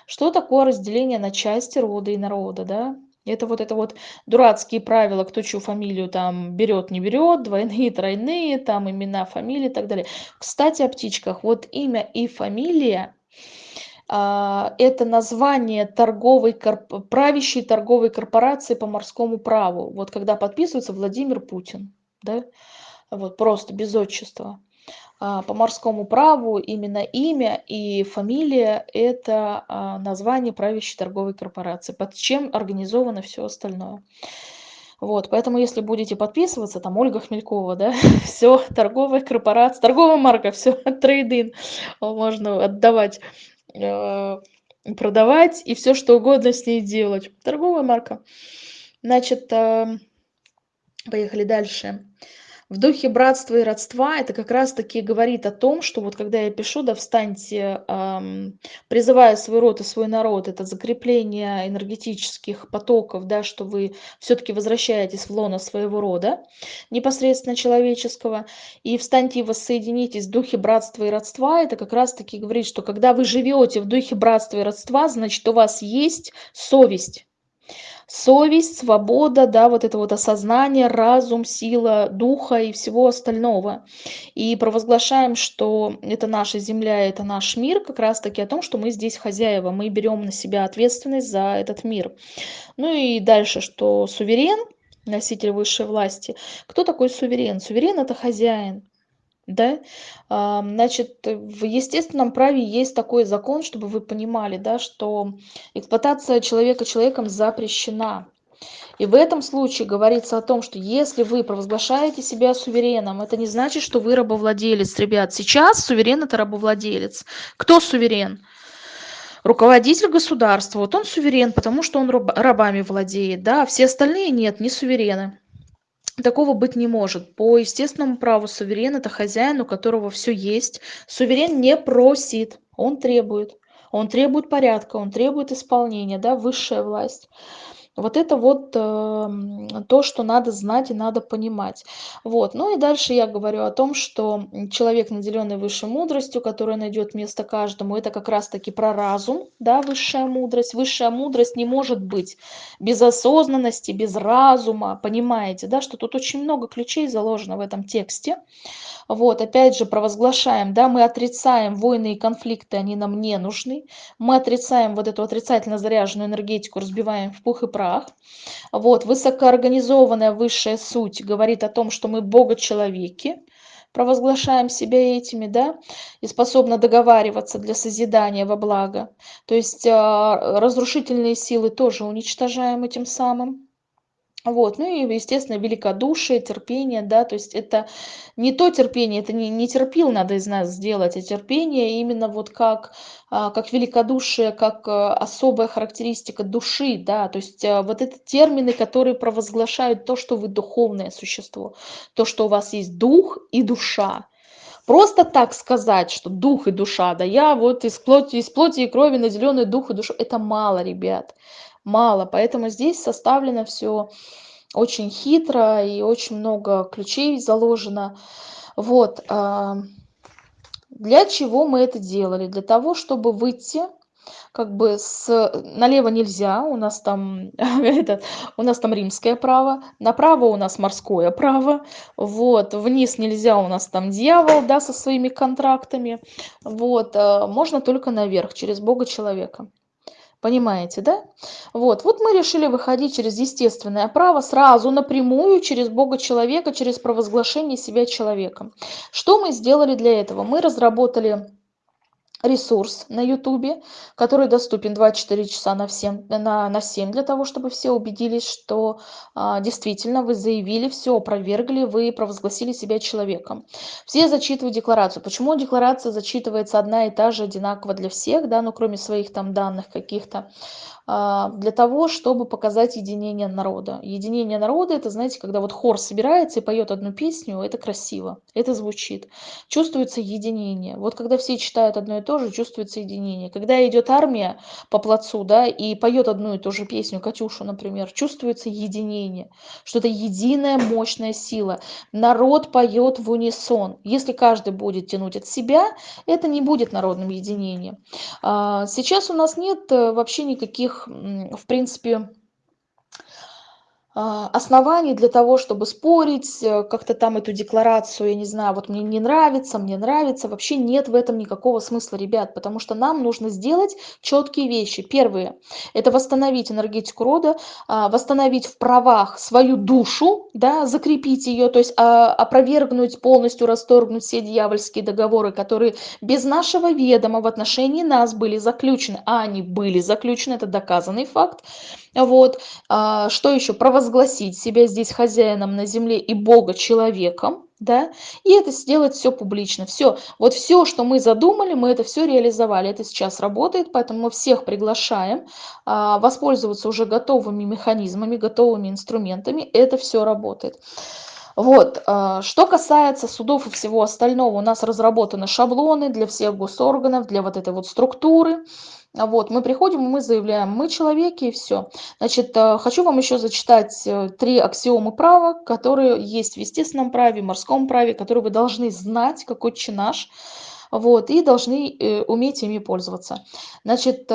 Что такое разделение на части рода и народа, да? Это вот это вот дурацкие правила, кто чью фамилию там берет, не берет, двойные, тройные, там имена, фамилии и так далее. Кстати, о птичках. Вот имя и фамилия это название торговой, правящей торговой корпорации по морскому праву. Вот когда подписывается Владимир Путин, да, вот просто без отчества. А, по морскому праву именно имя и фамилия – это а, название правящей торговой корпорации, под чем организовано все остальное. Вот, поэтому если будете подписываться, там Ольга Хмелькова, да, все, торговая корпорация, торговая марка, все, трейдин можно отдавать продавать и все что угодно с ней делать. Торговая марка. Значит, э, поехали дальше в духе братства и родства это как раз-таки говорит о том, что вот когда я пишу, да, встаньте, эм, призывая свой род и свой народ, это закрепление энергетических потоков, да, что вы все-таки возвращаетесь в лоно своего рода, непосредственно человеческого, и встаньте и воссоединитесь в духе братства и родства, это как раз-таки говорит, что когда вы живете в духе братства и родства, значит, у вас есть совесть, совесть, свобода, да, вот это вот осознание, разум, сила духа и всего остального. И провозглашаем, что это наша земля, это наш мир, как раз-таки о том, что мы здесь хозяева, мы берем на себя ответственность за этот мир. Ну и дальше, что суверен, носитель высшей власти. Кто такой суверен? Суверен – это хозяин да? Значит в естественном праве есть такой закон чтобы вы понимали да что эксплуатация человека человеком запрещена. И в этом случае говорится о том что если вы провозглашаете себя сувереном это не значит что вы рабовладелец ребят. Сейчас суверен это рабовладелец. Кто суверен? Руководитель государства. Вот он суверен потому что он рабами владеет да? Все остальные нет не суверены Такого быть не может. По естественному праву суверен– это хозяин, у которого все есть. Суверен не просит, он требует. Он требует порядка, он требует исполнения, да, высшая власть. Вот это вот эм, то, что надо знать и надо понимать. Вот. Ну и дальше я говорю о том, что человек, наделенный высшей мудростью, которая найдет место каждому, это как раз-таки про разум, да, высшая мудрость. Высшая мудрость не может быть без осознанности, без разума, понимаете, да, что тут очень много ключей заложено в этом тексте. Вот, опять же, провозглашаем, да, мы отрицаем войны и конфликты, они нам не нужны. Мы отрицаем вот эту отрицательно заряженную энергетику, разбиваем в пух и прах. Вот, высокоорганизованная высшая суть говорит о том, что мы бога-человеки, провозглашаем себя этими, да, и способны договариваться для созидания во благо. То есть а, разрушительные силы тоже уничтожаем этим самым. Вот, ну и, естественно, великодушие, терпение, да, то есть это не то терпение, это не, не терпил надо из нас сделать, а терпение именно вот как, а, как великодушие, как а, особая характеристика души, да, то есть а, вот это термины, которые провозглашают то, что вы духовное существо, то, что у вас есть дух и душа. Просто так сказать, что дух и душа, да я вот из плоти, из плоти и крови наделенный дух и душу, это мало, ребят мало. Поэтому здесь составлено все очень хитро и очень много ключей заложено. Вот. А, для чего мы это делали? Для того, чтобы выйти как бы с налево нельзя, у нас там это, у нас там римское право, направо у нас морское право, вот, вниз нельзя, у нас там дьявол, да, со своими контрактами, вот, а, можно только наверх, через Бога человека. Понимаете, да? Вот, вот мы решили выходить через естественное право сразу напрямую через Бога человека, через провозглашение себя человеком. Что мы сделали для этого? Мы разработали ресурс на ютубе который доступен 24 часа на всем на на 7 для того чтобы все убедились что а, действительно вы заявили все опровергли вы провозгласили себя человеком все зачитывают декларацию почему декларация зачитывается одна и та же одинаково для всех да ну кроме своих там данных каких-то а, для того, чтобы показать единение народа. Единение народа – это, знаете, когда вот хор собирается и поет одну песню, это красиво, это звучит. Чувствуется единение. Вот когда все читают одно и то же, чувствуется единение. Когда идет армия по плацу, да, и поет одну и ту же песню, Катюшу, например, чувствуется единение, что это единая мощная сила. Народ поет в унисон. Если каждый будет тянуть от себя, это не будет народным единением. А, сейчас у нас нет э, вообще никаких в принципе оснований для того, чтобы спорить, э, как-то там эту декларацию, я не знаю, вот мне не нравится, мне нравится, вообще нет в этом никакого смысла, ребят, потому что нам нужно сделать четкие вещи. Первые – это восстановить энергетику рода, а, восстановить в правах свою душу, да, закрепить ее, то есть а, опровергнуть, полностью расторгнуть все дьявольские договоры, которые без нашего ведома в отношении нас были заключены, а они были заключены, это доказанный факт. Вот. Что еще? Провоз провозгласить себя здесь хозяином на земле и Бога человеком, да, и это сделать все публично. Все, вот все, что мы задумали, мы это все реализовали. Это сейчас работает, поэтому мы всех приглашаем а, воспользоваться уже готовыми механизмами, готовыми инструментами. Это все работает. Вот, а, что касается судов и всего остального, у нас разработаны шаблоны для всех госорганов, для вот этой вот структуры. Вот, мы приходим, мы заявляем, мы человеки и все. Значит, э, хочу вам еще зачитать э, три аксиомы права, которые есть в естественном праве, морском праве, которые вы должны знать, какой чинаш, вот, и должны э, уметь ими пользоваться. Значит,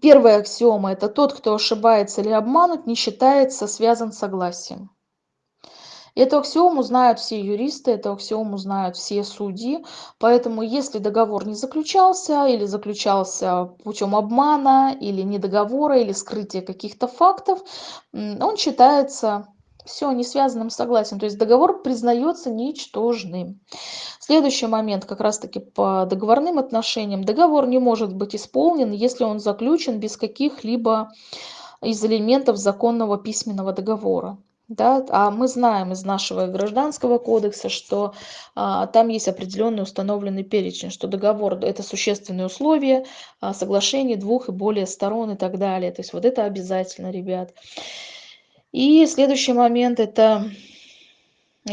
первая аксиома – это тот, кто ошибается или обманут, не считается связан согласием. Эту аксиому знают все юристы, эту аксиому знают все судьи. Поэтому если договор не заключался или заключался путем обмана или недоговора или скрытия каких-то фактов, он считается все не связанным согласием. То есть договор признается ничтожным. Следующий момент как раз-таки по договорным отношениям. Договор не может быть исполнен, если он заключен без каких-либо из элементов законного письменного договора. Да, а мы знаем из нашего гражданского кодекса, что а, там есть определенный установленный перечень, что договор – это существенные условия, а, соглашение двух и более сторон и так далее. То есть вот это обязательно, ребят. И следующий момент – это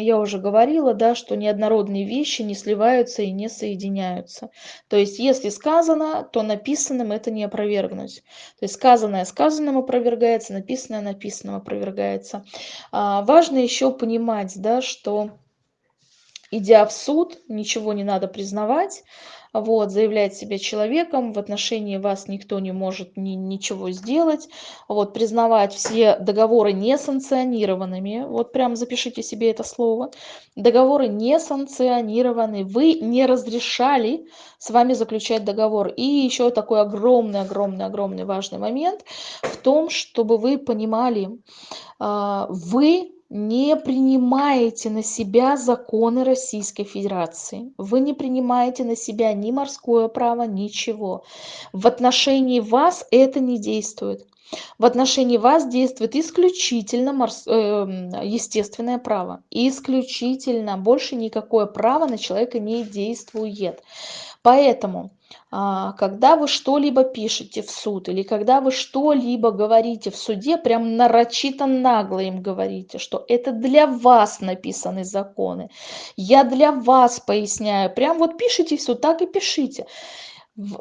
я уже говорила, да, что неоднородные вещи не сливаются и не соединяются. То есть, если сказано, то написанным это не опровергнуть. То есть, сказанное сказанным опровергается, написанное написанным опровергается. А, важно еще понимать, да, что идя в суд, ничего не надо признавать, вот, заявлять себя человеком, в отношении вас никто не может ни, ничего сделать, вот, признавать все договоры несанкционированными, вот прям запишите себе это слово, договоры несанкционированы, вы не разрешали с вами заключать договор. И еще такой огромный-огромный-огромный важный момент в том, чтобы вы понимали, а, вы не принимаете на себя законы Российской Федерации. Вы не принимаете на себя ни морское право, ничего. В отношении вас это не действует. В отношении вас действует исключительно морс... э, естественное право. Исключительно. Больше никакое право на человека не действует. Поэтому когда вы что-либо пишете в суд или когда вы что-либо говорите в суде, прям нарочито нагло им говорите, что это для вас написаны законы. Я для вас поясняю. Прям вот пишите все, так и пишите.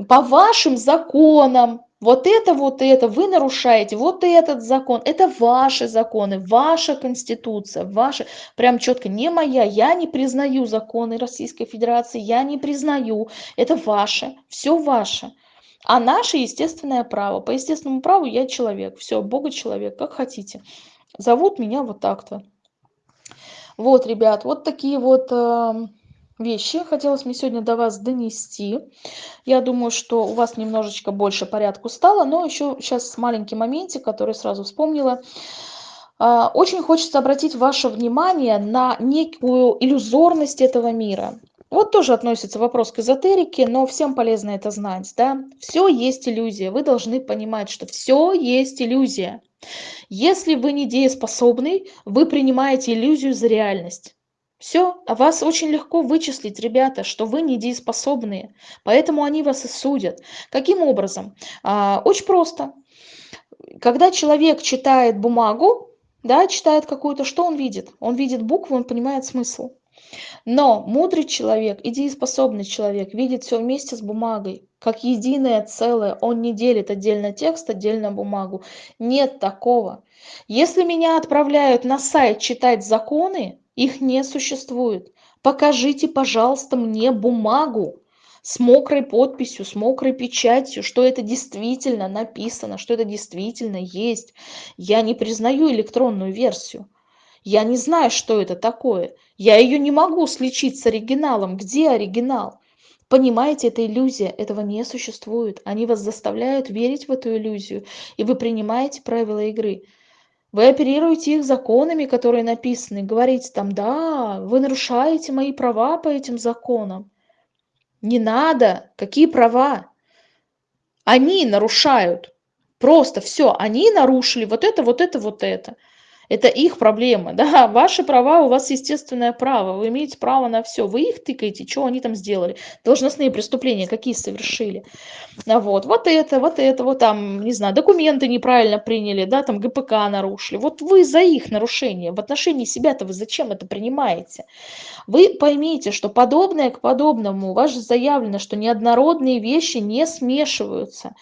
По вашим законам, вот это, вот это, вы нарушаете, вот этот закон, это ваши законы, ваша конституция, ваша, прям четко, не моя, я не признаю законы Российской Федерации, я не признаю, это ваше, все ваше. А наше естественное право, по естественному праву я человек, все, Бога человек, как хотите. Зовут меня вот так-то. Вот, ребят, вот такие вот... Вещи хотелось мне сегодня до вас донести. Я думаю, что у вас немножечко больше порядку стало, но еще сейчас маленький моментик, который сразу вспомнила. А, очень хочется обратить ваше внимание на некую иллюзорность этого мира. Вот тоже относится вопрос к эзотерике, но всем полезно это знать. Да? Все есть иллюзия. Вы должны понимать, что все есть иллюзия. Если вы не дееспособный, вы принимаете иллюзию за реальность. Все, а вас очень легко вычислить, ребята, что вы недееспособные, поэтому они вас и судят. Каким образом? А, очень просто. Когда человек читает бумагу, да, читает какую-то, что он видит? Он видит букву, он понимает смысл. Но мудрый человек и дееспособный человек видит все вместе с бумагой, как единое целое. Он не делит отдельно текст, отдельно бумагу. Нет такого. Если меня отправляют на сайт читать законы, их не существует. Покажите, пожалуйста, мне бумагу с мокрой подписью, с мокрой печатью, что это действительно написано, что это действительно есть. Я не признаю электронную версию. Я не знаю, что это такое. Я ее не могу сличить с оригиналом. Где оригинал? Понимаете, это иллюзия, этого не существует. Они вас заставляют верить в эту иллюзию, и вы принимаете правила игры. Вы оперируете их законами, которые написаны, говорите там, да, вы нарушаете мои права по этим законам. Не надо, какие права? Они нарушают. Просто все, они нарушили вот это, вот это, вот это. Это их проблема, да, ваши права, у вас естественное право, вы имеете право на все, вы их тыкаете, что они там сделали, должностные преступления какие совершили, а вот, вот это, вот это, вот там, не знаю, документы неправильно приняли, да, там ГПК нарушили, вот вы за их нарушение, в отношении себя-то вы зачем это принимаете? Вы поймите, что подобное к подобному, у вас же заявлено, что неоднородные вещи не смешиваются,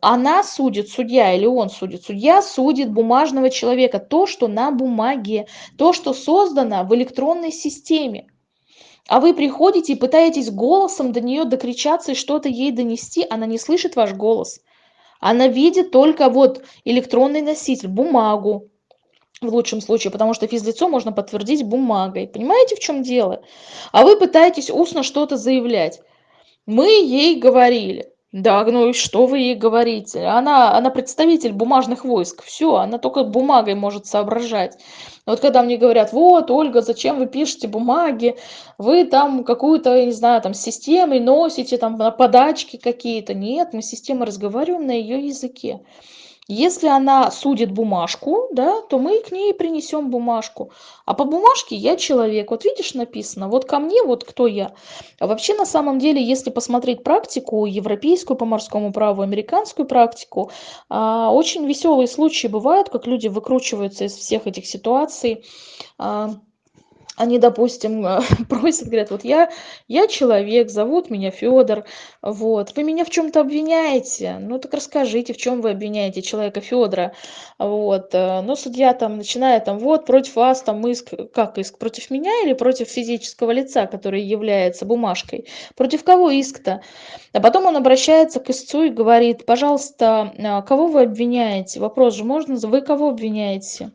она судит, судья или он судит, судья судит бумажного человека, то, что на бумаге, то, что создано в электронной системе. А вы приходите и пытаетесь голосом до нее докричаться и что-то ей донести, она не слышит ваш голос. Она видит только вот электронный носитель, бумагу, в лучшем случае, потому что физлицо можно подтвердить бумагой. Понимаете, в чем дело? А вы пытаетесь устно что-то заявлять. Мы ей говорили. Да, ну и что вы ей говорите? Она, она представитель бумажных войск. Все, она только бумагой может соображать. Вот когда мне говорят, вот, Ольга, зачем вы пишете бумаги? Вы там какую-то, не знаю, там системой носите, там подачки какие-то. Нет, мы системой разговариваем на ее языке. Если она судит бумажку, да, то мы к ней принесем бумажку. А по бумажке я человек. Вот видишь написано, вот ко мне, вот кто я. А вообще на самом деле, если посмотреть практику, европейскую по морскому праву, американскую практику, а, очень веселые случаи бывают, как люди выкручиваются из всех этих ситуаций. А, они, допустим, просят, говорят, вот я, я человек, зовут меня Федор, вот, вы меня в чем-то обвиняете, ну так расскажите, в чем вы обвиняете человека Федора, вот, э, но судья там начинает там, вот, против вас там иск, как иск, против меня или против физического лица, который является бумажкой, против кого иск-то? А потом он обращается к истцу и говорит, пожалуйста, а, кого вы обвиняете? Вопрос же можно, вы кого обвиняете?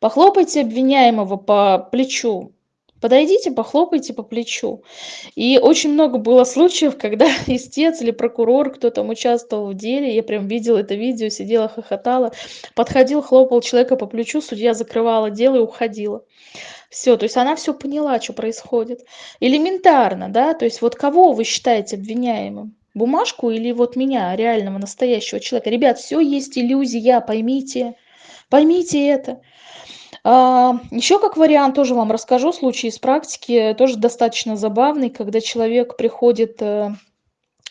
Похлопайте обвиняемого по плечу, подойдите, похлопайте по плечу. И очень много было случаев, когда истец или прокурор, кто там участвовал в деле, я прям видела это видео, сидела, хохотала, подходил, хлопал человека по плечу, судья закрывала дело и уходила. Все, то есть она все поняла, что происходит. Элементарно, да, то есть вот кого вы считаете обвиняемым? Бумажку или вот меня, реального, настоящего человека? Ребят, все есть иллюзия, поймите, поймите это. А, еще как вариант тоже вам расскажу случай из практики, тоже достаточно забавный, когда человек приходит э,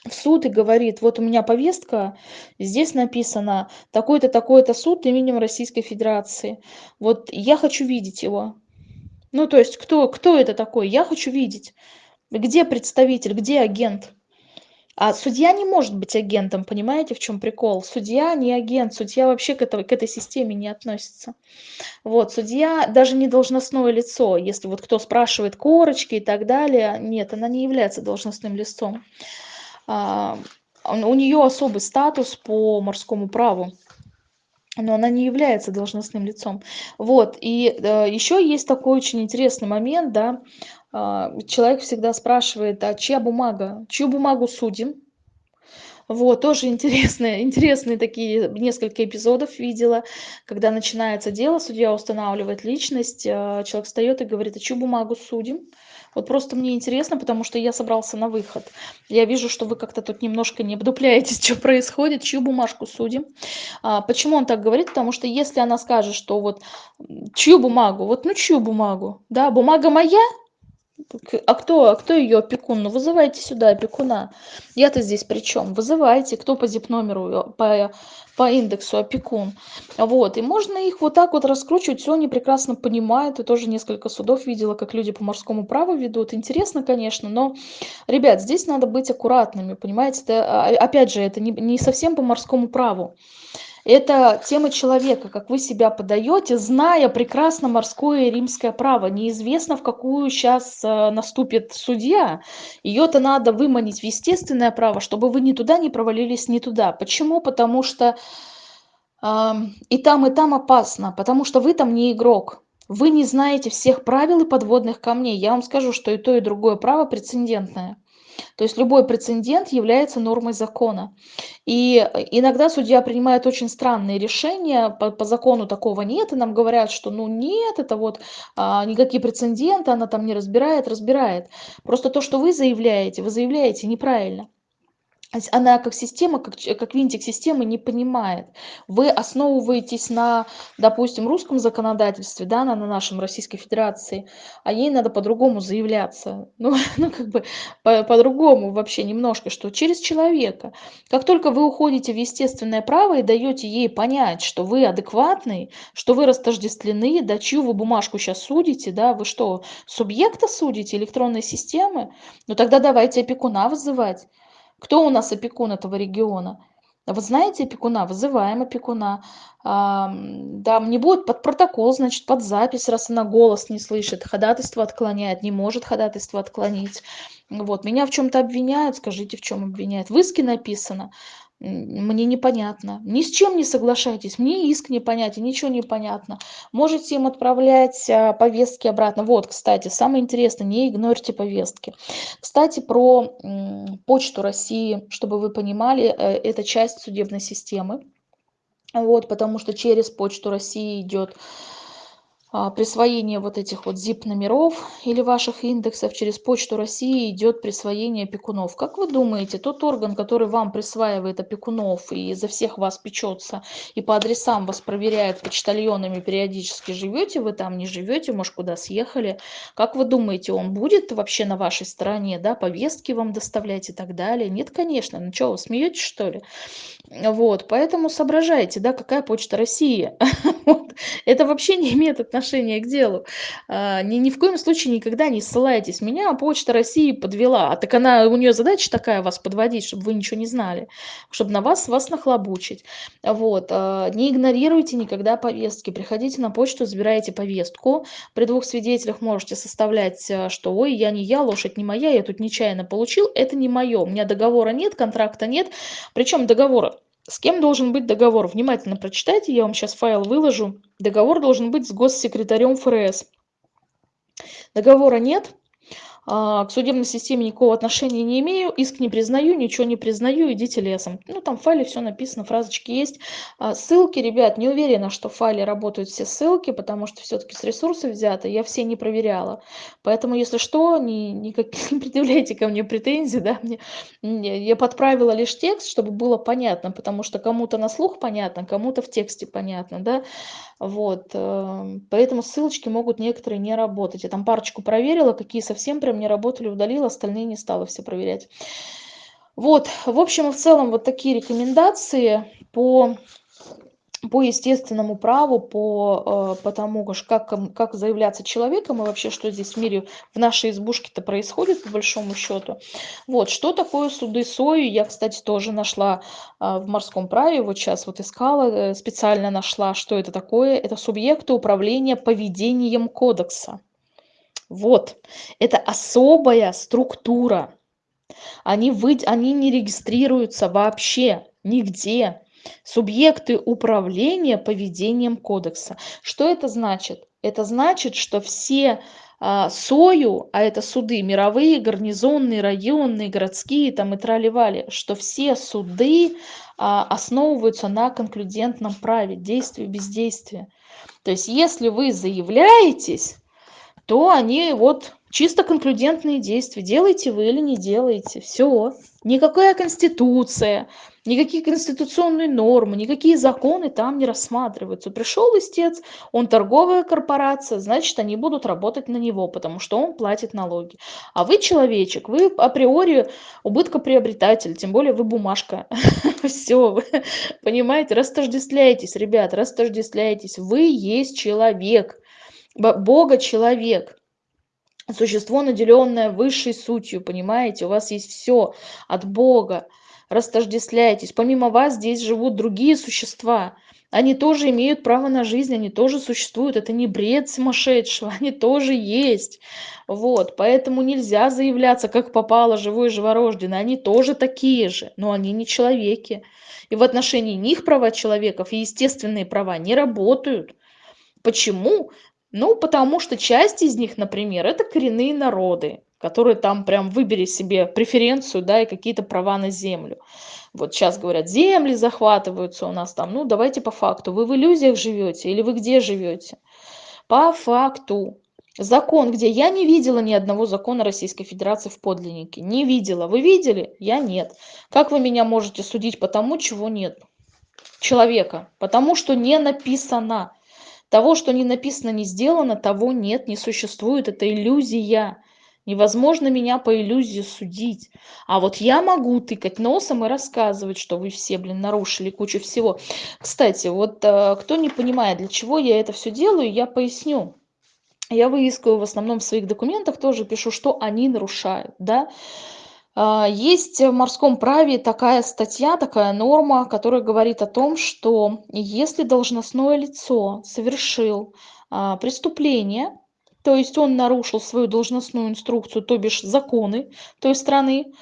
в суд и говорит, вот у меня повестка, здесь написано такой-то, такой-то суд именем Российской Федерации. Вот я хочу видеть его. Ну, то есть, кто, кто это такой? Я хочу видеть. Где представитель, где агент? А судья не может быть агентом, понимаете, в чем прикол? Судья не агент, судья вообще к, этого, к этой системе не относится. Вот, судья даже не должностное лицо, если вот кто спрашивает корочки и так далее, нет, она не является должностным лицом. А, у нее особый статус по морскому праву но она не является должностным лицом. Вот, и э, еще есть такой очень интересный момент, да, а, человек всегда спрашивает, а чья бумага, чью бумагу судим? Вот, тоже интересные, интересные такие несколько эпизодов видела, когда начинается дело, судья устанавливает личность, а, человек встает и говорит, а чью бумагу судим? Вот просто мне интересно, потому что я собрался на выход. Я вижу, что вы как-то тут немножко не обдупляетесь, что происходит, чью бумажку судим. А, почему он так говорит? Потому что если она скажет, что вот чью бумагу, вот ну чью бумагу, да, бумага моя, а кто, а кто ее опекун? Ну, вызывайте сюда опекуна. Я-то здесь при чем? Вызывайте, кто по зип-номеру, по, по индексу опекун. Вот, и можно их вот так вот раскручивать, все они прекрасно понимают. И тоже несколько судов видела, как люди по морскому праву ведут. Интересно, конечно, но, ребят, здесь надо быть аккуратными, понимаете? Это, а, опять же, это не, не совсем по морскому праву. Это тема человека, как вы себя подаете, зная прекрасно морское и римское право. Неизвестно, в какую сейчас э, наступит судья. Ее-то надо выманить в естественное право, чтобы вы ни туда не провалились, ни туда. Почему? Потому что э, и там, и там опасно, потому что вы там не игрок. Вы не знаете всех правил и подводных камней. Я вам скажу, что и то, и другое право прецедентное. То есть любой прецедент является нормой закона. И иногда судья принимает очень странные решения, по, по закону такого нет, и нам говорят, что ну нет, это вот а, никакие прецеденты, она там не разбирает, разбирает. Просто то, что вы заявляете, вы заявляете неправильно она как система, как, как винтик системы не понимает. Вы основываетесь на, допустим, русском законодательстве, да, на, на нашем Российской Федерации, а ей надо по-другому заявляться. Ну, ну как бы по- по-другому вообще немножко, что через человека. Как только вы уходите в естественное право и даете ей понять, что вы адекватный, что вы растождествлены, да, чью вы бумажку сейчас судите, да, вы что, субъекта судите, электронной системы? Ну тогда давайте опекуна вызывать. Кто у нас опекун этого региона? Вы знаете опекуна? Вызываем опекуна. А, да, не будет под протокол, значит, под запись, раз она голос не слышит, ходатайство отклоняет, не может ходатайство отклонить. Вот, меня в чем-то обвиняют, скажите, в чем обвиняют. В иске написано мне непонятно. Ни с чем не соглашайтесь, мне иск непонятен, ничего не понятно. Можете им отправлять а, повестки обратно. Вот, кстати, самое интересное, не игнорьте повестки. Кстати, про Почту России, чтобы вы понимали, э, это часть судебной системы. Вот, потому что через Почту России идет присвоение вот этих вот zip-номеров или ваших индексов через Почту России идет присвоение опекунов. Как вы думаете, тот орган, который вам присваивает опекунов и за всех вас печется и по адресам вас проверяет почтальонами периодически, живете вы там, не живете, может куда съехали, как вы думаете, он будет вообще на вашей стороне, да, повестки вам доставлять и так далее? Нет, конечно. Ну что, вы смеетесь что ли? Вот, поэтому соображайте, да, какая Почта России. Это вообще не имеет отношения отношение к делу. А, ни, ни в коем случае никогда не ссылайтесь. Меня Почта России подвела. А так она, у нее задача такая вас подводить, чтобы вы ничего не знали, чтобы на вас вас нахлобучить. Вот. А, не игнорируйте никогда повестки. Приходите на почту, забирайте повестку. При двух свидетелях можете составлять, а, что ой, я не я, лошадь не моя, я тут нечаянно получил. Это не мое. У меня договора нет, контракта нет. Причем договора с кем должен быть договор? Внимательно прочитайте, я вам сейчас файл выложу. Договор должен быть с госсекретарем ФРС. Договора нет, к судебной системе никакого отношения не имею, иск не признаю, ничего не признаю, идите лесом. Ну, там в файле все написано, фразочки есть. А, ссылки, ребят, не уверена, что в файле работают все ссылки, потому что все-таки с ресурсов взято, я все не проверяла. Поэтому, если что, не, никак, не предъявляйте ко мне претензий, да, мне, я подправила лишь текст, чтобы было понятно, потому что кому-то на слух понятно, кому-то в тексте понятно, да. Вот, э, поэтому ссылочки могут некоторые не работать. Я там парочку проверила, какие совсем прям не работали, удалила, остальные не стала все проверять. Вот, в общем и в целом вот такие рекомендации по по естественному праву, по, э, по тому, как, как заявляться человеком и вообще, что здесь в мире, в нашей избушке-то происходит, по большому счету. Вот, что такое суды сою, я, кстати, тоже нашла э, в морском праве, вот сейчас вот искала, э, специально нашла, что это такое. Это субъекты управления поведением кодекса. Вот, это особая структура. Они, вы, они не регистрируются вообще нигде субъекты управления поведением кодекса. Что это значит? Это значит, что все а, СОЮ, а это суды мировые, гарнизонные, районные, городские там и траливали, что все суды а, основываются на конклюдентном праве, действия бездействия. То есть если вы заявляетесь, то они вот чисто конклюдентные действия. Делаете вы или не делаете. Все. Никакая конституция, никакие конституционные нормы, никакие законы там не рассматриваются. Пришел истец, он торговая корпорация, значит, они будут работать на него, потому что он платит налоги. А вы человечек, вы априори убыткоприобретатель, тем более вы бумажка. Все, понимаете, растождествляйтесь, ребят, растождествляйтесь. Вы есть человек, Бога человек существо, наделенное высшей сутью, понимаете? У вас есть все от Бога. Растождествляйтесь. Помимо вас здесь живут другие существа. Они тоже имеют право на жизнь, они тоже существуют. Это не бред сумасшедшего, они тоже есть. Вот, поэтому нельзя заявляться, как попало, живой, живорожденный. Они тоже такие же, но они не человеки. И в отношении них права человеков и естественные права не работают. Почему? Ну, потому что часть из них, например, это коренные народы, которые там прям выбери себе преференцию, да, и какие-то права на землю. Вот сейчас говорят, земли захватываются у нас там. Ну, давайте по факту. Вы в иллюзиях живете или вы где живете? По факту. Закон, где я не видела ни одного закона Российской Федерации в подлиннике. Не видела. Вы видели? Я нет. Как вы меня можете судить по тому, чего нет? Человека. Потому что не написано. Того, что не написано, не сделано, того нет, не существует. Это иллюзия. Невозможно меня по иллюзии судить. А вот я могу тыкать носом и рассказывать, что вы все, блин, нарушили кучу всего. Кстати, вот э, кто не понимает, для чего я это все делаю, я поясню. Я выискиваю в основном в своих документах, тоже пишу, что они нарушают, да. А, есть в морском праве такая статья, такая норма, которая говорит о том, что если должностное лицо совершил а, преступление, то есть он нарушил свою должностную инструкцию, то бишь законы той страны,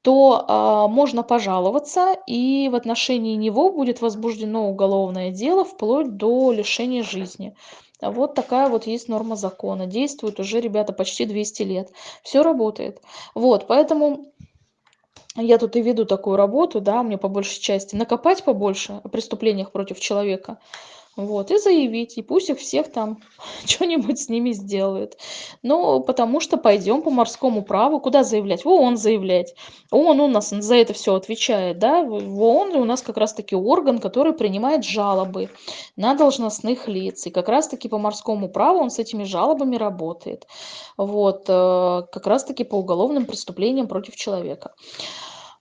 то а, можно пожаловаться, и в отношении него будет возбуждено уголовное дело вплоть до лишения жизни. Вот такая вот есть норма закона. Действует уже, ребята, почти 200 лет. Все работает. Вот, поэтому я тут и веду такую работу, да, мне по большей части накопать побольше о преступлениях против человека, вот, и заявить, и пусть их всех там что-нибудь с ними сделают. Ну, потому что пойдем по морскому праву, куда заявлять? В ООН заявлять. ООН у нас за это все отвечает, да, в ООН у нас как раз-таки орган, который принимает жалобы на должностных лиц, и как раз-таки по морскому праву он с этими жалобами работает, вот, э, как раз-таки по уголовным преступлениям против человека.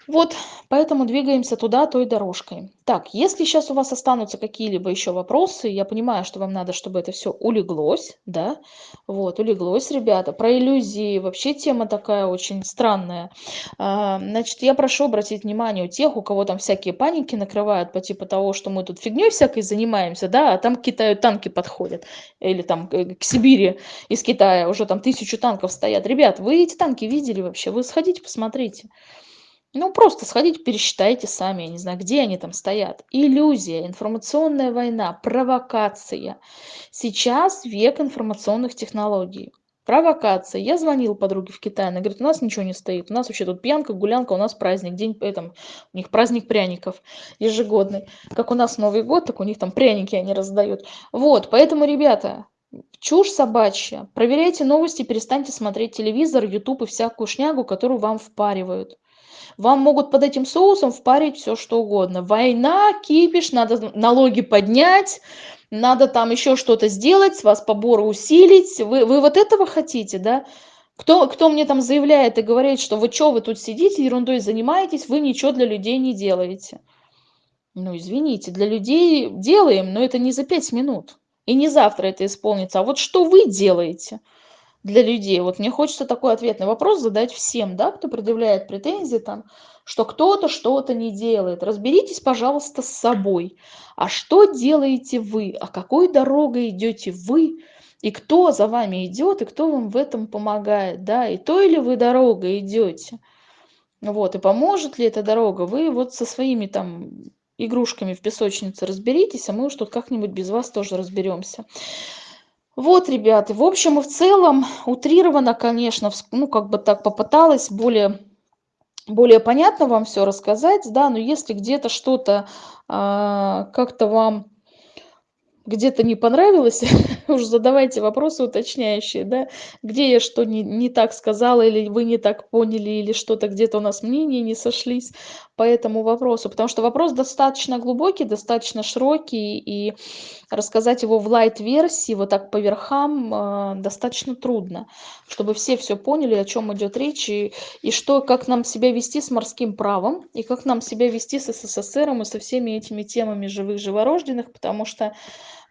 Вот, поэтому двигаемся туда той дорожкой. Так, если сейчас у вас останутся какие-либо еще вопросы, я понимаю, что вам надо, чтобы это все улеглось, да, вот, улеглось, ребята. Про иллюзии вообще тема такая очень странная. А, значит, я прошу обратить внимание у тех, у кого там всякие паники накрывают по типу того, что мы тут фигней всякой занимаемся, да, а там к Китаю танки подходят, или там к Сибири из Китая уже там тысячу танков стоят. Ребят, вы эти танки видели вообще? Вы сходите, посмотрите. Ну, просто сходите, пересчитайте сами, я не знаю, где они там стоят. Иллюзия, информационная война, провокация. Сейчас век информационных технологий. Провокация. Я звонил подруге в Китае, она говорит, у нас ничего не стоит, у нас вообще тут пьянка, гулянка, у нас праздник, день, этом, у них праздник пряников ежегодный. Как у нас Новый год, так у них там пряники они раздают. Вот, поэтому, ребята, чушь собачья. Проверяйте новости, перестаньте смотреть телевизор, YouTube и всякую шнягу, которую вам впаривают. Вам могут под этим соусом впарить все что угодно. Война, кипиш, надо налоги поднять, надо там еще что-то сделать, вас поборы усилить. Вы, вы вот этого хотите, да? Кто, кто мне там заявляет и говорит, что вы что, вы тут сидите, ерундой занимаетесь, вы ничего для людей не делаете. Ну, извините, для людей делаем, но это не за пять минут. И не завтра это исполнится. А вот что вы делаете? Для людей. Вот мне хочется такой ответный вопрос задать всем, да, кто предъявляет претензии там, что кто-то что-то не делает. Разберитесь, пожалуйста, с собой. А что делаете вы? А какой дорогой идете вы? И кто за вами идет, и кто вам в этом помогает, да? И то или вы дорогой идете? Вот, и поможет ли эта дорога? Вы вот со своими там игрушками в песочнице разберитесь, а мы уж тут как-нибудь без вас тоже разберемся. Вот, ребята, в общем и в целом, утрированно, конечно, ну, как бы так попыталась более, более понятно вам все рассказать, да, но если где-то что-то а, как-то вам где-то не понравилось, уж задавайте вопросы уточняющие, да, где я что не, не так сказала, или вы не так поняли, или что-то где-то у нас мнения не сошлись по этому вопросу, потому что вопрос достаточно глубокий, достаточно широкий, и рассказать его в лайт-версии, вот так по верхам, э, достаточно трудно, чтобы все все поняли, о чем идет речь, и, и что, как нам себя вести с морским правом, и как нам себя вести с СССР и со всеми этими темами живых живорожденных, потому что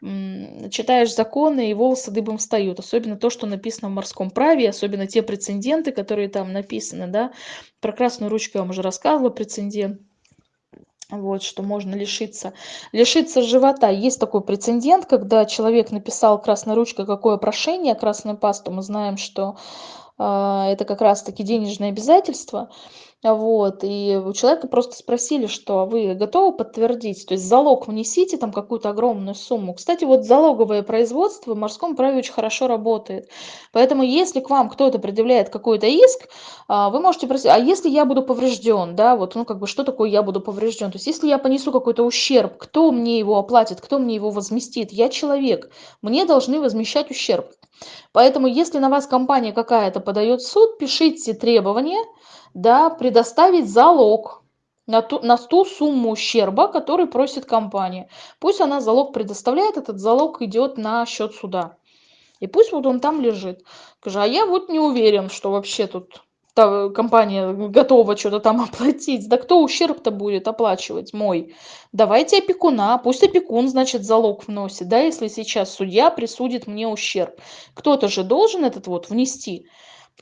читаешь законы, и волосы дыбом встают. Особенно то, что написано в морском праве, особенно те прецеденты, которые там написаны. Да? Про красную ручку я вам уже рассказывала, прецедент. Вот, что можно лишиться. Лишиться живота. Есть такой прецедент, когда человек написал красной ручкой какое прошение, красную пасту. Мы знаем, что э, это как раз-таки денежное обязательство. Вот, и у человека просто спросили, что «А вы готовы подтвердить, то есть залог внесите там какую-то огромную сумму. Кстати, вот залоговое производство в морском праве очень хорошо работает. Поэтому если к вам кто-то предъявляет какой-то иск, а, вы можете просить, а если я буду поврежден, да, вот, ну, как бы, что такое я буду поврежден? То есть если я понесу какой-то ущерб, кто мне его оплатит, кто мне его возместит? Я человек, мне должны возмещать ущерб. Поэтому если на вас компания какая-то подает в суд, пишите требования, да, предоставить залог на ту, на ту сумму ущерба, который просит компания. Пусть она залог предоставляет, этот залог идет на счет суда. И пусть вот он там лежит. Скажи, а я вот не уверен, что вообще тут та компания готова что-то там оплатить. Да кто ущерб-то будет оплачивать мой? Давайте опекуна, пусть опекун, значит, залог вносит, да, если сейчас судья присудит мне ущерб. Кто-то же должен этот вот внести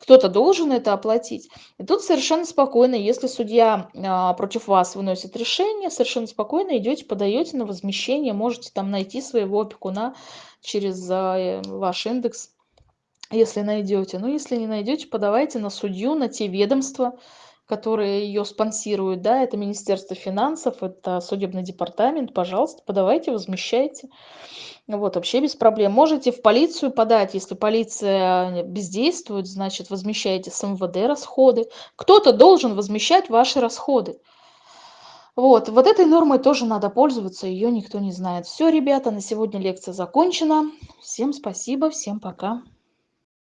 кто-то должен это оплатить. И тут совершенно спокойно, если судья а, против вас выносит решение, совершенно спокойно идете, подаете на возмещение, можете там найти своего опекуна через а, ваш индекс, если найдете. Но если не найдете, подавайте на судью, на те ведомства, которые ее спонсируют, да, это Министерство финансов, это судебный департамент, пожалуйста, подавайте, возмещайте. Вот, вообще без проблем. Можете в полицию подать, если полиция бездействует, значит, возмещаете с МВД расходы. Кто-то должен возмещать ваши расходы. Вот, вот этой нормой тоже надо пользоваться, ее никто не знает. Все, ребята, на сегодня лекция закончена. Всем спасибо, всем пока.